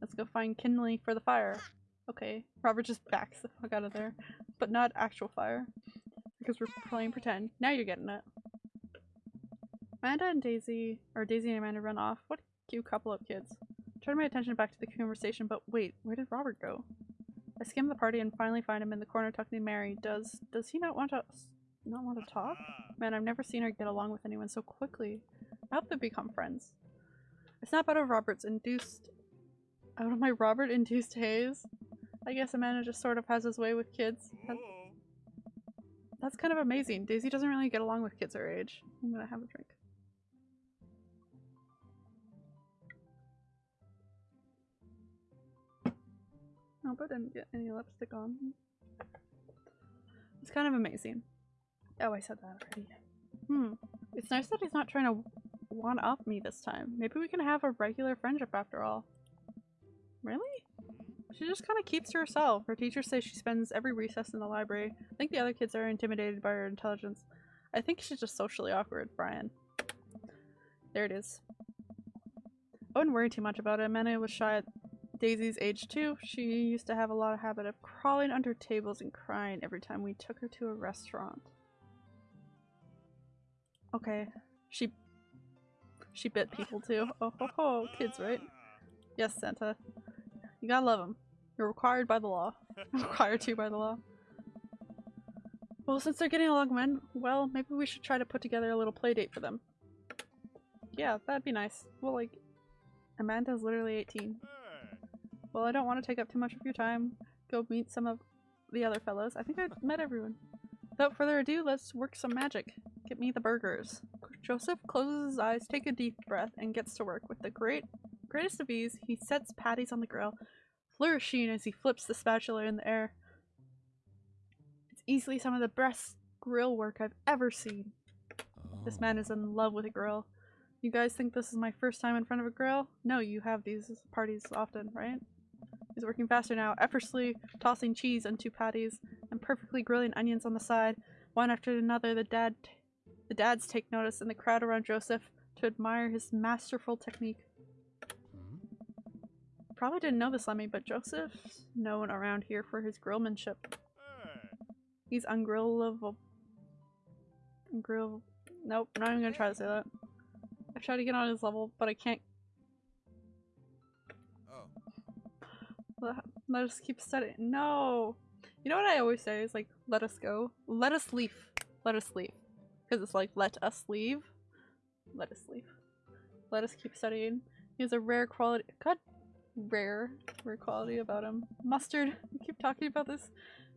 Let's go find kindling for the fire. Okay. Robert just backs the fuck out of there. But not actual fire because we're playing pretend. Now you're getting it. Amanda and Daisy, or Daisy and Amanda run off. What a cute couple of kids. Turn my attention back to the conversation, but wait, where did Robert go? I skim the party and finally find him in the corner talking to Mary. Does does he not want to not want to talk? Man, I've never seen her get along with anyone so quickly. I hope they become friends. I snap out of Robert's induced out of my Robert induced haze. I guess Amanda just sort of has his way with kids. Has- that's kind of amazing. Daisy doesn't really get along with kids her age. I'm gonna have a drink. Nope, I didn't get any lipstick on. It's kind of amazing. Oh, I said that already. Hmm. It's nice that he's not trying to one up me this time. Maybe we can have a regular friendship after all. Really? She just kind of keeps to herself. Her teachers say she spends every recess in the library. I think the other kids are intimidated by her intelligence. I think she's just socially awkward, Brian. There it is. I wouldn't worry too much about it. Amanda was shy at Daisy's age too. She used to have a lot of habit of crawling under tables and crying every time we took her to a restaurant. Okay. She she bit people too. Oh ho ho, kids, right? Yes, Santa. You gotta love them. You're required by the law. required to by the law. Well, since they're getting along men, well, maybe we should try to put together a little play date for them. Yeah, that'd be nice. Well, like, Amanda's literally 18. Well, I don't want to take up too much of your time. Go meet some of the other fellows. I think I've met everyone. Without further ado, let's work some magic. Get me the burgers. Joseph closes his eyes, takes a deep breath, and gets to work. With the great, greatest of ease, he sets patties on the grill, flourishing as he flips the spatula in the air. It's easily some of the best grill work I've ever seen. This man is in love with a grill. You guys think this is my first time in front of a grill? No, you have these parties often, right? He's working faster now, effortlessly tossing cheese onto patties and perfectly grilling onions on the side. One after another, the dad, the dads take notice, and the crowd around Joseph to admire his masterful technique. Hmm? Probably didn't know this, Lemmy, but Joseph's known around here for his grillmanship. He's ungrillable. grill. Nope, I'm not even gonna try to say that. I've tried to get on his level, but I can't. Let, us keep studying. No! You know what I always say is like, let us go. Let us leave. Let us leave. Because it's like, let us leave. Let us leave. Let us keep studying. He has a rare quality. God, rare, rare quality about him. Mustard. We keep talking about this.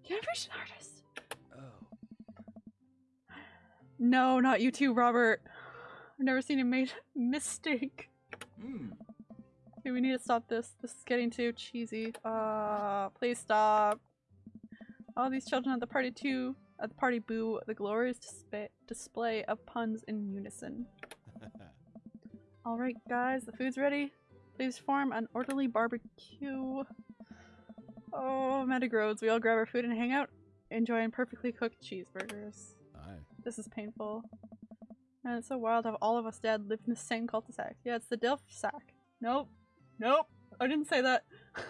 Animation artist. Oh. No, not you too, Robert. I've never seen him made a mistake. Hmm. Okay, we need to stop this. This is getting too cheesy. Uh, please stop. All these children at the party too. At the party boo the glorious dispa- display of puns in unison. Alright guys, the food's ready. Please form an orderly barbecue. Oh, Metagrodes, we all grab our food and hang out, enjoying perfectly cooked cheeseburgers. Aye. This is painful. And it's so wild how all of us dead live in the same cul-de-sac. Yeah, it's the Delph sack. Nope. Nope. I didn't say that. Hey.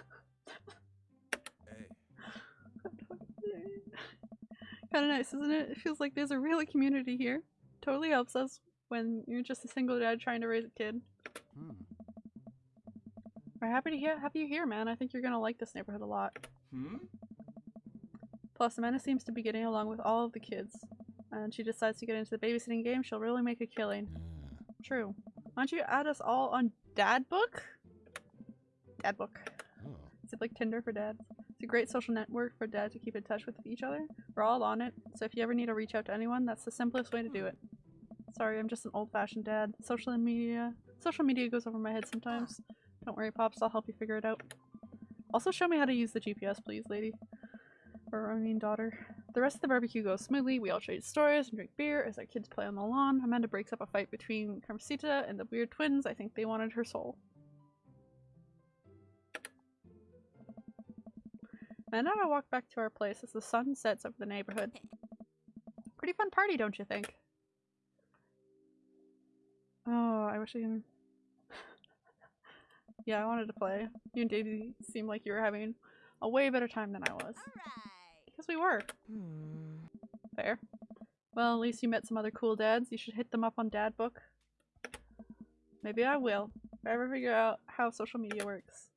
Kinda nice, isn't it? It feels like there's a real community here. Totally helps us when you're just a single dad trying to raise a kid. Hmm. We're happy to hear have you here, man. I think you're gonna like this neighborhood a lot. Hmm? Plus, Amanda seems to be getting along with all of the kids. And she decides to get into the babysitting game, she'll really make a killing. True. Why don't you add us all on Dad Book? Dad Book. Oh. Is it like Tinder for dads? It's a great social network for dads to keep in touch with each other. We're all on it, so if you ever need to reach out to anyone, that's the simplest way to do it. Sorry, I'm just an old-fashioned dad. Social media, social media goes over my head sometimes. Don't worry, pops. I'll help you figure it out. Also, show me how to use the GPS, please, lady. Or I mean, daughter. The rest of the barbecue goes smoothly. We all trade stories and drink beer as our kids play on the lawn. Amanda breaks up a fight between Carmensita and the weird twins. I think they wanted her soul. Amanda and I walk back to our place as the sun sets over the neighborhood. Pretty fun party, don't you think? Oh, I wish I can. yeah, I wanted to play. You and Daisy seemed like you were having a way better time than I was. Alright. Because we were. Hmm. Fair. Well, at least you met some other cool dads. You should hit them up on Dad Book. Maybe I will. If I ever figure out how social media works.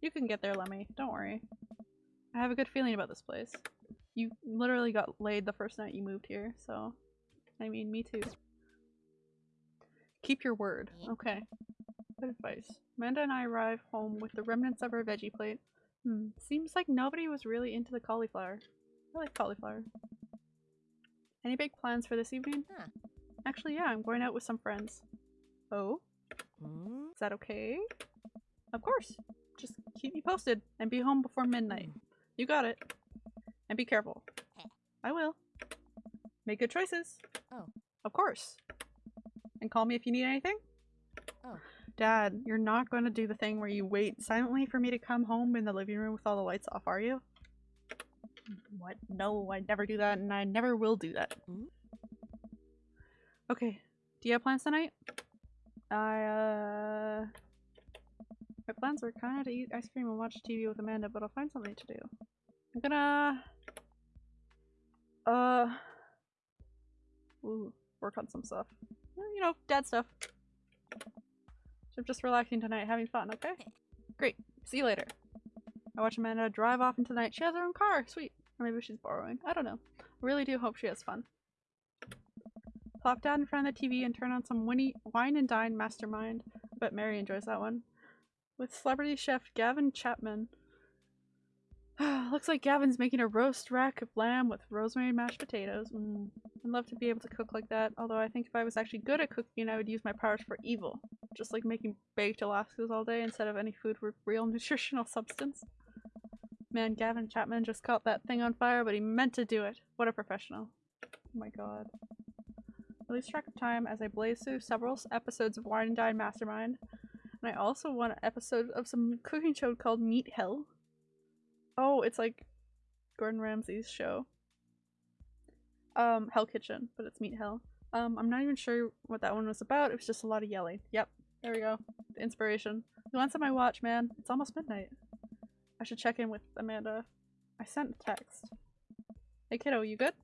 You can get there, Lemmy. Don't worry. I have a good feeling about this place. You literally got laid the first night you moved here, so... I mean, me too. Keep your word. Okay. Good advice. Amanda and I arrive home with the remnants of our veggie plate. Hmm. Seems like nobody was really into the cauliflower. I like cauliflower. Any big plans for this evening? Huh. Actually, yeah, I'm going out with some friends. Oh? Hmm. Is that okay? Of course. Just keep me posted and be home before midnight. You got it. And be careful. I will. Make good choices. Oh. Of course. And call me if you need anything. Oh. Dad, you're not going to do the thing where you wait silently for me to come home in the living room with all the lights off, are you? What? No, I never do that, and I never will do that. Mm. Okay. Do you have plans tonight? I, uh... My plans were kind of to eat ice cream and watch TV with Amanda, but I'll find something to do. I'm gonna... Uh... Ooh, work on some stuff. You know, dad stuff. I'm just relaxing tonight, having fun, okay? Great. See you later. I watch Amanda drive off into the night. She has her own car. Sweet. Or maybe she's borrowing. I don't know. I really do hope she has fun. Plop down in front of the TV and turn on some winnie, wine and dine mastermind. But Mary enjoys that one. With celebrity chef Gavin Chapman. Looks like Gavin's making a roast rack of lamb with rosemary mashed potatoes. Mm. I'd love to be able to cook like that, although I think if I was actually good at cooking, I would use my powers for evil. Just like making baked Alaskas all day instead of any food with real nutritional substance. Man, Gavin Chapman just caught that thing on fire, but he meant to do it. What a professional. Oh my god. I lose track of time as I blaze through several episodes of Wine and Dine Mastermind. I also want an episode of some cooking show called Meat Hell. Oh, it's like Gordon Ramsay's show. Um, Hell Kitchen, but it's Meat Hell. Um, I'm not even sure what that one was about. It was just a lot of yelling. Yep, there we go. Inspiration. You some I watch, man? It's almost midnight. I should check in with Amanda. I sent a text. Hey kiddo, you good?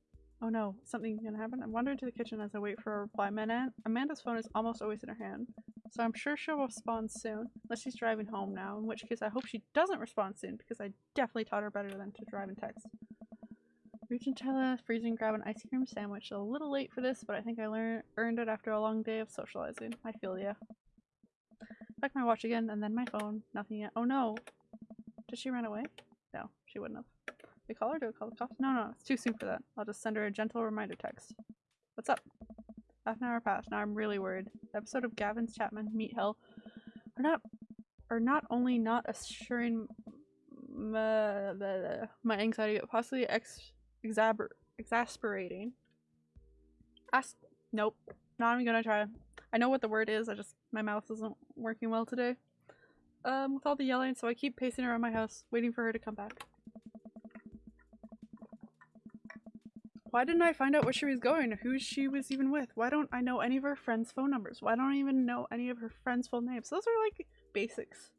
Oh no, something's gonna happen. I wander into the kitchen as I wait for a reply. Man, Amanda's phone is almost always in her hand, so I'm sure she'll respond soon, unless she's driving home now, in which case I hope she doesn't respond soon, because I definitely taught her better than to drive and text. Reach freezer and grab an ice cream sandwich. A little late for this, but I think I learned earned it after a long day of socializing. I feel ya. Check my watch again, and then my phone. Nothing yet. Oh no! Did she run away? No, she wouldn't have. We call her? Do we call the cops? No, no, it's too soon for that. I'll just send her a gentle reminder text. What's up? Half an hour passed. Now I'm really worried. The episode of Gavin's Chapman Meat Hell are not are not only not assuring my, my anxiety, but possibly ex exasperating. As nope, not even gonna try. I know what the word is. I just my mouth isn't working well today. Um, with all the yelling, so I keep pacing around my house, waiting for her to come back. Why didn't I find out where she was going, who she was even with? Why don't I know any of her friends' phone numbers? Why don't I even know any of her friends' full names? Those are like basics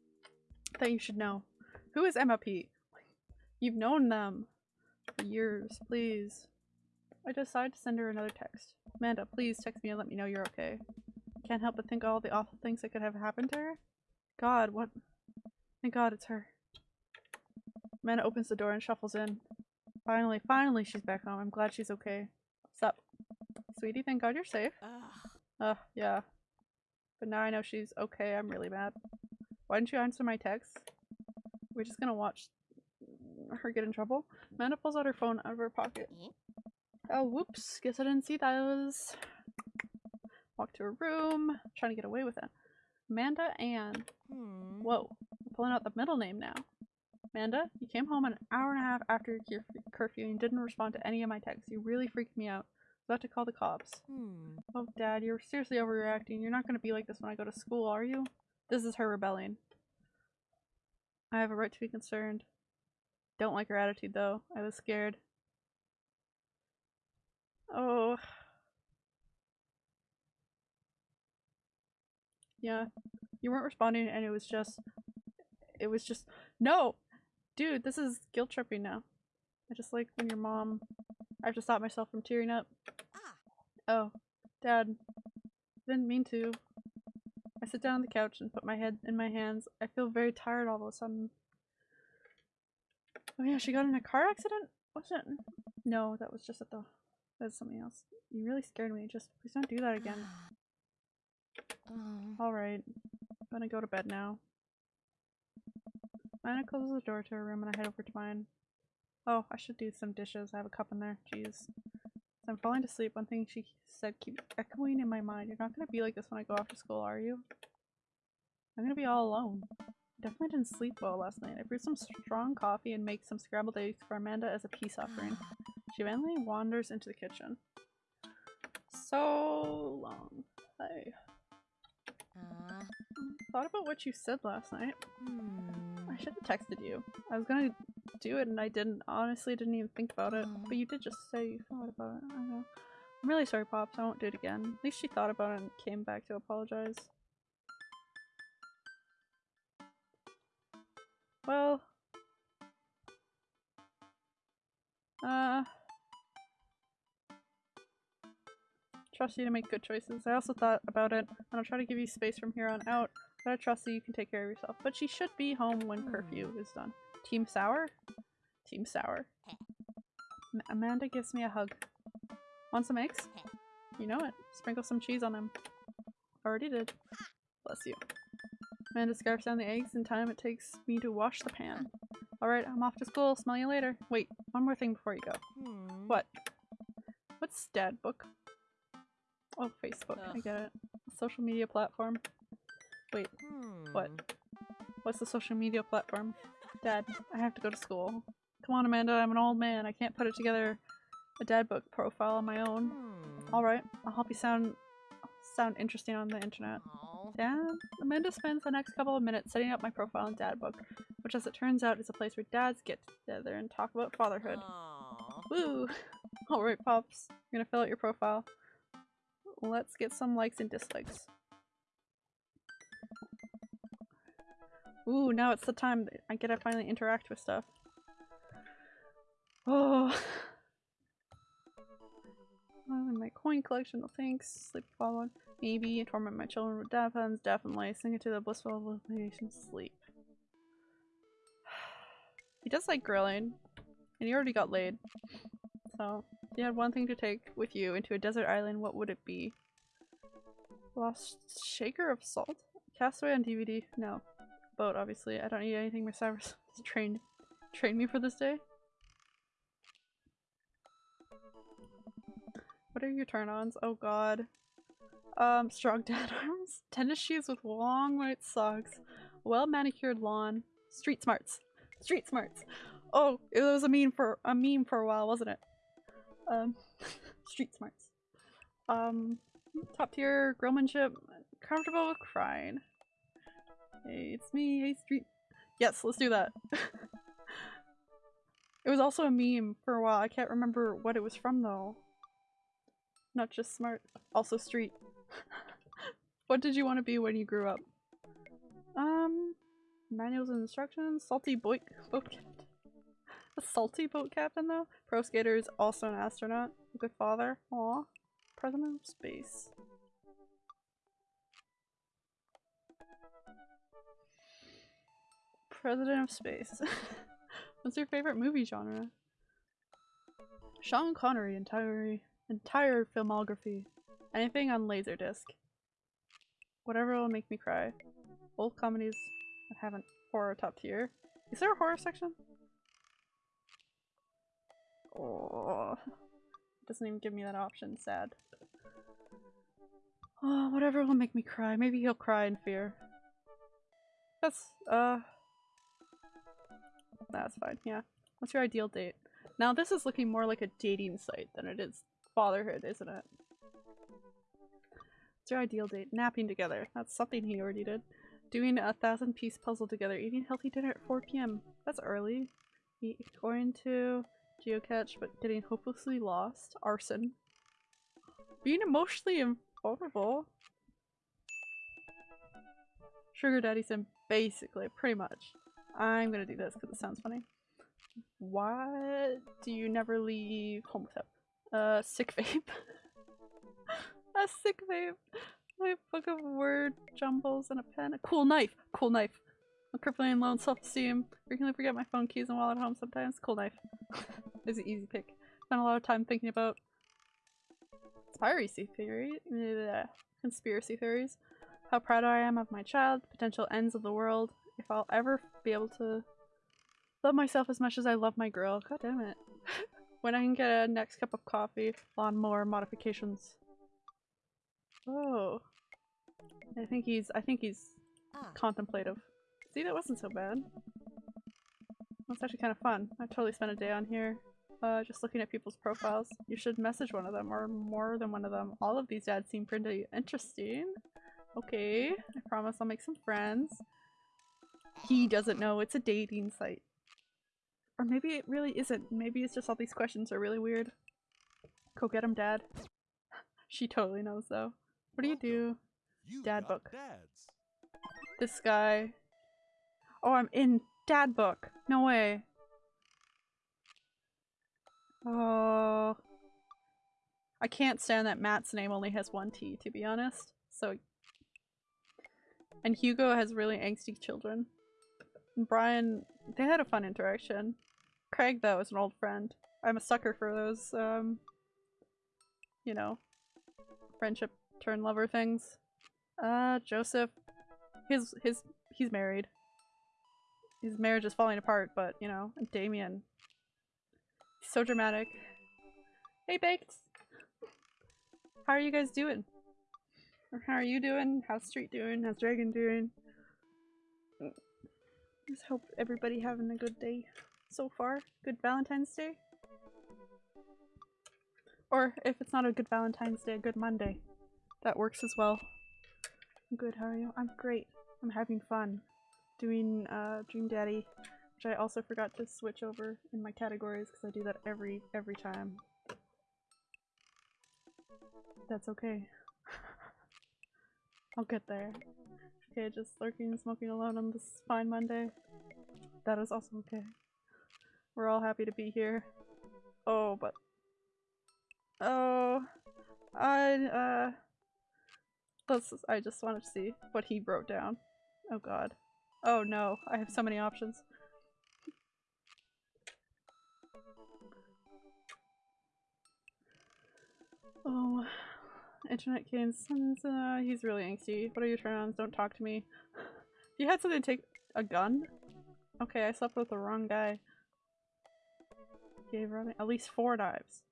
that you should know. Who is Emma P? You've known them for years, please. I decide to send her another text. Amanda, please text me and let me know you're okay. Can't help but think all the awful things that could have happened to her. God, what? Thank God it's her. Amanda opens the door and shuffles in. Finally, finally she's back home. I'm glad she's okay. What's up? Sweetie, thank God you're safe. Ugh. Uh, yeah. But now I know she's okay. I'm really mad. Why didn't you answer my text? We're just gonna watch her get in trouble. Amanda pulls out her phone out of her pocket. Oh, whoops. Guess I didn't see those. Walk to her room. Trying to get away with it. Amanda Ann. Hmm. Whoa. I'm pulling out the middle name now. Amanda, you came home an hour and a half after your curfew and didn't respond to any of my texts. You really freaked me out. I was about to call the cops. Hmm. Oh, Dad, you're seriously overreacting. You're not going to be like this when I go to school, are you? This is her rebelling. I have a right to be concerned. Don't like her attitude, though. I was scared. Oh. Yeah. You weren't responding, and it was just. It was just. No! Dude, this is guilt tripping now. I just like when your mom. I have to stop myself from tearing up. Oh, Dad. Didn't mean to. I sit down on the couch and put my head in my hands. I feel very tired all of a sudden. Oh yeah, she got in a car accident? Was it? No, that was just at the. That's something else. You really scared me. Just please don't do that again. Mm. Oh. Alright. I'm gonna go to bed now. Anna closes the door to her room and I head over to mine. Oh, I should do some dishes. I have a cup in there. Jeez. As I'm falling to sleep, one thing she said keeps echoing in my mind. You're not gonna be like this when I go off to school, are you? I'm gonna be all alone. I definitely didn't sleep well last night. I brewed some strong coffee and make some scrambled eggs for Amanda as a peace offering. She eventually wanders into the kitchen. So long. I Uh, thought about what you said last night. hmm. I should have texted you. I was gonna do it and I didn't. Honestly, didn't even think about it. But you did just say you thought about it. I know. I'm really sorry, Pops. I won't do it again. At least she thought about it and came back to apologize. Well. Uh. Trust you to make good choices. I also thought about it, and I'll try to give you space from here on out. I trust that you can take care of yourself. But she should be home when curfew is done. Team Sour? Team Sour. M- Amanda gives me a hug. Want some eggs? You know it. Sprinkle some cheese on them. Already did. Bless you. Amanda scarfs down the eggs in time it takes me to wash the pan. Alright, I'm off to school. Smell you later. Wait, one more thing before you go. Hmm. What? What's Dad Book? Oh, Facebook. I get it. Social media platform. Wait, Hmm. what? What's the social media platform? Dad, I have to go to school. Come on, Amanda, I'm an old man. I can't put it together a dad book profile on my own. Hmm. Alright, I'll help you sound sound interesting on the internet. Dad, Amanda spends the next couple of minutes setting up my profile in Dad Book, which as it turns out is a place where dads get together and talk about fatherhood. Aw. Woo! Alright, Pops. You're gonna fill out your profile. Let's get some likes and dislikes. Ooh, now it's the time I get to finally interact with stuff. Oh. My coin collection, no thanks. Sleep following. Maybe. Torment my children with dad puns, definitely. Sing it to the blissful realization, sleep. he does like grilling. And he already got laid. So, if you had one thing to take with you into a desert island, what would it be? Lost shaker of salt? Castaway on DVD? No. Boat, obviously. I don't need anything. My Cyrus trained trained me for this day. What are your turn-ons? Oh god. Um, strong dad arms, tennis shoes with long white socks, well-manicured lawn, street smarts. Street smarts. Oh, it was a meme for a meme for a while, wasn't it? Um, street smarts. Um, top tier grillmanship, comfortable with crying. Hey, it's me, hey street. Yes, let's do that. it was also a meme for a while. I can't remember what it was from though. Not just smart, also street. what did you want to be when you grew up? Um, manuals and instructions, salty boy boat captain. A salty boat captain though? Pro skater is also an astronaut. Good father. Aw. President of space. President of space. What's your favorite movie genre? Sean Connery entire entire filmography. Anything on Laserdisc. Whatever will make me cry. Old comedies that haven't horror top tier. Is there a horror section? Oh, doesn't even give me that option. Sad. Oh, whatever will make me cry. Maybe he'll cry in fear. That's uh. That's fine. Yeah. What's your ideal date? Now this is looking more like a dating site than it is fatherhood, isn't it? What's your ideal date? Napping together. That's something he already did. Doing a thousand piece puzzle together. Eating healthy dinner at 4 p.m. That's early. Going to geocache but getting hopelessly lost. Arson. Being emotionally vulnerable. Sugar Daddy Sim. Basically, pretty much. I'm gonna do this because it sounds funny. Why do you never leave home without uh, sick vape. a sick vape. My book of word jumbles and a pen. A cool knife. Cool knife. I'm crippling low self-esteem. Frequently forget my phone keys and wallet at home sometimes. Cool knife. is an easy pick. Spent a lot of time thinking about conspiracy theory, bleh, conspiracy theories. How proud I am of my child. Potential ends of the world. If I'll ever be able to love myself as much as I love my girl. God damn it. when I can get a next cup of coffee, lawnmower modifications. Oh. I think he's I think he's Ah. contemplative. See, that wasn't so bad. That's actually kind of fun. I totally spent a day on here, uh, just looking at people's profiles. You should message one of them, or more than one of them. All of these ads seem pretty interesting. Okay, I promise I'll make some friends. He doesn't know it's a dating site. Or maybe it really isn't. Maybe it's just all these questions are really weird. Go get him, dad. she totally knows though. What do you do? You Dad book. Dads. This guy. Oh, I'm in dad book. No way. Oh. I can't stand that Mat's name only has one T, to be honest. So. And Hugo has really angsty children. Brian, they had a fun interaction. Craig, though, is an old friend. I'm a sucker for those, um, you know, friendship turn lover things. Uh, Joseph, his, his, he's married. His marriage is falling apart, but, you know, Damien. He's so dramatic. Hey, Baked! How are you guys doing? How are you doing? How's Street doing? How's Dragon doing? Just hope everybody having a good day so far. Good Valentine's Day. Or if it's not a good Valentine's Day, a good Monday. That works as well. I'm good, how are you? I'm great. I'm having fun. Doing uh, Dream Daddy, which I also forgot to switch over in my categories because I do that every every time. That's okay. I'll get there. Okay, just lurking and smoking alone on this fine Monday. That is also okay. We're all happy to be here. Oh, but... Oh... I uh let's I just wanted to see what he wrote down. Oh god. Oh no, I have so many options. Oh, internet games. Uh, he's really angsty. What are your turn-ons? Don't talk to me. You had something to take a gun? Okay, I slept with the wrong guy. Gave running at least four knives.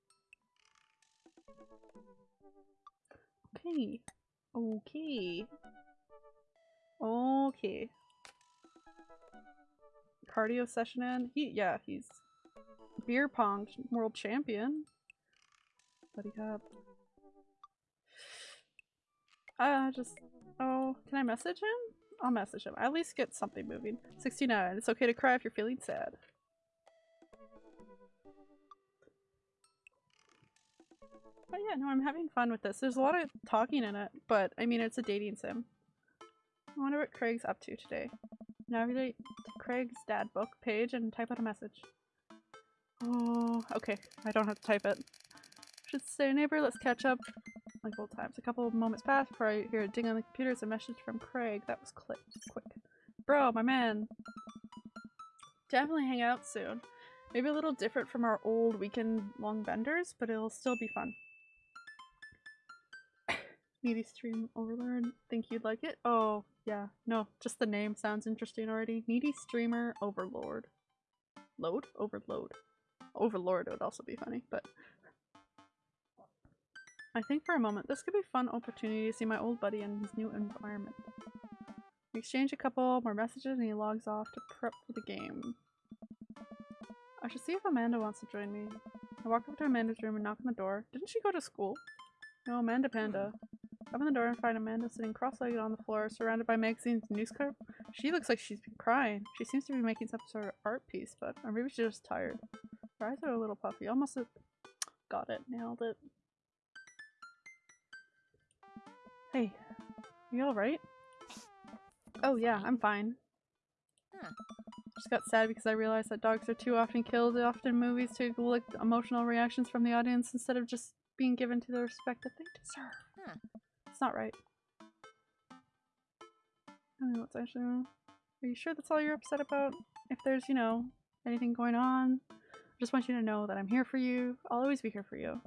Okay. Okay. Okay. Cardio session in. He yeah, he's beer pong world champion. Buddy cup. Uh just oh, can I message him? I'll message him. I At least get something moving. 69. It's okay to cry if you're feeling sad. But yeah, no, I'm having fun with this. There's a lot of talking in it, but I mean, it's a dating sim. I wonder what Craig's up to today. Navigate to Craig's dad book page and type out a message. Oh, okay. I don't have to type it. Should say, neighbor, let's catch up like old times. A couple of moments pass before I hear a ding on the computer. It's a message from Craig. That was quick. quick. Bro, my man. Definitely hang out soon. Maybe a little different from our old weekend-long benders, but it'll still be fun. Needy Stream Overlord. Think you'd like it? Oh, yeah. No, just the name sounds interesting already. Needy Streamer Overlord. Load? Overload. Overlord would also be funny, but... I think for a moment this could be a fun opportunity to see my old buddy in his new environment. We exchange a couple more messages and he logs off to prep for the game. I should see if Amanda wants to join me. I walk up to Amanda's room and knock on the door. Didn't she go to school? No, Amanda Panda. Open the door and find Amanda sitting cross-legged on the floor, surrounded by magazines and newspaper. She looks like she's been crying. She seems to be making some sort of art piece, but or maybe she's just tired. Her eyes are a little puffy. Almost a got it. Nailed it. Hey, you alright? Oh yeah, I'm fine. Huh. Just got sad because I realized that dogs are too often killed often in movies to elicit emotional reactions from the audience instead of just being given to the respect that they deserve. Huh. It's not right. I don't know what's actually wrong. Are you sure that's all you're upset about? If there's, you know, anything going on, I just want you to know that I'm here for you. I'll always be here for you.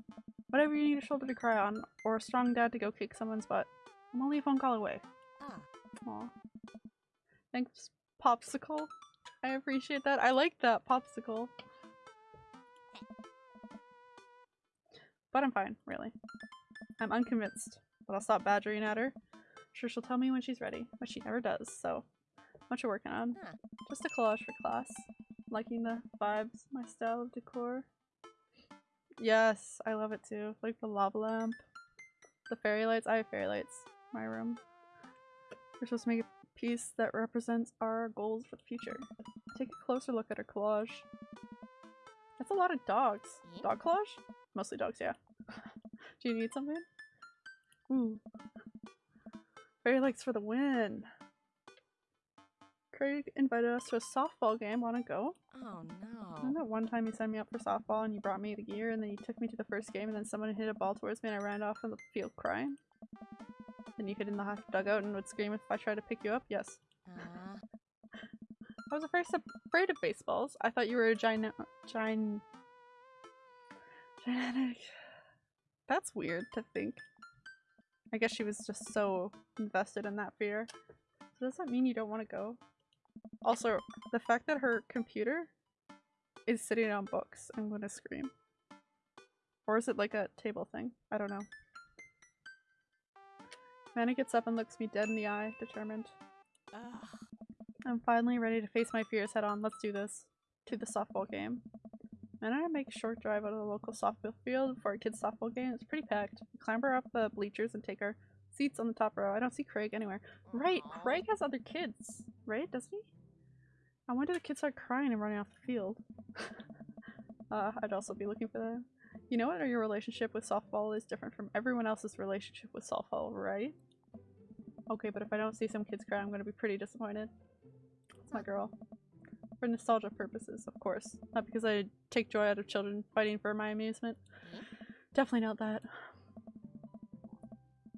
Whatever you need a shoulder to cry on, or a strong dad to go kick someone's butt, I'm only a phone call away. Ah. Aw. Thanks, Popsicle. I appreciate that. I like that, Popsicle. But I'm fine, really. I'm unconvinced, but I'll stop badgering at her. Sure, she'll tell me when she's ready, but she never does, so what you working on? Huh. Just a collage for class. Liking the vibes, my style of decor. Yes, I love it too. Like the lava lamp. The fairy lights. I have fairy lights. My room. We're supposed to make a piece that represents our goals for the future. Take a closer look at our collage. That's a lot of dogs. Dog collage? Mostly dogs, yeah. Do you need something? Ooh. Fairy lights for the win. Craig invited us to a softball game. Wanna go? Oh no. Remember that one time you signed me up for softball and you brought me the gear and then you took me to the first game and then someone hit a ball towards me and I ran off in the field crying? Then you hid in the dugout and would scream if I tried to pick you up? Yes. Uh, I was afraid, afraid of baseballs. I thought you were a giant... Gin... Gigantic... That's weird to think. I guess she was just so invested in that fear. So does that mean you don't want to go? Also, the fact that her computer is sitting on books, I'm gonna scream. Or is it like a table thing? I don't know. Manna gets up and looks me dead in the eye, determined. ugh. I'm finally ready to face my fears head on. Let's do this. To the softball game. And I make a short drive out of the local softball field for a kids softball game. It's pretty packed. We clamber up the bleachers and take our seats on the top row. I don't see Craig anywhere. Right. Craig has other kids, right? Doesn't he? I wonder the kids start crying and running off the field. uh, I'd also be looking for them. You know what? Your relationship with softball is different from everyone else's relationship with softball, right? Okay, but if I don't see some kids cry, I'm gonna be pretty disappointed. It's my girl. For nostalgia purposes, of course. Not because I take joy out of children fighting for my amusement. Definitely not that.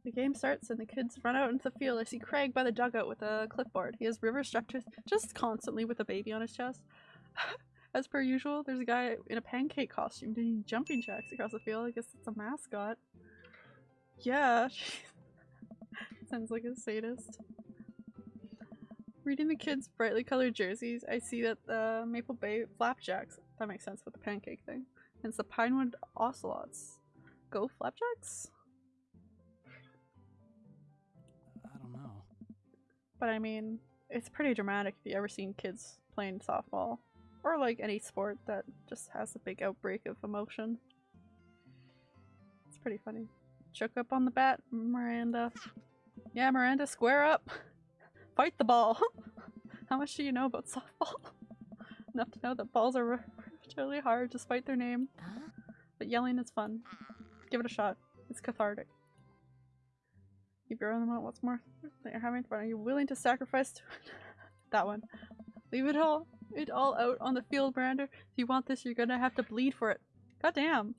The game starts and the kids run out into the field. I see Craig by the dugout with a clipboard. He has River to just constantly with a baby on his chest. As per usual, there's a guy in a pancake costume doing jumping jacks across the field. I guess it's a mascot. Yeah. Sounds like a sadist. Reading the kids' brightly colored jerseys, I see that the Maple Bay Flapjacks, that makes sense with the pancake thing, and it's the Pinewood Ocelots. Go Flapjacks? But I mean, it's pretty dramatic if you ever seen kids playing softball. Or like any sport that just has a big outbreak of emotion. It's pretty funny. Choke up on the bat, Miranda. Yeah, Miranda, square up! Fight the ball! How much do you know about softball? Enough to know that balls are really hard despite their name, but yelling is fun. Give it a shot. It's cathartic. Keep your own what's more you're having fun. Are you willing to sacrifice to that one? Leave it all it all out on the field, Miranda. If you want this, you're gonna have to bleed for it. God damn.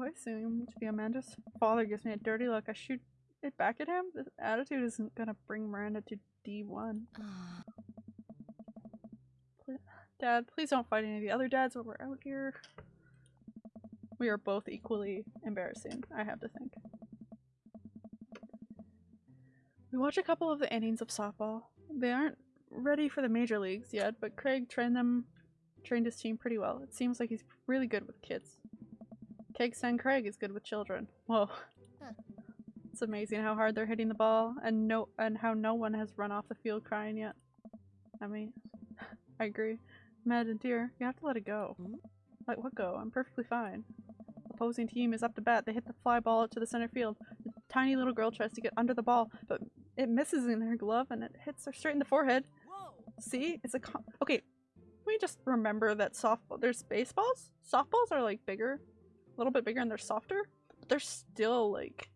I assume to be Amanda's father gives me a dirty look. I shoot it back at him. This attitude isn't gonna bring Miranda to D1. Ah. Dad, please don't fight any of the other dads when we're out here. We are both equally embarrassing, I have to think. We watch a couple of the innings of softball. They aren't ready for the major leagues yet, but Craig trained them trained his team pretty well. It seems like he's really good with kids. Kegstand Craig is good with children. Whoa. Huh. It's amazing how hard they're hitting the ball and no and how no one has run off the field crying yet. I mean I agree. Mad and dear, you have to let it go. Hmm? Let what go? I'm perfectly fine. Opposing team is up to bat. They hit the fly ball to the center field. The tiny little girl tries to get under the ball, but it misses in her glove and it hits her straight in the forehead. See? It's a con- Okay, let me just remember that softball- there's baseballs? Softballs are like bigger, a little bit bigger and they're softer, but they're still like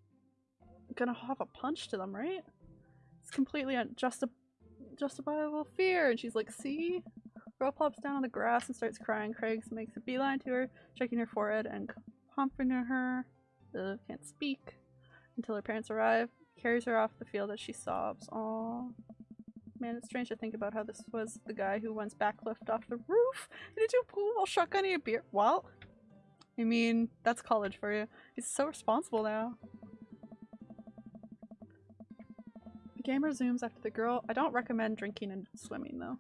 gonna have a punch to them, right? It's completely unjusti- justifiable fear. And she's like, see? Girl plops down on the grass and starts crying. Craig makes a beeline to her, checking her forehead and comforting her. Ugh, can't speak. Until her parents arrive. Carries her off the field as she sobs. Aww. Man, it's strange to think about how this was the guy who once backflipped off the roof into a pool while shotgunning a beer. Well, I mean, that's college for you. He's so responsible now. The game resumes after the girl. I don't recommend drinking and swimming though.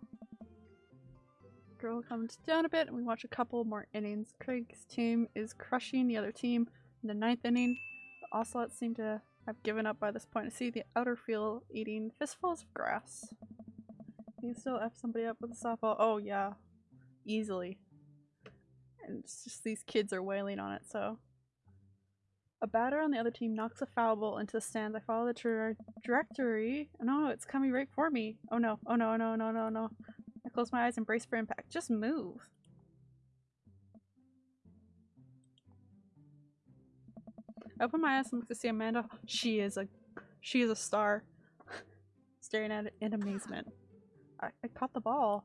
Girl comes down a bit and we watch a couple more innings. Craig's team is crushing the other team in the ninth inning. The Ocelots seem to have given up by this point. I see the outer field eating fistfuls of grass. You can still F somebody up with a softball. Oh yeah. Easily. And it's just these kids are wailing on it, so. A batter on the other team knocks a foul ball into the stands. I follow the tra- trajectory. Oh no, it's coming right for me. Oh no, oh no, no, no, no, no. I close my eyes and brace for impact. Just move. I open my eyes and look to see Amanda. She is a, she is a star. Staring at it in amazement. I, I caught the ball.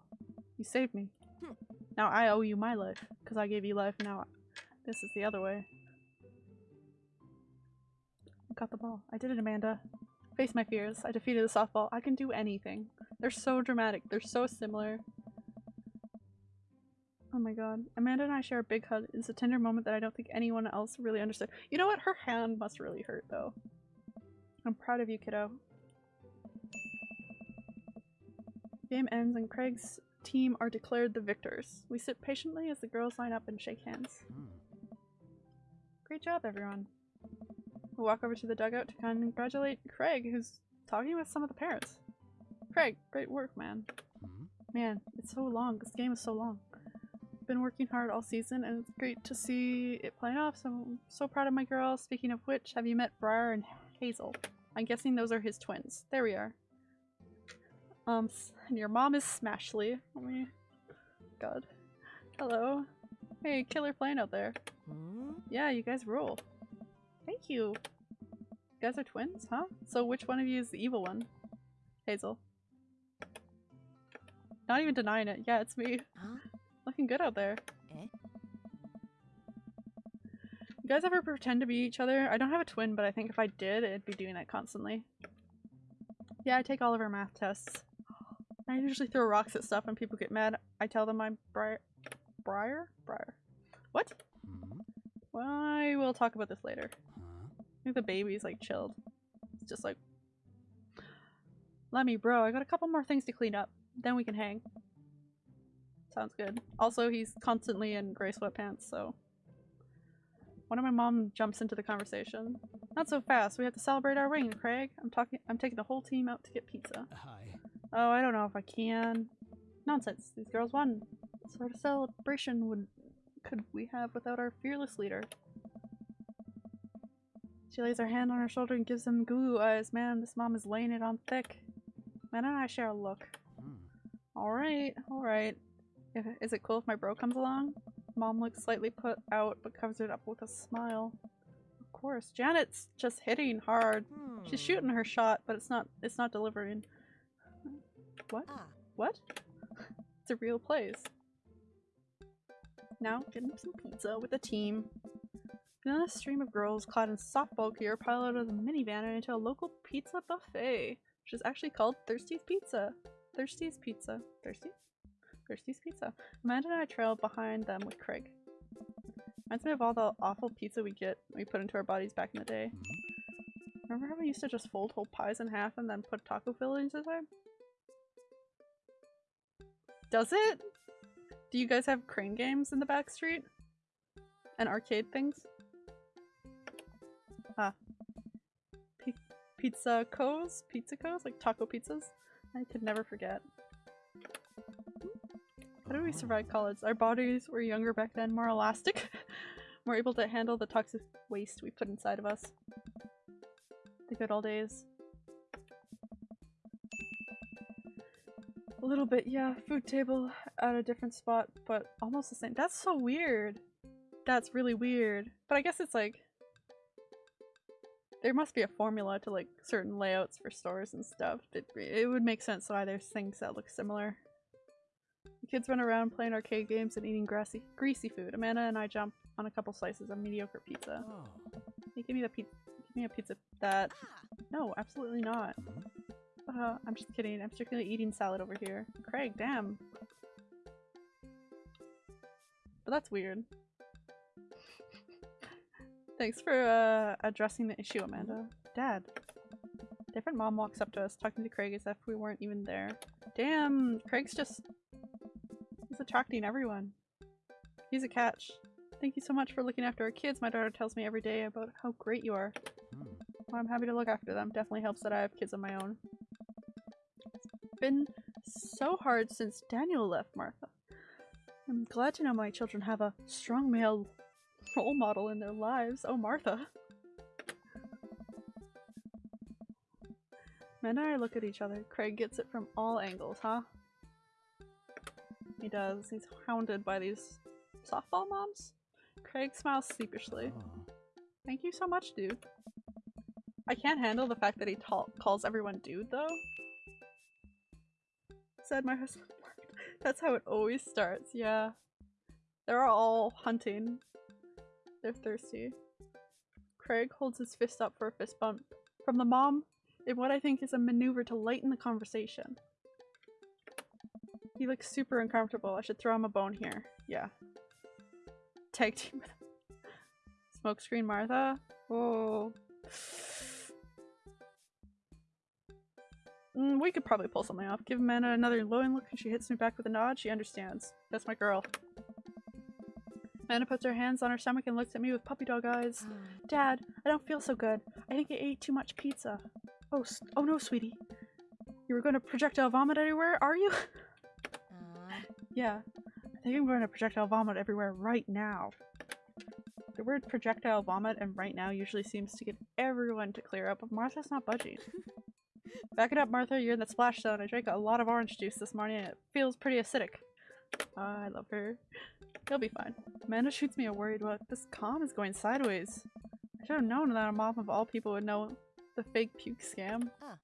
You saved me. Now I owe you my life because I gave you life. Now this is the other way. I got the ball. I did it, Amanda. Face my fears. I defeated the softball. I can do anything. They're so dramatic. They're so similar. Oh my god. Amanda and I share a big hug. It's a tender moment that I don't think anyone else really understood. You know what? Her hand must really hurt though. I'm proud of you, kiddo. Game ends and Craig's team are declared the victors. We sit patiently as the girls line up and shake hands. Hmm. Great job, everyone. We walk over to the dugout to congratulate Craig, who's talking with some of the parents. Craig, great work, man. Hmm. Man, it's so long. This game is so long. Been working hard all season, and it's great to see it playing off. So I'm so proud of my girls. Speaking of which, have you met Briar and Hazel? I'm guessing those are his twins. There we are. Um, and your mom is Smashley. Let me. God. Hello. Hey, killer plane out there. Hmm? Yeah, you guys rule. Thank you. You guys are twins, huh? So which one of you is the evil one? Hazel. Not even denying it. Yeah, it's me. Huh? Looking good out there. Eh? You guys ever pretend to be each other? I don't have a twin, but I think if I did, it'd be doing that constantly. Yeah, I take all of her math tests. I usually throw rocks at stuff and people get mad. I tell them I'm Briar. Briar? Briar. What? Hmm? Well, I will talk about this later. I think the baby's like chilled. It's just like, let me, bro. I got a couple more things to clean up. Then we can hang. Sounds good. Also, he's constantly in gray sweatpants, so. One of my mom jumps into the conversation. Not so fast. We have to celebrate our ring, Craig. I'm talking. I'm taking the whole team out to get pizza. Hi. Oh, I don't know if I can. Nonsense. These girls won. What sort of celebration would could we have without our fearless leader? She lays her hand on her shoulder and gives him goo eyes. Man, this mom is laying it on thick. Man and I share a look. Hmm. Alright, alright. If, is it cool if my bro comes along? Mom looks slightly put out but covers it up with a smile. Of course. Janet's just hitting hard. She's Hmm. shooting her shot, but it's not it's not delivering. What? Ah. What? it's a real place. Now, getting some pizza with a team. Then a stream of girls clad in softball gear pile out of the minivan and into a local pizza buffet, which is actually called Thirsty's Pizza. Thirsty's Pizza. Thirsty? Thirsty's Pizza. Amanda and I trail behind them with Craig. Reminds me of all the awful pizza we get we put into our bodies back in the day. Remember how we used to just fold whole pies in half and then put taco fillings inside? Does it? Do you guys have crane games in the back street? And arcade things? Ah. P pizza co's? Pizza co's? Like taco pizzas? I could never forget. How did we survive college? Our bodies were younger back then, more elastic. more able to handle the toxic waste we put inside of us. The good old days. A little bit, yeah. Food table at a different spot, but almost the same. That's so weird. That's really weird. But I guess it's like there must be a formula to like certain layouts for stores and stuff. It, it would make sense why there's things that look similar. The kids run around playing arcade games and eating grassy, greasy food. Amanda and I jump on a couple slices of mediocre pizza. Oh. Hey, give me the pizza. Give me a pizza that. Ah. No, absolutely not. Uh, I'm just kidding. I'm strictly eating salad over here. Craig, damn. But that's weird. Thanks for uh, addressing the issue, Amanda. Dad. Different mom walks up to us, talking to Craig as if we weren't even there. Damn, Craig's just. Attracting everyone. He's a catch. Thank you so much for looking after our kids. My daughter tells me every day about how great you are. Well, I'm happy to look after them. Definitely helps that I have kids of my own. It's been so hard since Daniel left, Martha. I'm glad to know my children have a strong male role model in their lives. Oh, Martha. Men and I look at each other. Craig gets it from all angles, huh? He does. He's hounded by these softball moms. Craig smiles sheepishly. Oh. Thank you so much, dude. I can't handle the fact that he calls everyone dude, though. Said my husband. That's how it always starts, yeah. They're all hunting. They're thirsty. Craig holds his fist up for a fist bump from the mom in what I think is a maneuver to lighten the conversation. He looks super uncomfortable. I should throw him a bone here. Yeah. Tag team with Smokescreen Martha? Oh. Mm, we could probably pull something off. Give Amanda another glowing look and she hits me back with a nod. She understands. That's my girl. Amanda puts her hands on her stomach and looks at me with puppy dog eyes. Dad, I don't feel so good. I think I ate too much pizza. Oh, oh no, sweetie. You were going to projectile vomit everywhere, are you? Ah. yeah. I think I'm going to projectile vomit everywhere right now. The word projectile vomit and right now usually seems to get everyone to clear up, but Martha's not budging. Back it up, Martha. You're in the splash zone. I drank a lot of orange juice this morning and it feels pretty acidic. Ah, I love her. He'll be fine. Amanda shoots me a worried look. This calm is going sideways. I should have known that a mom of all people would know the fake puke scam. Ah.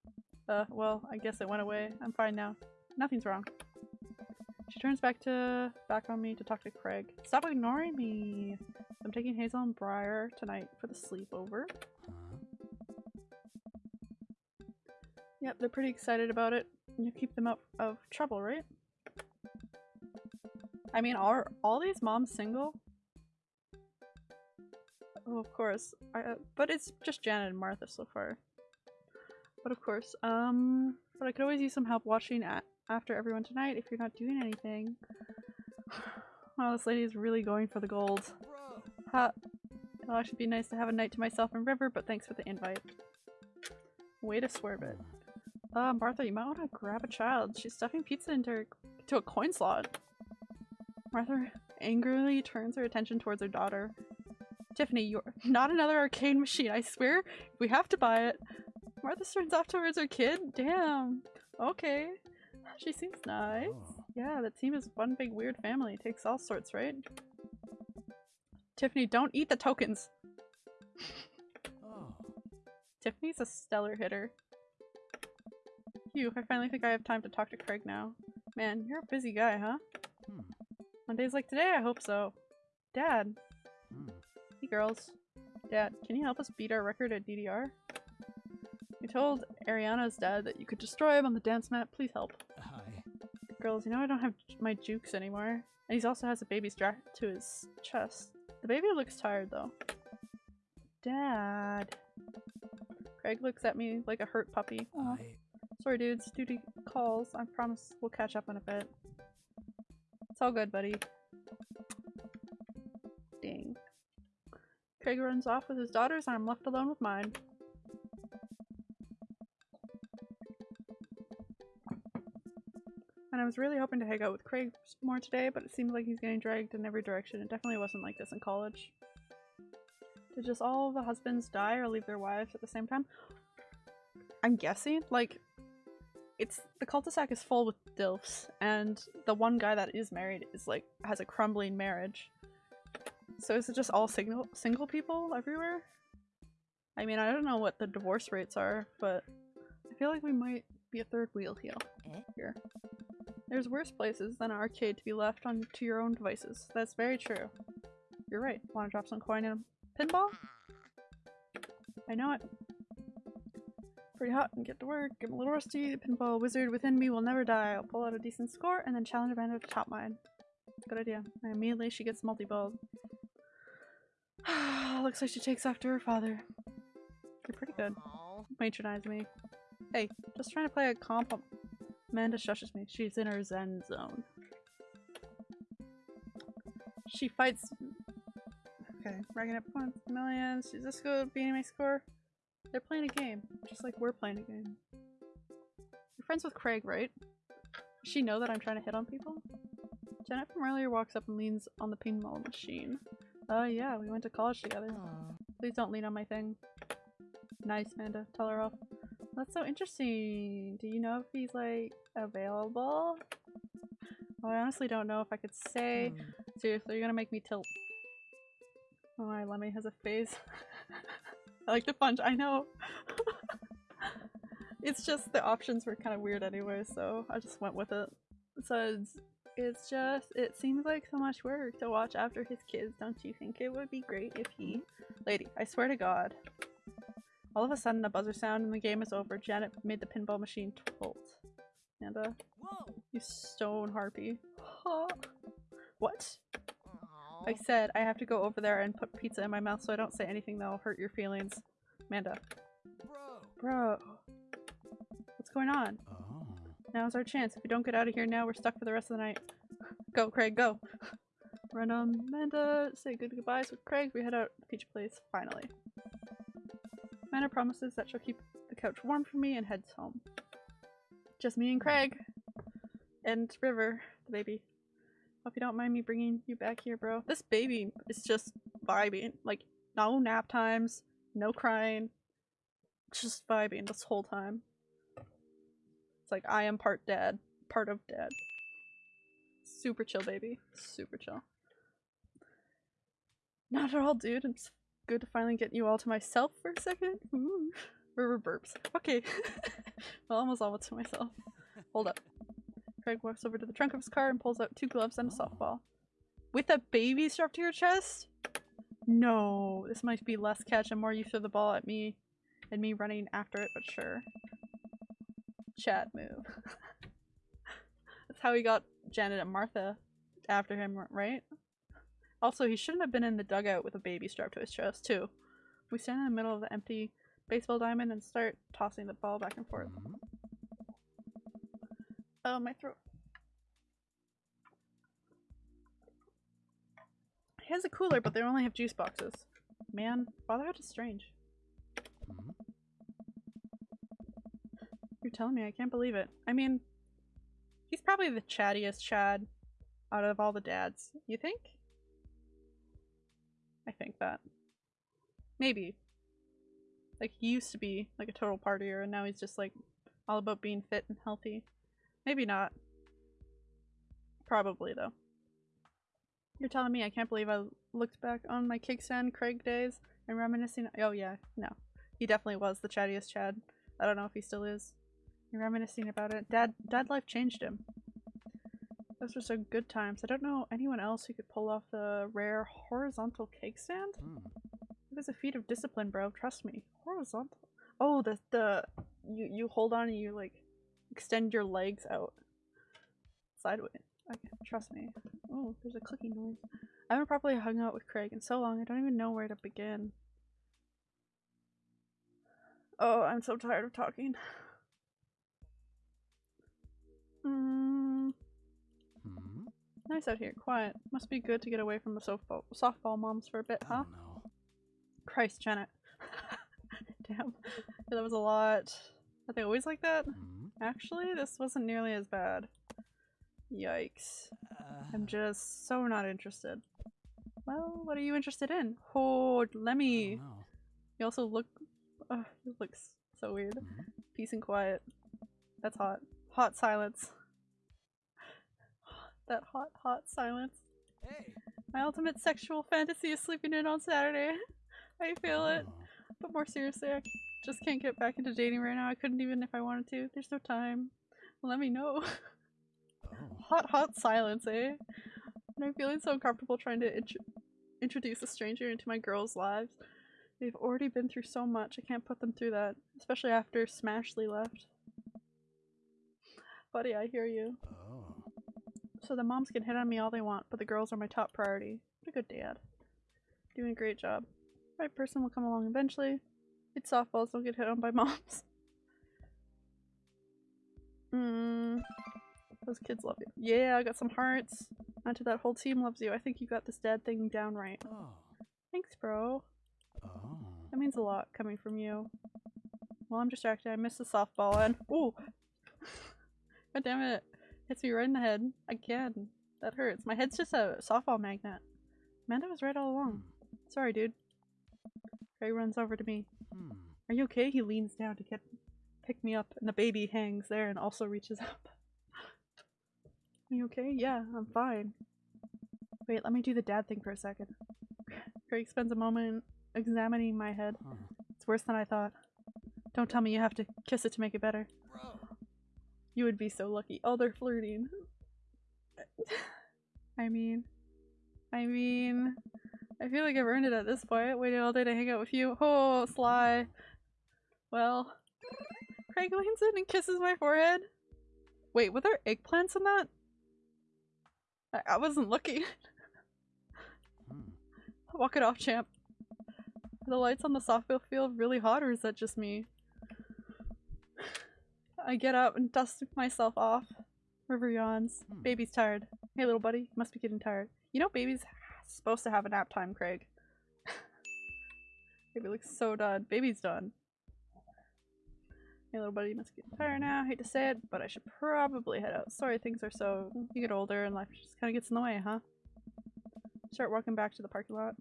Uh, well, I guess it went away. I'm fine now. Nothing's wrong. She turns back to back on me to talk to Craig. Stop ignoring me. I'm taking Hazel and Briar tonight for the sleepover. Yep, they're pretty excited about it. You keep them out of trouble, right? I mean, are all these moms single? Oh, of course. I, uh, but it's just Janet and Martha so far. But of course, um, but I could always use some help watching a after everyone tonight if you're not doing anything. Wow, this lady is really going for the gold. Ha. It'll actually be nice to have a night to myself and River, but thanks for the invite. Way to swerve it. Uh, Martha, you might want to grab a child. She's stuffing pizza into, her, into a coin slot. Martha angrily turns her attention towards her daughter. Tiffany, you're not another arcade machine, I swear. We have to buy it. Martha turns off towards her kid? Damn. Okay. She seems nice. Oh. Yeah, the team is one big weird family. Takes all sorts, right? Tiffany, don't eat the tokens! Oh. Tiffany's a stellar hitter. Phew, I finally think I have time to talk to Craig now. Man, you're a busy guy, huh? Hmm. On days like today, I hope so. Dad. Hmm. Hey girls. Dad, can you help us beat our record at DDR? We told Ariana's dad that you could destroy him on the dance mat. Please help. Girls, you know I don't have my jukes anymore. And he also has a baby strapped to his chest. The baby looks tired though. Dad. Craig looks at me like a hurt puppy. Sorry dudes, duty calls. I promise we'll catch up in a bit. It's all good, buddy. Dang. Craig runs off with his daughters and I'm left alone with mine. And I was really hoping to hang out with Craig more today, but it seems like he's getting dragged in every direction. It definitely wasn't like this in college. Did just all the husbands die or leave their wives at the same time? I'm guessing, like, it's the cul-de-sac is full with dilfs, and the one guy that is married is like has a crumbling marriage. So is it just all single single people everywhere? I mean, I don't know what the divorce rates are, but I feel like we might be a third wheel here. Eh? Here, there's worse places than an arcade to be left on to your own devices. That's very true. You're right. Want to drop some coin in a pinball? I know it. Pretty hot and get to work. I'm a little rusty. The pinball wizard within me will never die. I'll pull out a decent score and then challenge Amanda to top mine. Good idea. And immediately she gets multi-balled. Looks like she takes after her father. You're pretty good. Aw. Patronize me. Hey, just trying to play a comp. Amanda shushes me. She's in her zen zone. She fights. Okay, racking up points, millions. She's this good, beating my score. They're playing a game, just like we're playing a game. You're friends with Craig, right? Does she know that I'm trying to hit on people? Janet from earlier walks up and leans on the pinball machine. Uh, yeah, we went to college together. Aw. Please don't lean on my thing. Nice, Amanda. Tell her off. That's so interesting. Do you know if he's like available? Well, I honestly don't know if I could say. Hmm. Seriously, you're gonna make me tilt. Oh, my Lemmy has a face. I like the punch. I know. it's just the options were kind of weird anyway, so I just went with it. So it's, it's just it seems like so much work to watch after his kids. Don't you think it would be great if he, lady? I swear to God. All of a sudden, a buzzer sound and the game is over. Janet made the pinball machine tilt. And uh, you stone harpy. Huh. What? I said I have to go over there and put pizza in my mouth so I don't say anything that'll hurt your feelings. Amanda. Bro. Bro. What's going on? Oh. Now's our chance. If we don't get out of here now, we're stuck for the rest of the night. Go, Craig, go! Run on Amanda, say good goodbyes with Craig. We head out to the pizza place, finally. Amanda promises that she'll keep the couch warm for me and heads home. Just me and Craig. And River, the baby. Hope you don't mind me bringing you back here, bro. This baby is just vibing. Like, no nap times, no crying. Just vibing this whole time. It's like I am part dad, part of dad. Super chill, baby. Super chill. Not at all, dude. It's good to finally get you all to myself for a second. Ooh. River burps. Okay. well, almost all to myself. Hold up. Craig walks over to the trunk of his car and pulls out two gloves and a softball. With a baby strapped to your chest? No, this might be less catch and more you throw the ball at me and me running after it, but sure. Chat move. That's how he got Janet and Martha after him, right? Also, he shouldn't have been in the dugout with a baby strapped to his chest, too. We stand in the middle of the empty baseball diamond and start tossing the ball back and forth. Hmm. Oh, my throat. He has a cooler, but they only have juice boxes. Man, Fatherhood is strange. Hmm. You're telling me, I can't believe it. I mean, he's probably the chattiest Chad out of all the dads. You think? I think that. Maybe. Like, he used to be like a total partier, and now he's just like all about being fit and healthy. Maybe not. Probably, though. You're telling me I can't believe I looked back on my Kegstand Craig days and reminiscing. Oh, yeah, no. He definitely was the chattiest Chad. I don't know if he still is. You're reminiscing about it. Dad, dad life changed him. Those were so good times. I don't know anyone else who could pull off the rare horizontal keg stand. Hmm. It was a feat of discipline, bro. Trust me. Horizontal. Oh, the the you you hold on and you like extend your legs out sideways. Okay, trust me. Oh, there's a clicking noise. I haven't properly hung out with Craig in so long. I don't even know where to begin. Oh, I'm so tired of talking. Mm, Hmm. Nice out here, quiet. Must be good to get away from the softball softball moms for a bit, huh? Oh no. Christ, Janet. Damn. Yeah, that was a lot. Are they always like that? Hmm. Actually, this wasn't nearly as bad. Yikes. I'm Uh, just so not interested. Well, what are you interested in? Oh, Lemmy. You also look. Oh, you look so weird. Hmm. Peace and quiet. That's hot. Hot silence. That hot, hot silence. hey. My ultimate sexual fantasy is sleeping in on Saturday. I feel it. Oh. But more seriously, I just can't get back into dating right now. I couldn't even if I wanted to. There's no time. Let me know. Oh. hot, hot silence, eh? And I'm feeling so uncomfortable trying to int- introduce a stranger into my girls' lives. They've already been through so much. I can't put them through that, especially after Smashley left. Buddy, I hear you. Oh. So the moms can hit on me all they want, but the girls are my top priority. What a good dad. Doing a great job. Right person will come along eventually. It's softballs don't get hit on by moms. Mmm. Those kids love you. Yeah, I got some hearts. Onto that whole team loves you. I think you got this dad thing down right. Oh. Thanks, bro. Oh. That means a lot coming from you. Well, I'm distracted. I missed the softball and ooh, god damn it! Hits me right in the head again. That hurts. My head's just a softball magnet. Amanda was right all along. Sorry, dude. Ray runs over to me. Hmm. Are you okay? He leans down to get pick me up, and the baby hangs there and also reaches up. Are you okay? Yeah, I'm fine. Wait, let me do the dad thing for a second. Craig spends a moment examining my head. Huh. It's worse than I thought. Don't tell me you have to kiss it to make it better. Bro. You would be so lucky. Oh, they're flirting. I mean, I mean, I feel like I've earned it at this point. Waiting all day to hang out with you. Oh, Sly. Well, Craig leans in and kisses my forehead. Wait, were there eggplants in that? I, I wasn't looking. Hmm. Walk it off, champ. Are the lights on the softball field really hot, or is that just me? I get up and dust myself off. River yawns. Hmm. Baby's tired. Hey, little buddy, must be getting tired. You know, baby's supposed to have a nap time, Craig. Baby looks so done. Baby's done. Hey, little buddy, you must be getting tired now. Hate to say it, but I should probably head out. Sorry, things are so. You get older and life just kind of gets in the way, huh? Start walking back to the parking lot.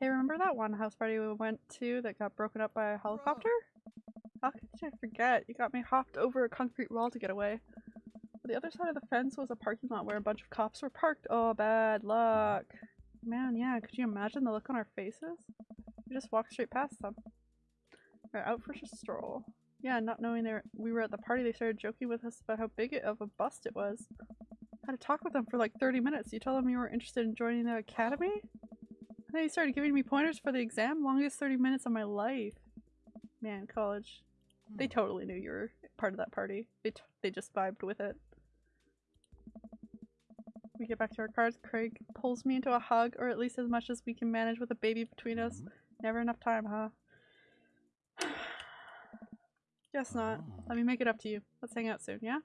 Hey, remember that one house party we went to that got broken up by a helicopter? How could I forget? You got me hopped over a concrete wall to get away. The other side of the fence was a parking lot where a bunch of cops were parked. Oh, bad luck. Man, yeah, could you imagine the look on our faces? We just walked straight past them. We're out for a stroll. Yeah, not knowing they were, we were at the party, they started joking with us about how big of a bust it was. I Had to talk with them for like 30 minutes. You told them you were interested in joining the academy? And then he started giving me pointers for the exam. Longest 30 minutes of my life. Man, college. They Hmm. totally knew you were part of that party. They, t- they just vibed with it. We get back to our cars. Craig pulls me into a hug, or at least as much as we can manage with a baby between us. Hmm. Never enough time, huh? Guess not. Oh. Let me make it up to you. Let's hang out soon, yeah?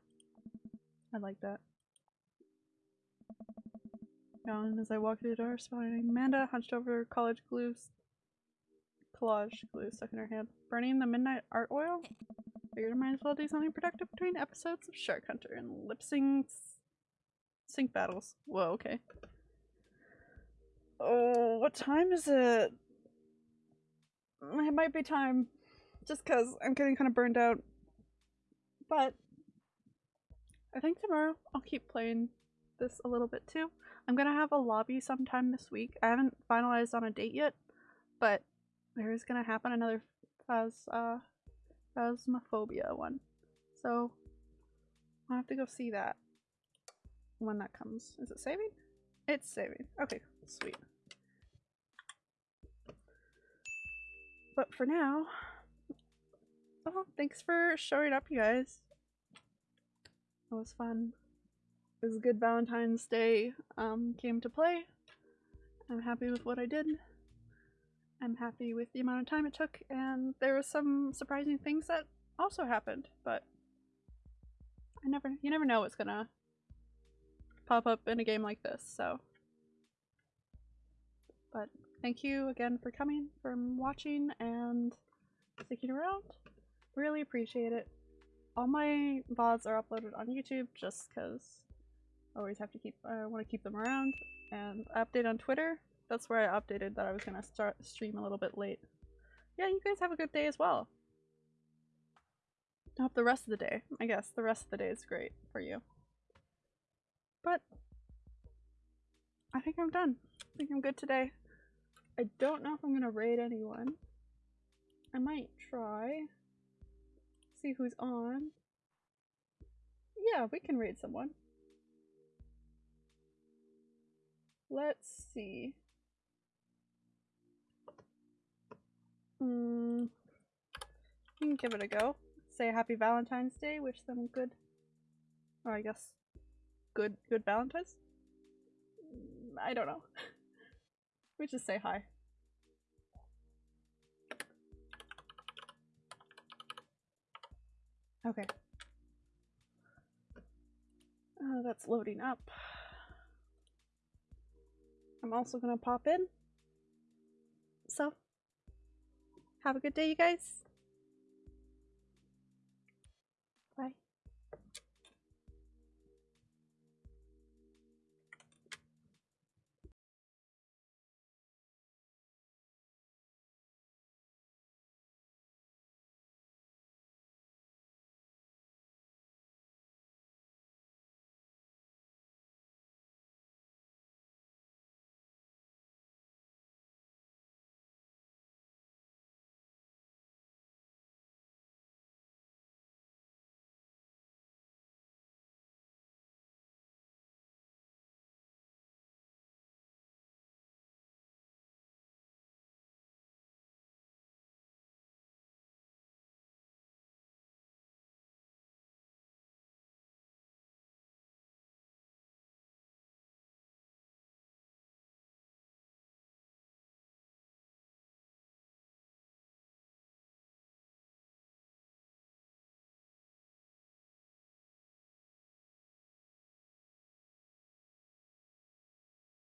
I like that. Yawn as I walk through the door, spotting Amanda hunched over college glue. Collage glue stuck in her hand. Burning the midnight art oil? Figured I might as well do something productive between episodes of Shark Hunter and lip sync sync battles. Whoa, okay. Oh, what time is it? It might be time. Just because I'm getting kind of burned out. But I think tomorrow I'll keep playing this a little bit too. I'm gonna have a lobby sometime this week. I haven't finalized on a date yet, but there is gonna happen another phas uh phasmophobia one. So I'll have to go see that when that comes. Is it saving? It's saving. Okay, sweet. But for now, oh, thanks for showing up, you guys. It was fun. It was a good Valentine's Day um, game to play. I'm happy with what I did. I'm happy with the amount of time it took, and there were some surprising things that also happened, but I never you never know what's gonna pop up in a game like this, so but thank you again for coming, for watching, and sticking around. Really appreciate it. All my VODs are uploaded on YouTube just because I always have to keep, I want to keep them around. And update on Twitter. That's where I updated that I was to start stream a little bit late. Yeah, you guys have a good day as well. I hope the rest of the day, I guess, the rest of the day is great for you. But I think I'm done. I think I'm good today. I don't know if I'm to raid anyone. I might try. See who's on. Yeah, we can raid someone. Let's see. Hmm. You can give it a go. Say happy Valentine's Day. Wish them good. Or I guess good good Valentine's. Mm, I don't know. we just say hi. Okay. Uh, that's loading up. I'm also gonna pop in. So, have a good day, you guys.